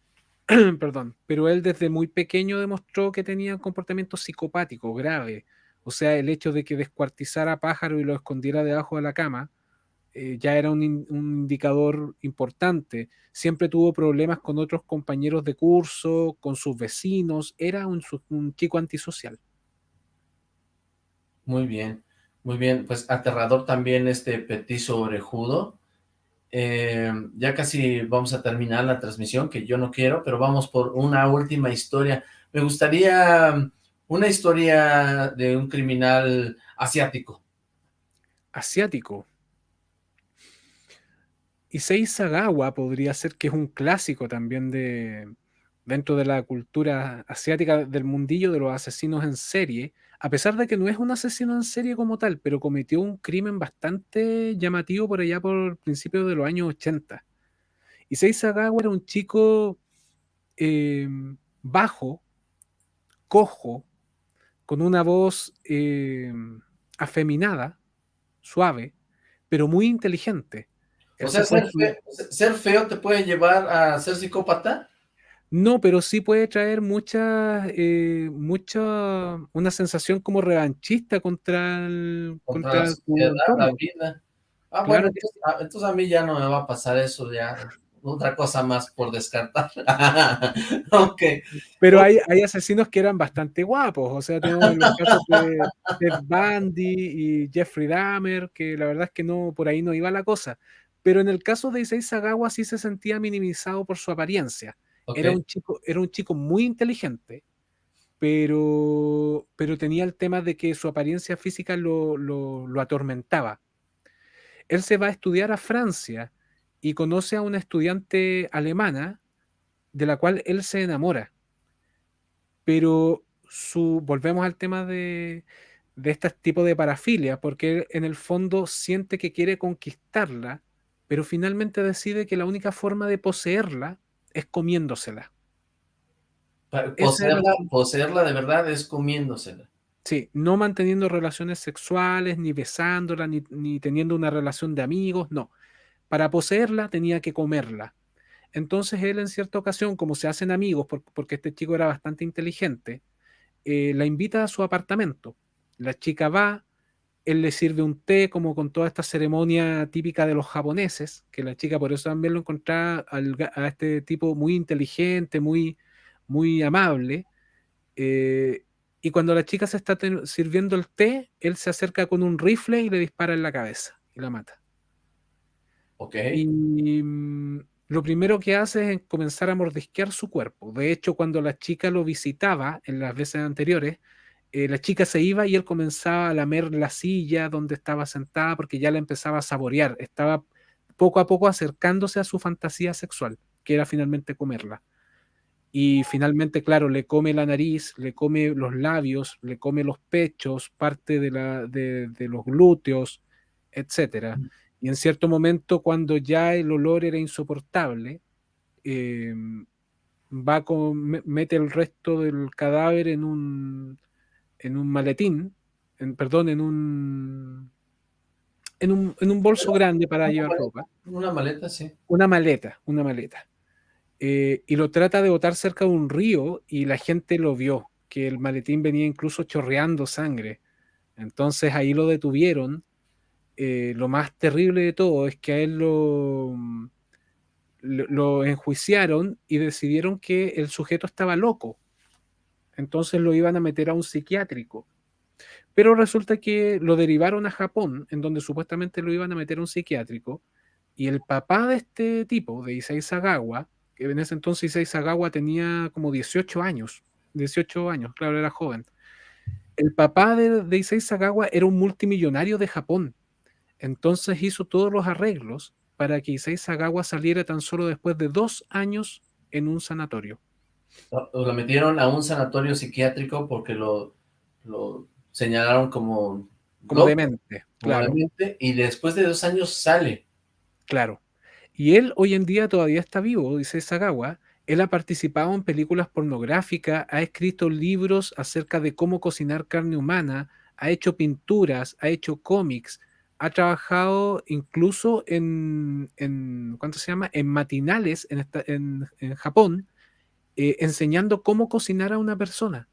perdón, pero él desde muy pequeño demostró que tenía un comportamiento psicopático grave. O sea, el hecho de que descuartizara a pájaro y lo escondiera debajo de la cama eh, ya era un, indicador importante. Siempre tuvo problemas con otros compañeros de curso, con sus vecinos. Era un, chico antisocial. Muy bien, muy bien. Pues aterrador también este petizo orejudo. Eh, ya casi vamos a terminar la transmisión, que yo no quiero, pero vamos por una última historia. Me gustaría um, una historia de un criminal asiático. Asiático. Issei Sagawa podría ser que es un clásico también de dentro de la cultura asiática del mundillo de los asesinos en serie, a pesar de que no es un asesino en serie como tal, pero cometió un crimen bastante llamativo por allá por principios de los años 80. Y Sagawa era un chico em, bajo, cojo, con una voz em, afeminada, suave, pero muy inteligente. o sea, ser feo, te puede llevar a ser psicópata. No, pero sí puede traer mucha, eh, mucha, una sensación como revanchista contra el, contra, la vida. Ah, bueno, ah, entonces, a mí ya no me va a pasar eso, ya otra cosa más por descartar. ok. Pero hay, hay, asesinos que eran bastante guapos, o sea, tenemos los casos de Ted Bundy y Jeffrey Dahmer, que la verdad es que no, por ahí no iba la cosa. Pero en el caso de Issei Sagawa sí se sentía minimizado por su apariencia. Era, un chico, era un chico muy inteligente, pero, pero tenía el tema de que su apariencia física lo, lo, atormentaba. Él se va a estudiar a Francia y conoce a una estudiante alemana de la cual él se enamora. Pero su, volvemos al tema de, de este tipo de parafilia, porque él en el fondo siente que quiere conquistarla, pero finalmente decide que la única forma de poseerla es comiéndosela. Poseerla, poseerla de verdad es comiéndosela. Sí, no manteniendo relaciones sexuales, ni besándola, ni, teniendo una relación de amigos, no. Para poseerla tenía que comerla. Entonces él en cierta ocasión, como se hacen amigos, porque este chico era bastante inteligente, eh, la invita a su apartamento. La chica va, él le sirve un té como con toda esta ceremonia típica de los japoneses, que la chica por eso también lo encontraba a este tipo muy inteligente, muy, muy amable. Eh, y cuando la chica se está sirviendo el té, él se acerca con un rifle y le dispara en la cabeza y la mata. Ok. Y mm, lo primero que hace es comenzar a mordisquear su cuerpo. De hecho, cuando la chica lo visitaba en las veces anteriores, eh, la chica se iba y él comenzaba a lamer la silla donde estaba sentada porque ya la empezaba a saborear. Estaba poco a poco acercándose a su fantasía sexual, que era finalmente comerla. Y finalmente, claro, le come la nariz, le come los labios, le come los pechos, parte de, la, de, los glúteos, etc. Mm. Y en cierto momento, cuando ya el olor era insoportable, em, va con, mete el resto del cadáver en un, en un maletín, en, perdón, en un, en un, en un bolso grande para llevar ropa. Una maleta, sí. Una maleta, una maleta. Eh, y lo trata de botar cerca de un río y la gente lo vio, que el maletín venía incluso chorreando sangre. Entonces ahí lo detuvieron. Eh, lo más terrible de todo es que a él lo, lo enjuiciaron y decidieron que el sujeto estaba loco. Entonces lo iban a meter a un psiquiátrico. Pero resulta que lo derivaron a Japón, en donde supuestamente lo iban a meter a un psiquiátrico, y el papá de este tipo, de Isai Sagawa, que en ese entonces Isai Sagawa tenía como 18 años, 18 años, claro, era joven. El papá de, de Issei Sagawa era un multimillonario de Japón, entonces hizo todos los arreglos para que Issei Sagawa saliera tan solo después de dos años en un sanatorio. Lo metieron a un sanatorio psiquiátrico porque lo, lo señalaron como... Como demente, claro. y después de dos años sale. Claro. Y él hoy en día todavía está vivo, dice Sagawa. Él ha participado en películas pornográficas, ha escrito libros acerca de cómo cocinar carne humana, ha hecho pinturas, ha hecho cómics, ha trabajado incluso en, ¿cuánto se llama? En matinales en, en, Japón, eh, enseñando cómo cocinar a una persona.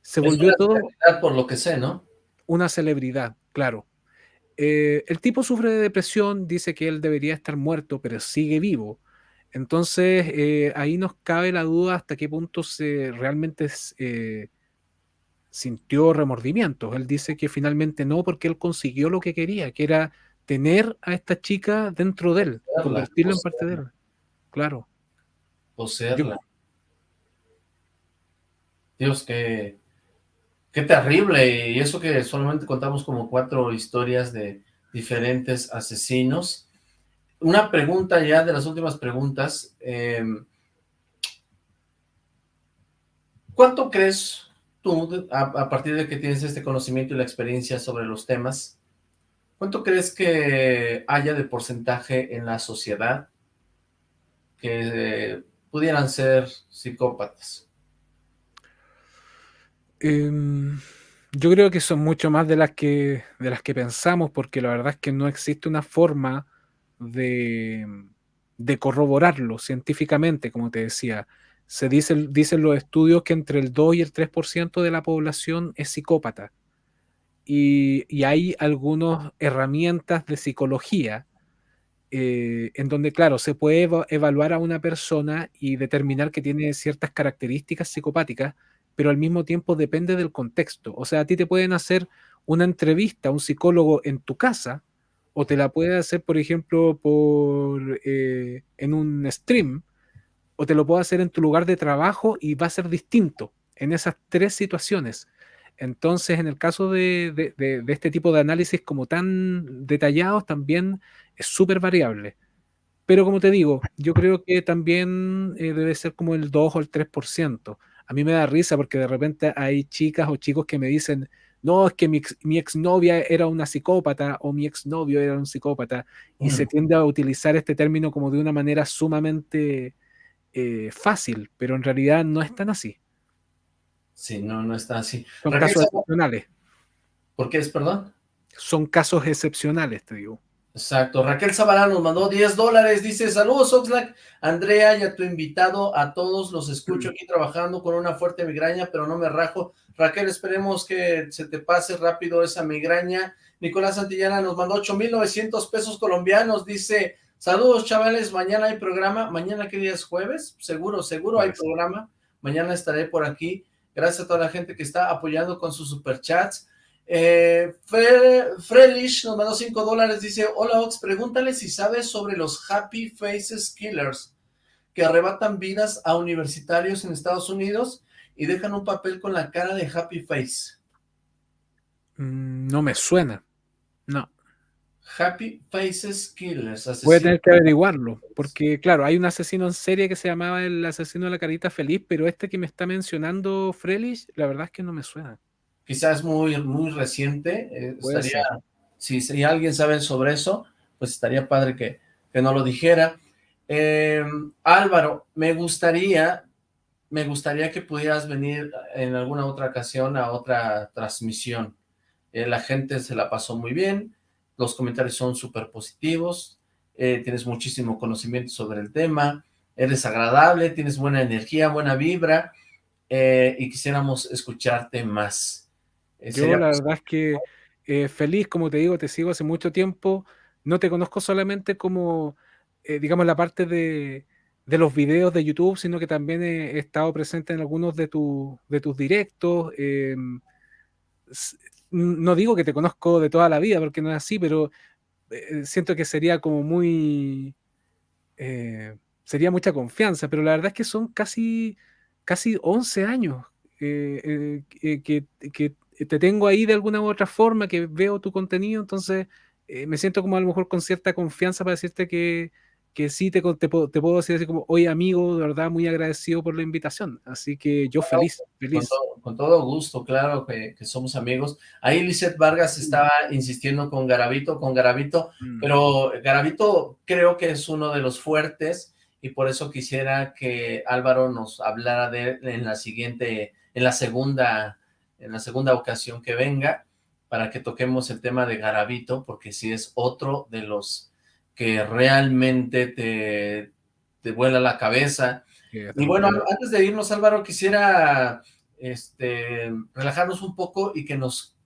Se volvió todo... Por lo que sé, ¿no? Una celebridad, claro. Eh, el tipo sufre de depresión, dice que él debería estar muerto, pero sigue vivo. Entonces, eh, ahí nos cabe la duda hasta qué punto se realmente eh, sintió remordimientos. Él dice que finalmente no, porque él consiguió lo que quería, que era tener a esta chica dentro de él, convertirla en parte de él. Claro. Poseerla. Dios, que Qué terrible, y eso que solamente contamos como cuatro historias de diferentes asesinos. Una pregunta ya de las últimas preguntas. Em, ¿Cuánto crees tú, a, partir de que tienes este conocimiento y la experiencia sobre los temas, cuánto crees que haya de porcentaje en la sociedad que pudieran ser psicópatas? Em, Yo creo que son mucho más de las que, de las que pensamos, porque la verdad es que no existe una forma de, de corroborarlo científicamente, como te decía. Se dice, dicen los estudios que entre el 2 y el 3% de la población es psicópata. Y, y hay algunas herramientas de psicología eh, en donde, claro, se puede evaluar a una persona y determinar que tiene ciertas características psicopáticas, pero al mismo tiempo depende del contexto. O sea, a ti te pueden hacer una entrevista a un psicólogo en tu casa o te la puede hacer, por ejemplo, por, eh, en un stream o te lo puede hacer en tu lugar de trabajo y va a ser distinto en esas tres situaciones. Entonces, en el caso de, este tipo de análisis como tan detallados, también es súper variable. Pero como te digo, yo creo que también eh, debe ser como el 2 o el 3%. A mí me da risa porque de repente hay chicas o chicos que me dicen, no, es que mi, mi exnovia era una psicópata o mi exnovio era un psicópata, y se tiende a utilizar este término como de una manera sumamente eh, fácil, pero en realidad no es tan así. Sí, no, no está así. Son casos excepcionales. ¿Por qué es, perdón? Son casos excepcionales, te digo. Exacto. Raquel Zabalán nos mandó 10 dólares. Dice, saludos Oxlack, Andrea y a tu invitado, a todos los escucho aquí trabajando con una fuerte migraña, pero no me rajo. Raquel, esperemos que se te pase rápido esa migraña. Nicolás Santillana nos mandó 8,900 pesos colombianos. Dice, saludos chavales, mañana hay programa. ¿Mañana qué día es? ¿Jueves? Seguro, seguro hay programa. Mañana estaré por aquí. Gracias a toda la gente que está apoyando con sus superchats. Eh, Frelish nos mandó 5 dólares, dice, hola Ox, pregúntale si sabes sobre los Happy Faces Killers, que arrebatan vidas a universitarios en Estados Unidos y dejan un papel con la cara de Happy Face. Mm, no me suena, no. Happy Faces Killers. Voy a tener que averiguarlo, porque claro, hay un asesino en serie que se llamaba el asesino de la carita feliz, pero este que me está mencionando Frelich, la verdad es que no me suena. Quizás muy, muy reciente, eh, estaría, si, si, alguien sabe sobre eso, pues estaría padre que, que no lo dijera. Eh, Álvaro, me gustaría, me gustaría que pudieras venir en alguna otra ocasión a otra transmisión. Eh, la gente se la pasó muy bien, los comentarios son súper positivos, eh, tienes muchísimo conocimiento sobre el tema, eres agradable, tienes buena energía, buena vibra, eh, y quisiéramos escucharte más. Eh, Yo la verdad es que feliz, como te digo, te sigo hace mucho tiempo, no te conozco solamente como, digamos, la parte de, de, los videos de YouTube, sino que también he, estado presente en algunos de, de tus directos, em, no digo que te conozco de toda la vida, porque no es así, pero eh, siento que sería como muy... Eh, sería mucha confianza, pero la verdad es que son casi, casi 11 años eh, que, que, te tengo ahí de alguna u otra forma, que veo tu contenido, entonces me siento como a lo mejor con cierta confianza para decirte que, que sí te, te, puedo, te puedo decir así como, oye amigo, de verdad muy agradecido por la invitación, así que yo feliz, feliz. Con todo, gusto, claro que, somos amigos. Ahí Lizeth Vargas mm. estaba insistiendo con Garavito, con Garavito, mm. pero Garavito creo que es uno de los fuertes y por eso quisiera que Álvaro nos hablara de él en la siguiente, en la segunda, en la segunda ocasión que venga, para que toquemos el tema de Garavito, porque sí es otro de los que realmente te, te vuela la cabeza. y bueno, antes de irnos, Álvaro, quisiera este, relajarnos un poco y que nos,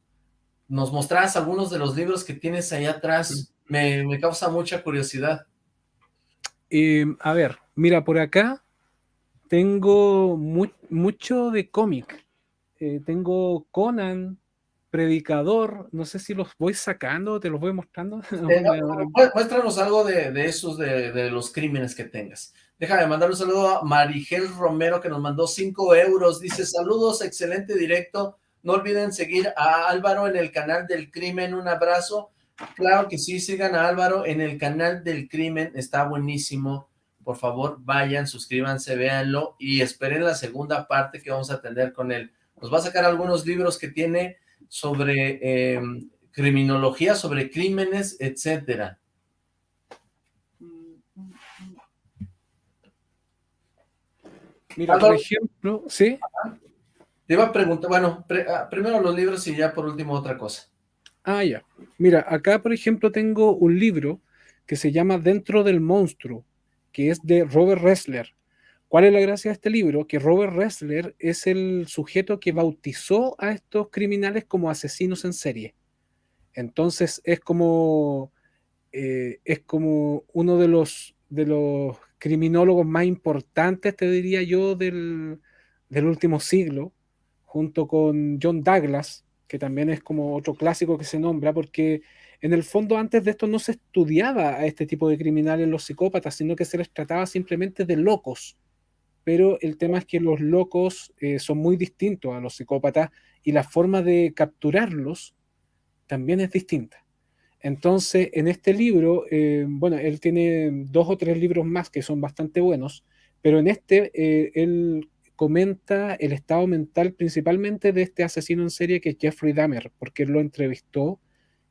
nos mostraras algunos de los libros que tienes ahí atrás. Me, me causa mucha curiosidad. A ver, mira, por acá tengo mucho de cómic. Eh, tengo Conan, predicador, no sé si los voy sacando, te los voy mostrando. muéstranos algo de, esos, de, los crímenes que tengas. Déjame mandar un saludo a Marigel Romero, que nos mandó 5 euros. Dice, saludos, excelente directo. No olviden seguir a Álvaro en el canal del crimen. Un abrazo. Claro que sí, sigan a Álvaro en el canal del crimen. Está buenísimo. Por favor, vayan, suscríbanse, véanlo y esperen la segunda parte que vamos a tener con él. Nos va a sacar algunos libros que tiene sobre eh, criminología, sobre crímenes, etcétera. Mira, por ejemplo, ¿sí? Te iba a preguntar, bueno, ah, primero los libros y ya por último otra cosa. Ah, ya. Mira, acá por ejemplo tengo un libro que se llama Dentro del Monstruo, que es de Robert Ressler. ¿Cuál es la gracia de este libro? Que Robert Ressler es el sujeto que bautizó a estos criminales como asesinos en serie. Entonces es como, eh, es como uno de los, de los criminólogos más importantes, te diría yo, del, del último siglo, junto con John Douglas, que también es como otro clásico que se nombra, porque en el fondo antes de esto no se estudiaba a este tipo de criminales, los psicópatas, sino que se les trataba simplemente de locos. Pero el tema es que los locos eh, son muy distintos a los psicópatas y la forma de capturarlos también es distinta. Entonces, en este libro, eh, bueno, él tiene dos o tres libros más que son bastante buenos, pero en este eh, él comenta el estado mental principalmente de este asesino en serie que es Jeffrey Dahmer, porque él lo entrevistó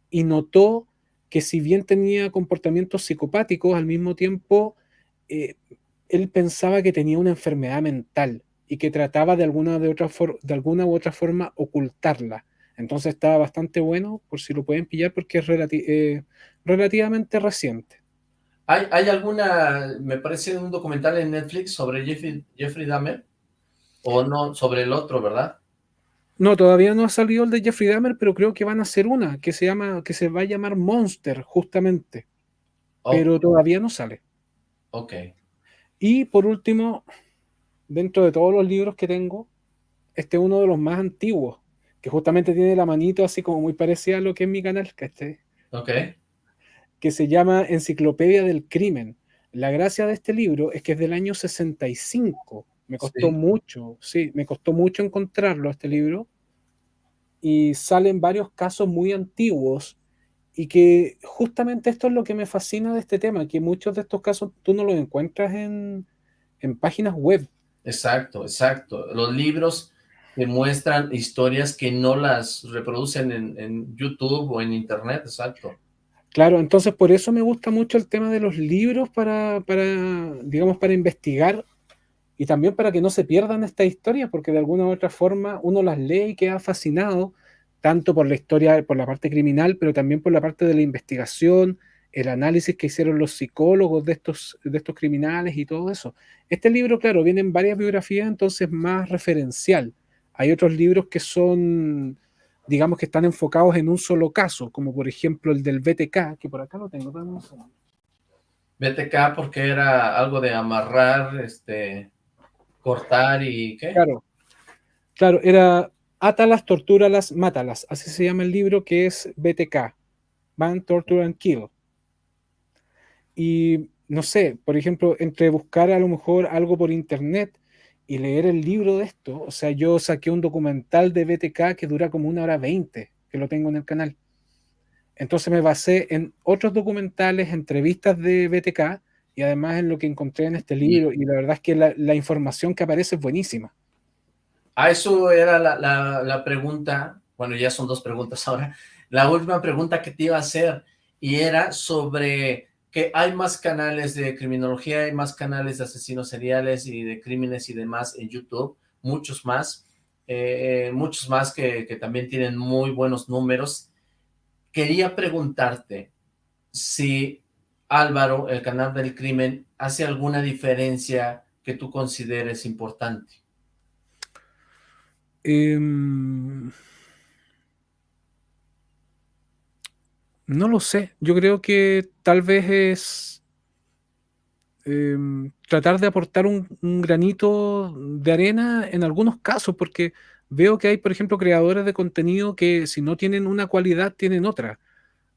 y notó que si bien tenía comportamientos psicopáticos, al mismo tiempo él pensaba que tenía una enfermedad mental y que trataba de alguna, de, otra de alguna u otra forma ocultarla. Entonces estaba bastante bueno, por si lo pueden pillar, porque es eh, relativamente reciente. ¿Hay, ¿Hay, alguna, me parece un documental en Netflix sobre Jeffrey, Jeffrey Dahmer? O no, sobre el otro, ¿verdad? No, todavía no ha salido el de Jeffrey Dahmer, pero creo que van a hacer una que se llama, que se va a llamar Monster, justamente. Pero todavía no sale. Ok. Y por último, dentro de todos los libros que tengo, este es uno de los más antiguos, que justamente tiene la manito así como muy parecida a lo que es mi canal, que este. Ok. Que se llama Enciclopedia del Crimen. La gracia de este libro es que es del año 65 me costó mucho, sí, me costó mucho encontrarlo este libro. Y salen varios casos muy antiguos y que justamente esto es lo que me fascina de este tema, que muchos de estos casos tú no los encuentras en, en páginas web. Exacto, exacto. Los libros te muestran historias que no las reproducen en, en, YouTube o en Internet, exacto. Claro, entonces por eso me gusta mucho el tema de los libros para, para digamos, para investigar y también para que no se pierdan estas historias, porque de alguna u otra forma uno las lee y queda fascinado, tanto por la historia, por la parte criminal, pero también por la parte de la investigación, el análisis que hicieron los psicólogos de estos, de estos criminales y todo eso. Este libro, claro, viene en varias biografías, entonces más referencial. Hay otros libros que son, digamos que están enfocados en un solo caso, como por ejemplo el del BTK, que por acá lo tengo. BTK porque era algo de amarrar, este, cortar y ¿qué? Claro, claro, era Átalas, Tortúralas, Mátalas, así se llama el libro que es BTK, Ban, Torture and Kill. Y no sé, por ejemplo, entre buscar a lo mejor algo por internet y leer el libro de esto, o sea, yo saqué un documental de BTK que dura como una hora veinte, que lo tengo en el canal. Entonces me basé en otros documentales, entrevistas de BTK, y además en lo que encontré en este libro, y la verdad es que la, información que aparece es buenísima. Ah, eso era la, pregunta, bueno, ya son dos preguntas ahora, la última pregunta que te iba a hacer, y era sobre que hay más canales de criminología, hay más canales de asesinos seriales y de crímenes y demás en YouTube, muchos más, eh, muchos más que, que también tienen muy buenos números. Quería preguntarte si Álvaro, el canal del crimen, hace alguna diferencia que tú consideres importante? Em, no lo sé. Yo creo que tal vez es em, tratar de aportar un, granito de arena en algunos casos, porque veo que hay, por ejemplo, creadores de contenido que si no tienen una cualidad, tienen otra.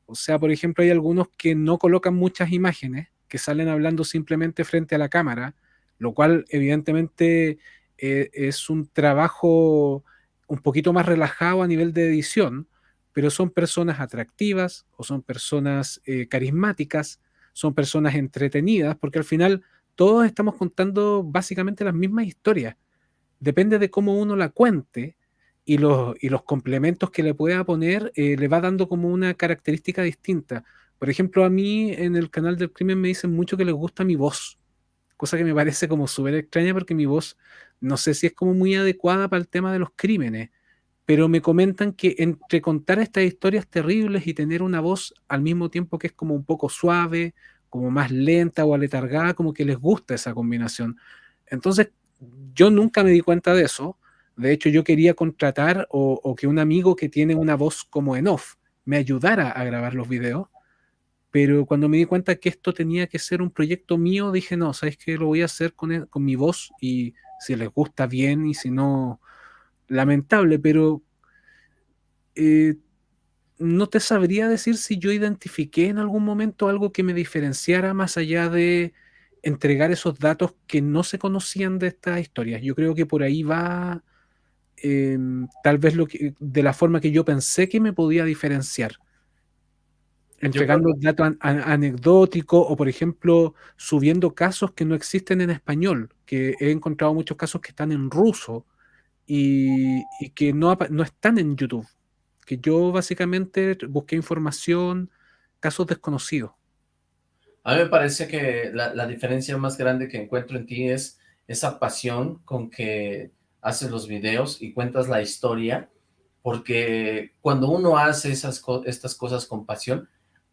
O sea, por ejemplo, hay algunos que no colocan muchas imágenes, que salen hablando simplemente frente a la cámara, lo cual evidentemente eh, es un trabajo un poquito más relajado a nivel de edición, pero son personas atractivas o son personas eh, carismáticas, son personas entretenidas, porque al final todos estamos contando básicamente las mismas historias. Depende de cómo uno la cuente, y los, y los complementos que le pueda poner eh, le va dando como una característica distinta. Por ejemplo, a mí en el canal del crimen me dicen mucho que les gusta mi voz, cosa que me parece como súper extraña porque mi voz no sé si es como muy adecuada para el tema de los crímenes, pero me comentan que entre contar estas historias terribles y tener una voz al mismo tiempo que es como un poco suave, como más lenta o aletargada, como que les gusta esa combinación. Entonces, yo nunca me di cuenta de eso. De hecho, yo quería contratar o, que un amigo que tiene una voz como en off me ayudara a grabar los videos. Pero cuando me di cuenta que esto tenía que ser un proyecto mío, dije, no, ¿sabes qué? Lo voy a hacer con, e, mi voz y si les gusta bien y si no, lamentable. Pero eh, no te sabría decir si yo identifiqué en algún momento algo que me diferenciara más allá de entregar esos datos que no se conocían de estas historias. Yo creo que por ahí va em, tal vez lo que, de la forma que yo pensé que me podía diferenciar. Entregando datos anecdóticos o, por ejemplo, subiendo casos que no existen en español, que he encontrado muchos casos que están en ruso y, que no, no están en YouTube que yo básicamente busqué información, casos desconocidos. A mí me parece que la, diferencia más grande que encuentro en ti es esa pasión con que haces los videos y cuentas la historia, porque cuando uno hace esas estas cosas con pasión,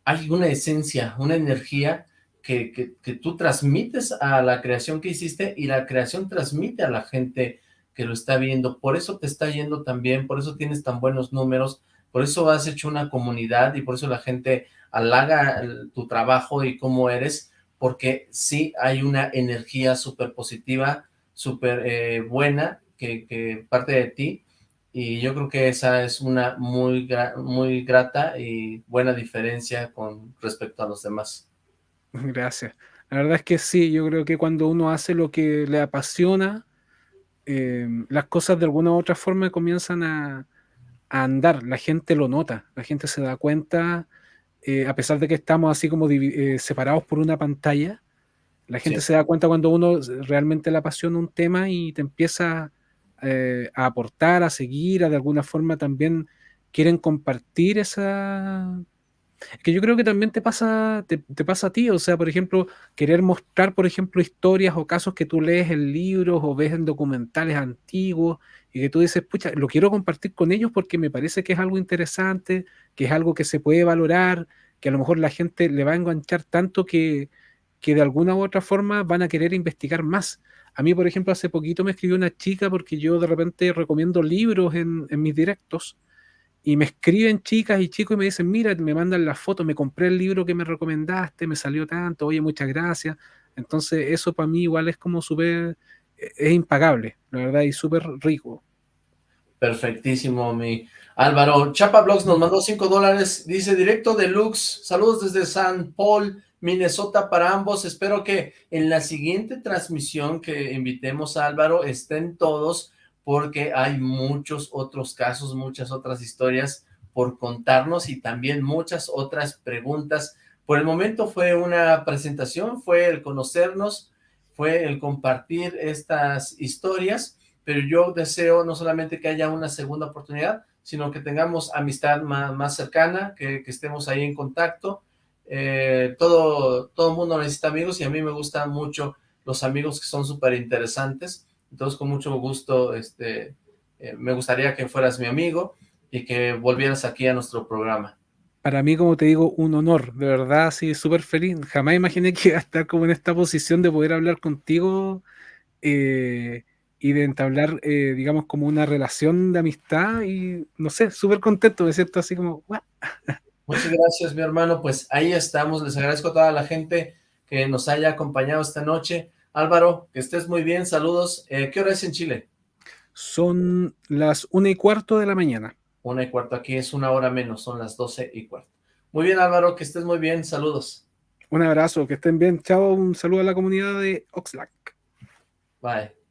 hay una esencia, una energía que, que, tú transmites a la creación que hiciste y la creación transmite a la gente que lo está viendo, por eso te está yendo tan bien, por eso tienes tan buenos números, por eso has hecho una comunidad y por eso la gente halaga tu trabajo y cómo eres, porque sí hay una energía súper positiva, súper eh, buena que, parte de ti, y yo creo que esa es una muy, muy grata y buena diferencia con respecto a los demás. Gracias. La verdad es que sí, yo creo que cuando uno hace lo que le apasiona, Em, las cosas de alguna u otra forma comienzan a, andar, la gente lo nota, la gente se da cuenta, eh, a pesar de que estamos así como eh, separados por una pantalla, la gente se da cuenta cuando uno realmente le apasiona un tema y te empieza eh, a aportar, a seguir, a de alguna forma también quieren compartir esa, que yo creo que también te pasa, te, pasa a ti, o sea, por ejemplo, querer mostrar, por ejemplo, historias o casos que tú lees en libros o ves en documentales antiguos y que tú dices, pucha, lo quiero compartir con ellos porque me parece que es algo interesante, que es algo que se puede valorar, que a lo mejor la gente le va a enganchar tanto que, que de alguna u otra forma van a querer investigar más. A mí, por ejemplo, hace poquito me escribió una chica porque yo de repente recomiendo libros en, mis directos y me escriben chicas y chicos y me dicen, mira, me mandan la foto, me compré el libro que me recomendaste, me salió tanto, oye, muchas gracias. Entonces eso para mí igual es como súper, e-, es impagable, la verdad, y súper rico. Perfectísimo, mi Álvaro. Chapa Blogs nos mandó 5 dólares, dice directo deluxe, saludos desde San Paul, Minnesota para ambos, espero que en la siguiente transmisión que invitemos a Álvaro estén todos porque hay muchos otros casos, muchas otras historias por contarnos y también muchas otras preguntas. Por el momento fue una presentación, fue el conocernos, fue el compartir estas historias, pero yo deseo no solamente que haya una segunda oportunidad, sino que tengamos amistad más, cercana, que, estemos ahí en contacto. Eh, todo, todo mundo necesita amigos y a mí me gustan mucho los amigos que son súper interesantes entonces, con mucho gusto, este, eh, me gustaría que fueras mi amigo y que volvieras aquí a nuestro programa. Para mí, como te digo, un honor, de verdad, sí, súper feliz. Jamás imaginé que iba a estar como en esta posición de poder hablar contigo eh, y de entablar, eh, digamos, como una relación de amistad y, no sé, súper contento, de cierto, así como, Muchas gracias, mi hermano, pues ahí estamos, les agradezco a toda la gente que nos haya acompañado esta noche, Álvaro, que estés muy bien, saludos. Eh, ¿Qué hora es en Chile? Son las una y cuarto de la mañana. Una y cuarto, aquí es una hora menos, son las doce y cuarto. Muy bien, Álvaro, que estés muy bien, saludos. Un abrazo, que estén bien, chao, un saludo a la comunidad de Oxlack. Bye.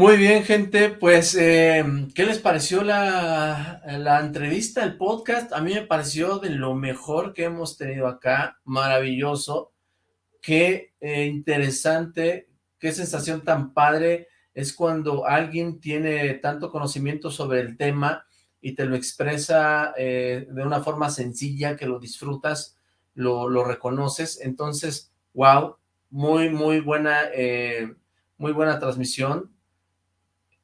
Muy bien, gente, pues, eh, ¿qué les pareció la, la, entrevista, el podcast? A mí me pareció de lo mejor que hemos tenido acá, maravilloso, qué eh, interesante, qué sensación tan padre es cuando alguien tiene tanto conocimiento sobre el tema y te lo expresa eh, de una forma sencilla, que lo disfrutas, lo, lo reconoces, entonces, wow, muy, muy buena, eh, muy buena transmisión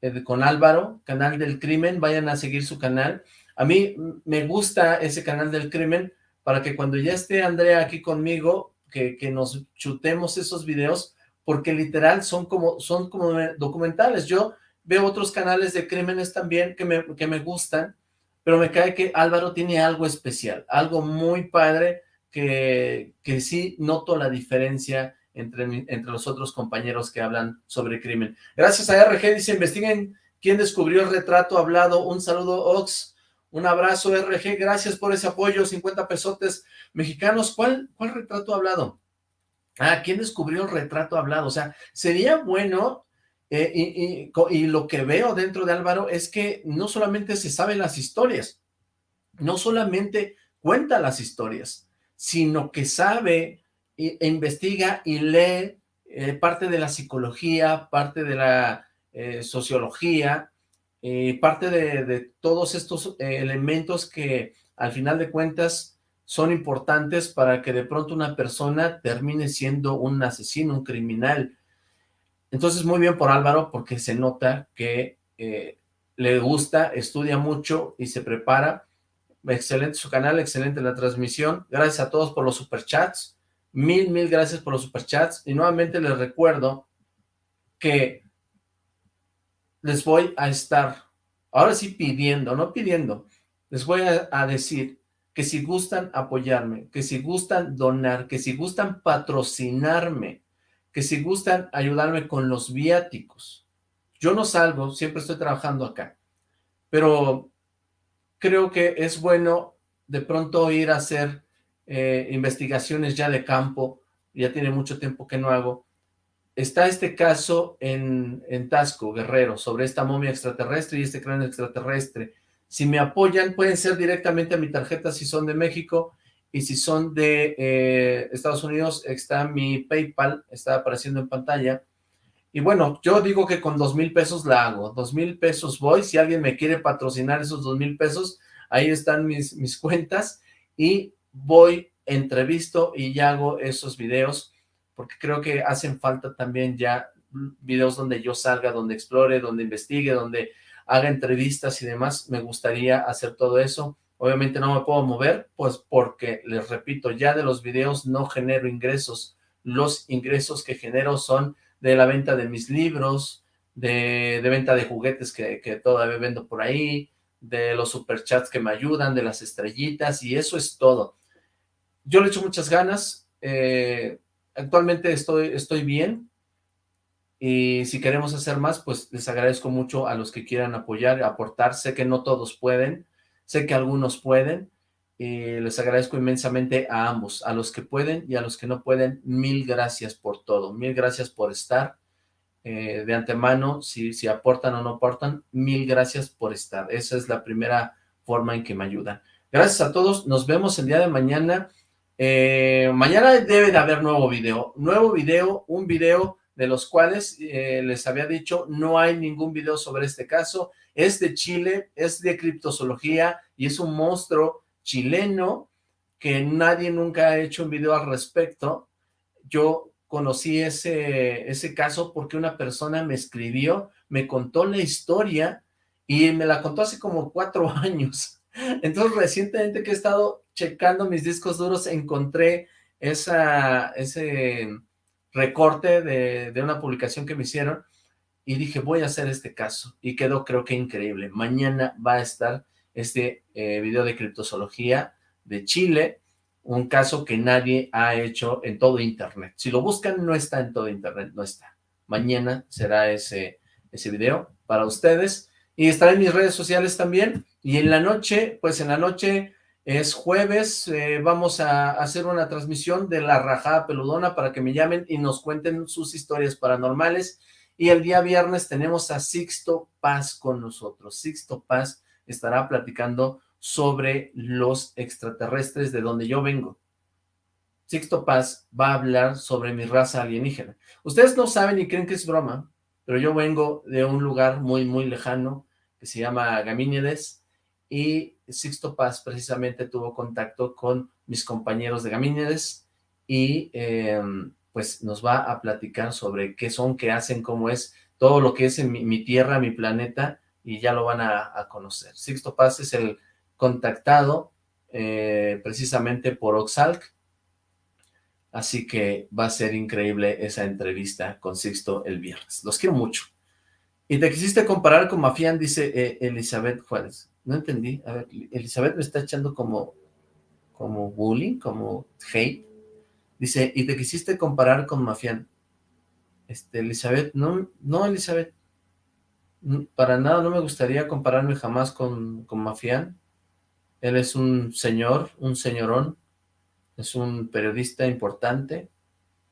eh, con Álvaro, Canal del Crimen, vayan a seguir su canal. A mí me gusta ese Canal del Crimen para que cuando ya esté Andrea aquí conmigo, que, que nos chutemos esos videos, porque literal son como, son como documentales. Yo veo otros canales de crímenes también que me, que me gustan, pero me cae que Álvaro tiene algo especial, algo muy padre que, que sí noto la diferencia entre, entre los otros compañeros que hablan sobre crimen. Gracias a RG, dice, investiguen quién descubrió el retrato hablado. Un saludo, Ox. Un abrazo, RG. Gracias por ese apoyo. 50 pesotes mexicanos. ¿Cuál, cuál retrato hablado? Ah, ¿quién descubrió el retrato hablado? O sea, sería bueno eh, y, y, lo que veo dentro de Álvaro es que no solamente se saben las historias, no solamente cuenta las historias, sino que sabe e, investiga y lee eh, parte de la psicología, parte de la eh, sociología, parte de, de, todos estos elementos que al final de cuentas son importantes para que de pronto una persona termine siendo un asesino, un criminal, entonces, muy bien por Álvaro, porque se nota que eh, le gusta, estudia mucho y se prepara. Excelente su canal, excelente la transmisión. Gracias a todos por los superchats. Mil, mil gracias por los superchats. Y nuevamente les recuerdo que les voy a estar, ahora sí pidiendo, no pidiendo, les voy a, a decir que si gustan apoyarme, que si gustan donar, que si gustan patrocinarme, que si gustan ayudarme con los viáticos. Yo no salgo, siempre estoy trabajando acá, pero creo que es bueno de pronto ir a hacer eh, investigaciones ya de campo, ya tiene mucho tiempo que no hago. Está este caso en, en Tasco, Guerrero, sobre esta momia extraterrestre y este cráneo extraterrestre. Si me apoyan, pueden ser directamente a mi tarjeta si son de México, y si son de eh, Estados Unidos, está mi PayPal, está apareciendo en pantalla, y bueno, yo digo que con dos mil pesos la hago, dos mil pesos voy, si alguien me quiere patrocinar esos dos mil pesos, ahí están mis, mis cuentas, y voy, entrevisto y ya hago esos videos, porque creo que hacen falta también ya videos donde yo salga, donde explore, donde investigue, donde haga entrevistas y demás, me gustaría hacer todo eso, Obviamente no me puedo mover, pues porque, les repito, ya de los videos no genero ingresos. Los ingresos que genero son de la venta de mis libros, de, venta de juguetes que, que, todavía vendo por ahí, de los superchats que me ayudan, de las estrellitas, y eso es todo. Yo le echo muchas ganas, eh, actualmente estoy, estoy bien, y si queremos hacer más, pues les agradezco mucho a los que quieran apoyar, aportar, sé que no todos pueden, Sé que algunos pueden y les agradezco inmensamente a ambos, a los que pueden y a los que no pueden, mil gracias por todo, mil gracias por estar eh, de antemano, si, si aportan o no aportan, mil gracias por estar, esa es la primera forma en que me ayudan. Gracias a todos, nos vemos el día de mañana, eh, mañana debe de haber nuevo video, nuevo video, un video de los cuales eh, les había dicho, no hay ningún video sobre este caso, es de Chile, es de criptozoología y es un monstruo chileno que nadie nunca ha hecho un video al respecto. Yo conocí ese, ese caso porque una persona me escribió, me contó la historia y me la contó hace como cuatro años. Entonces recientemente que he estado checando mis discos duros encontré esa, ese recorte de, de una publicación que me hicieron y dije, voy a hacer este caso, y quedó creo que increíble. Mañana va a estar este eh, video de criptozoología de Chile, un caso que nadie ha hecho en todo internet. Si lo buscan, no está en todo internet, no está. Mañana será ese, ese video para ustedes, y estará en mis redes sociales también, y en la noche, pues en la noche es jueves, eh, vamos a hacer una transmisión de La Rajada Peludona para que me llamen y nos cuenten sus historias paranormales, y el día viernes tenemos a Sixto Paz con nosotros. Sixto Paz estará platicando sobre los extraterrestres de donde yo vengo. Sixto Paz va a hablar sobre mi raza alienígena. Ustedes no saben y creen que es broma, pero yo vengo de un lugar muy, muy lejano que se llama Gamínides y Sixto Paz precisamente tuvo contacto con mis compañeros de Gamínedes, y em, pues nos va a platicar sobre qué son, qué hacen, cómo es, todo lo que es en mi, tierra, mi planeta, y ya lo van a, conocer. Sixto Paz es el contactado eh, precisamente por Oxalc, así que va a ser increíble esa entrevista con Sixto el viernes. Los quiero mucho. Y te quisiste comparar con Mafián, dice eh, Elizabeth Juárez. No entendí. A ver, Elizabeth me está echando como, como bullying, como hate. Dice, y te quisiste comparar con Mafián. Este, Elizabeth, no, no, Elizabeth. Para nada no me gustaría compararme jamás con, con Mafián. Él es un señor, un señorón. Es un periodista importante.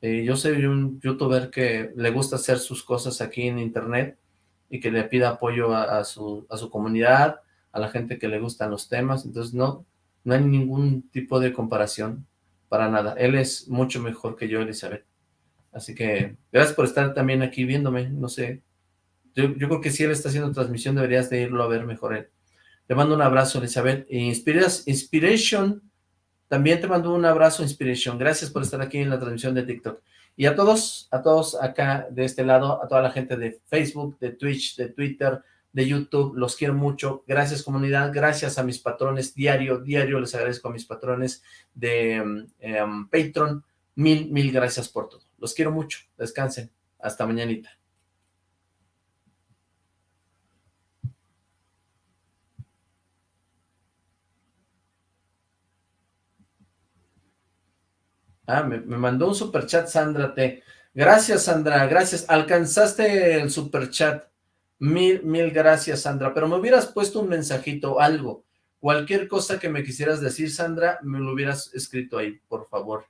Eh, yo soy un youtuber que le gusta hacer sus cosas aquí en internet y que le pida apoyo a, su, a su comunidad, a la gente que le gustan los temas, entonces no, no hay ningún tipo de comparación para nada. Él es mucho mejor que yo, Elizabeth. Así que gracias por estar también aquí viéndome, no sé. Yo, creo que si él está haciendo transmisión deberías de irlo a ver mejor él. Te mando un abrazo, Elizabeth. Inspiras, Inspiration, también te mando un abrazo, Inspiration. Gracias por estar aquí en la transmisión de TikTok. Y a todos, a todos acá de este lado, a toda la gente de Facebook, de Twitch, de Twitter, de YouTube, los quiero mucho. Gracias comunidad, gracias a mis patrones diario, diario les agradezco a mis patrones de em, em, Patreon. Mil, mil gracias por todo. Los quiero mucho. Descansen. Hasta mañanita. Ah, me, mandó un superchat Sandra T. Gracias, Sandra, gracias. Alcanzaste el superchat. Mil, mil gracias, Sandra. Pero me hubieras puesto un mensajito, algo. Cualquier cosa que me quisieras decir, Sandra, me lo hubieras escrito ahí, por favor.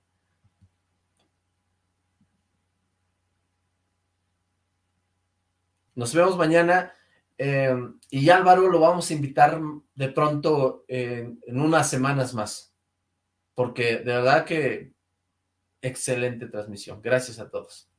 Nos vemos mañana. Eh, y Álvaro lo vamos a invitar de pronto en unas semanas más. Porque de verdad que excelente transmisión. Gracias a todos.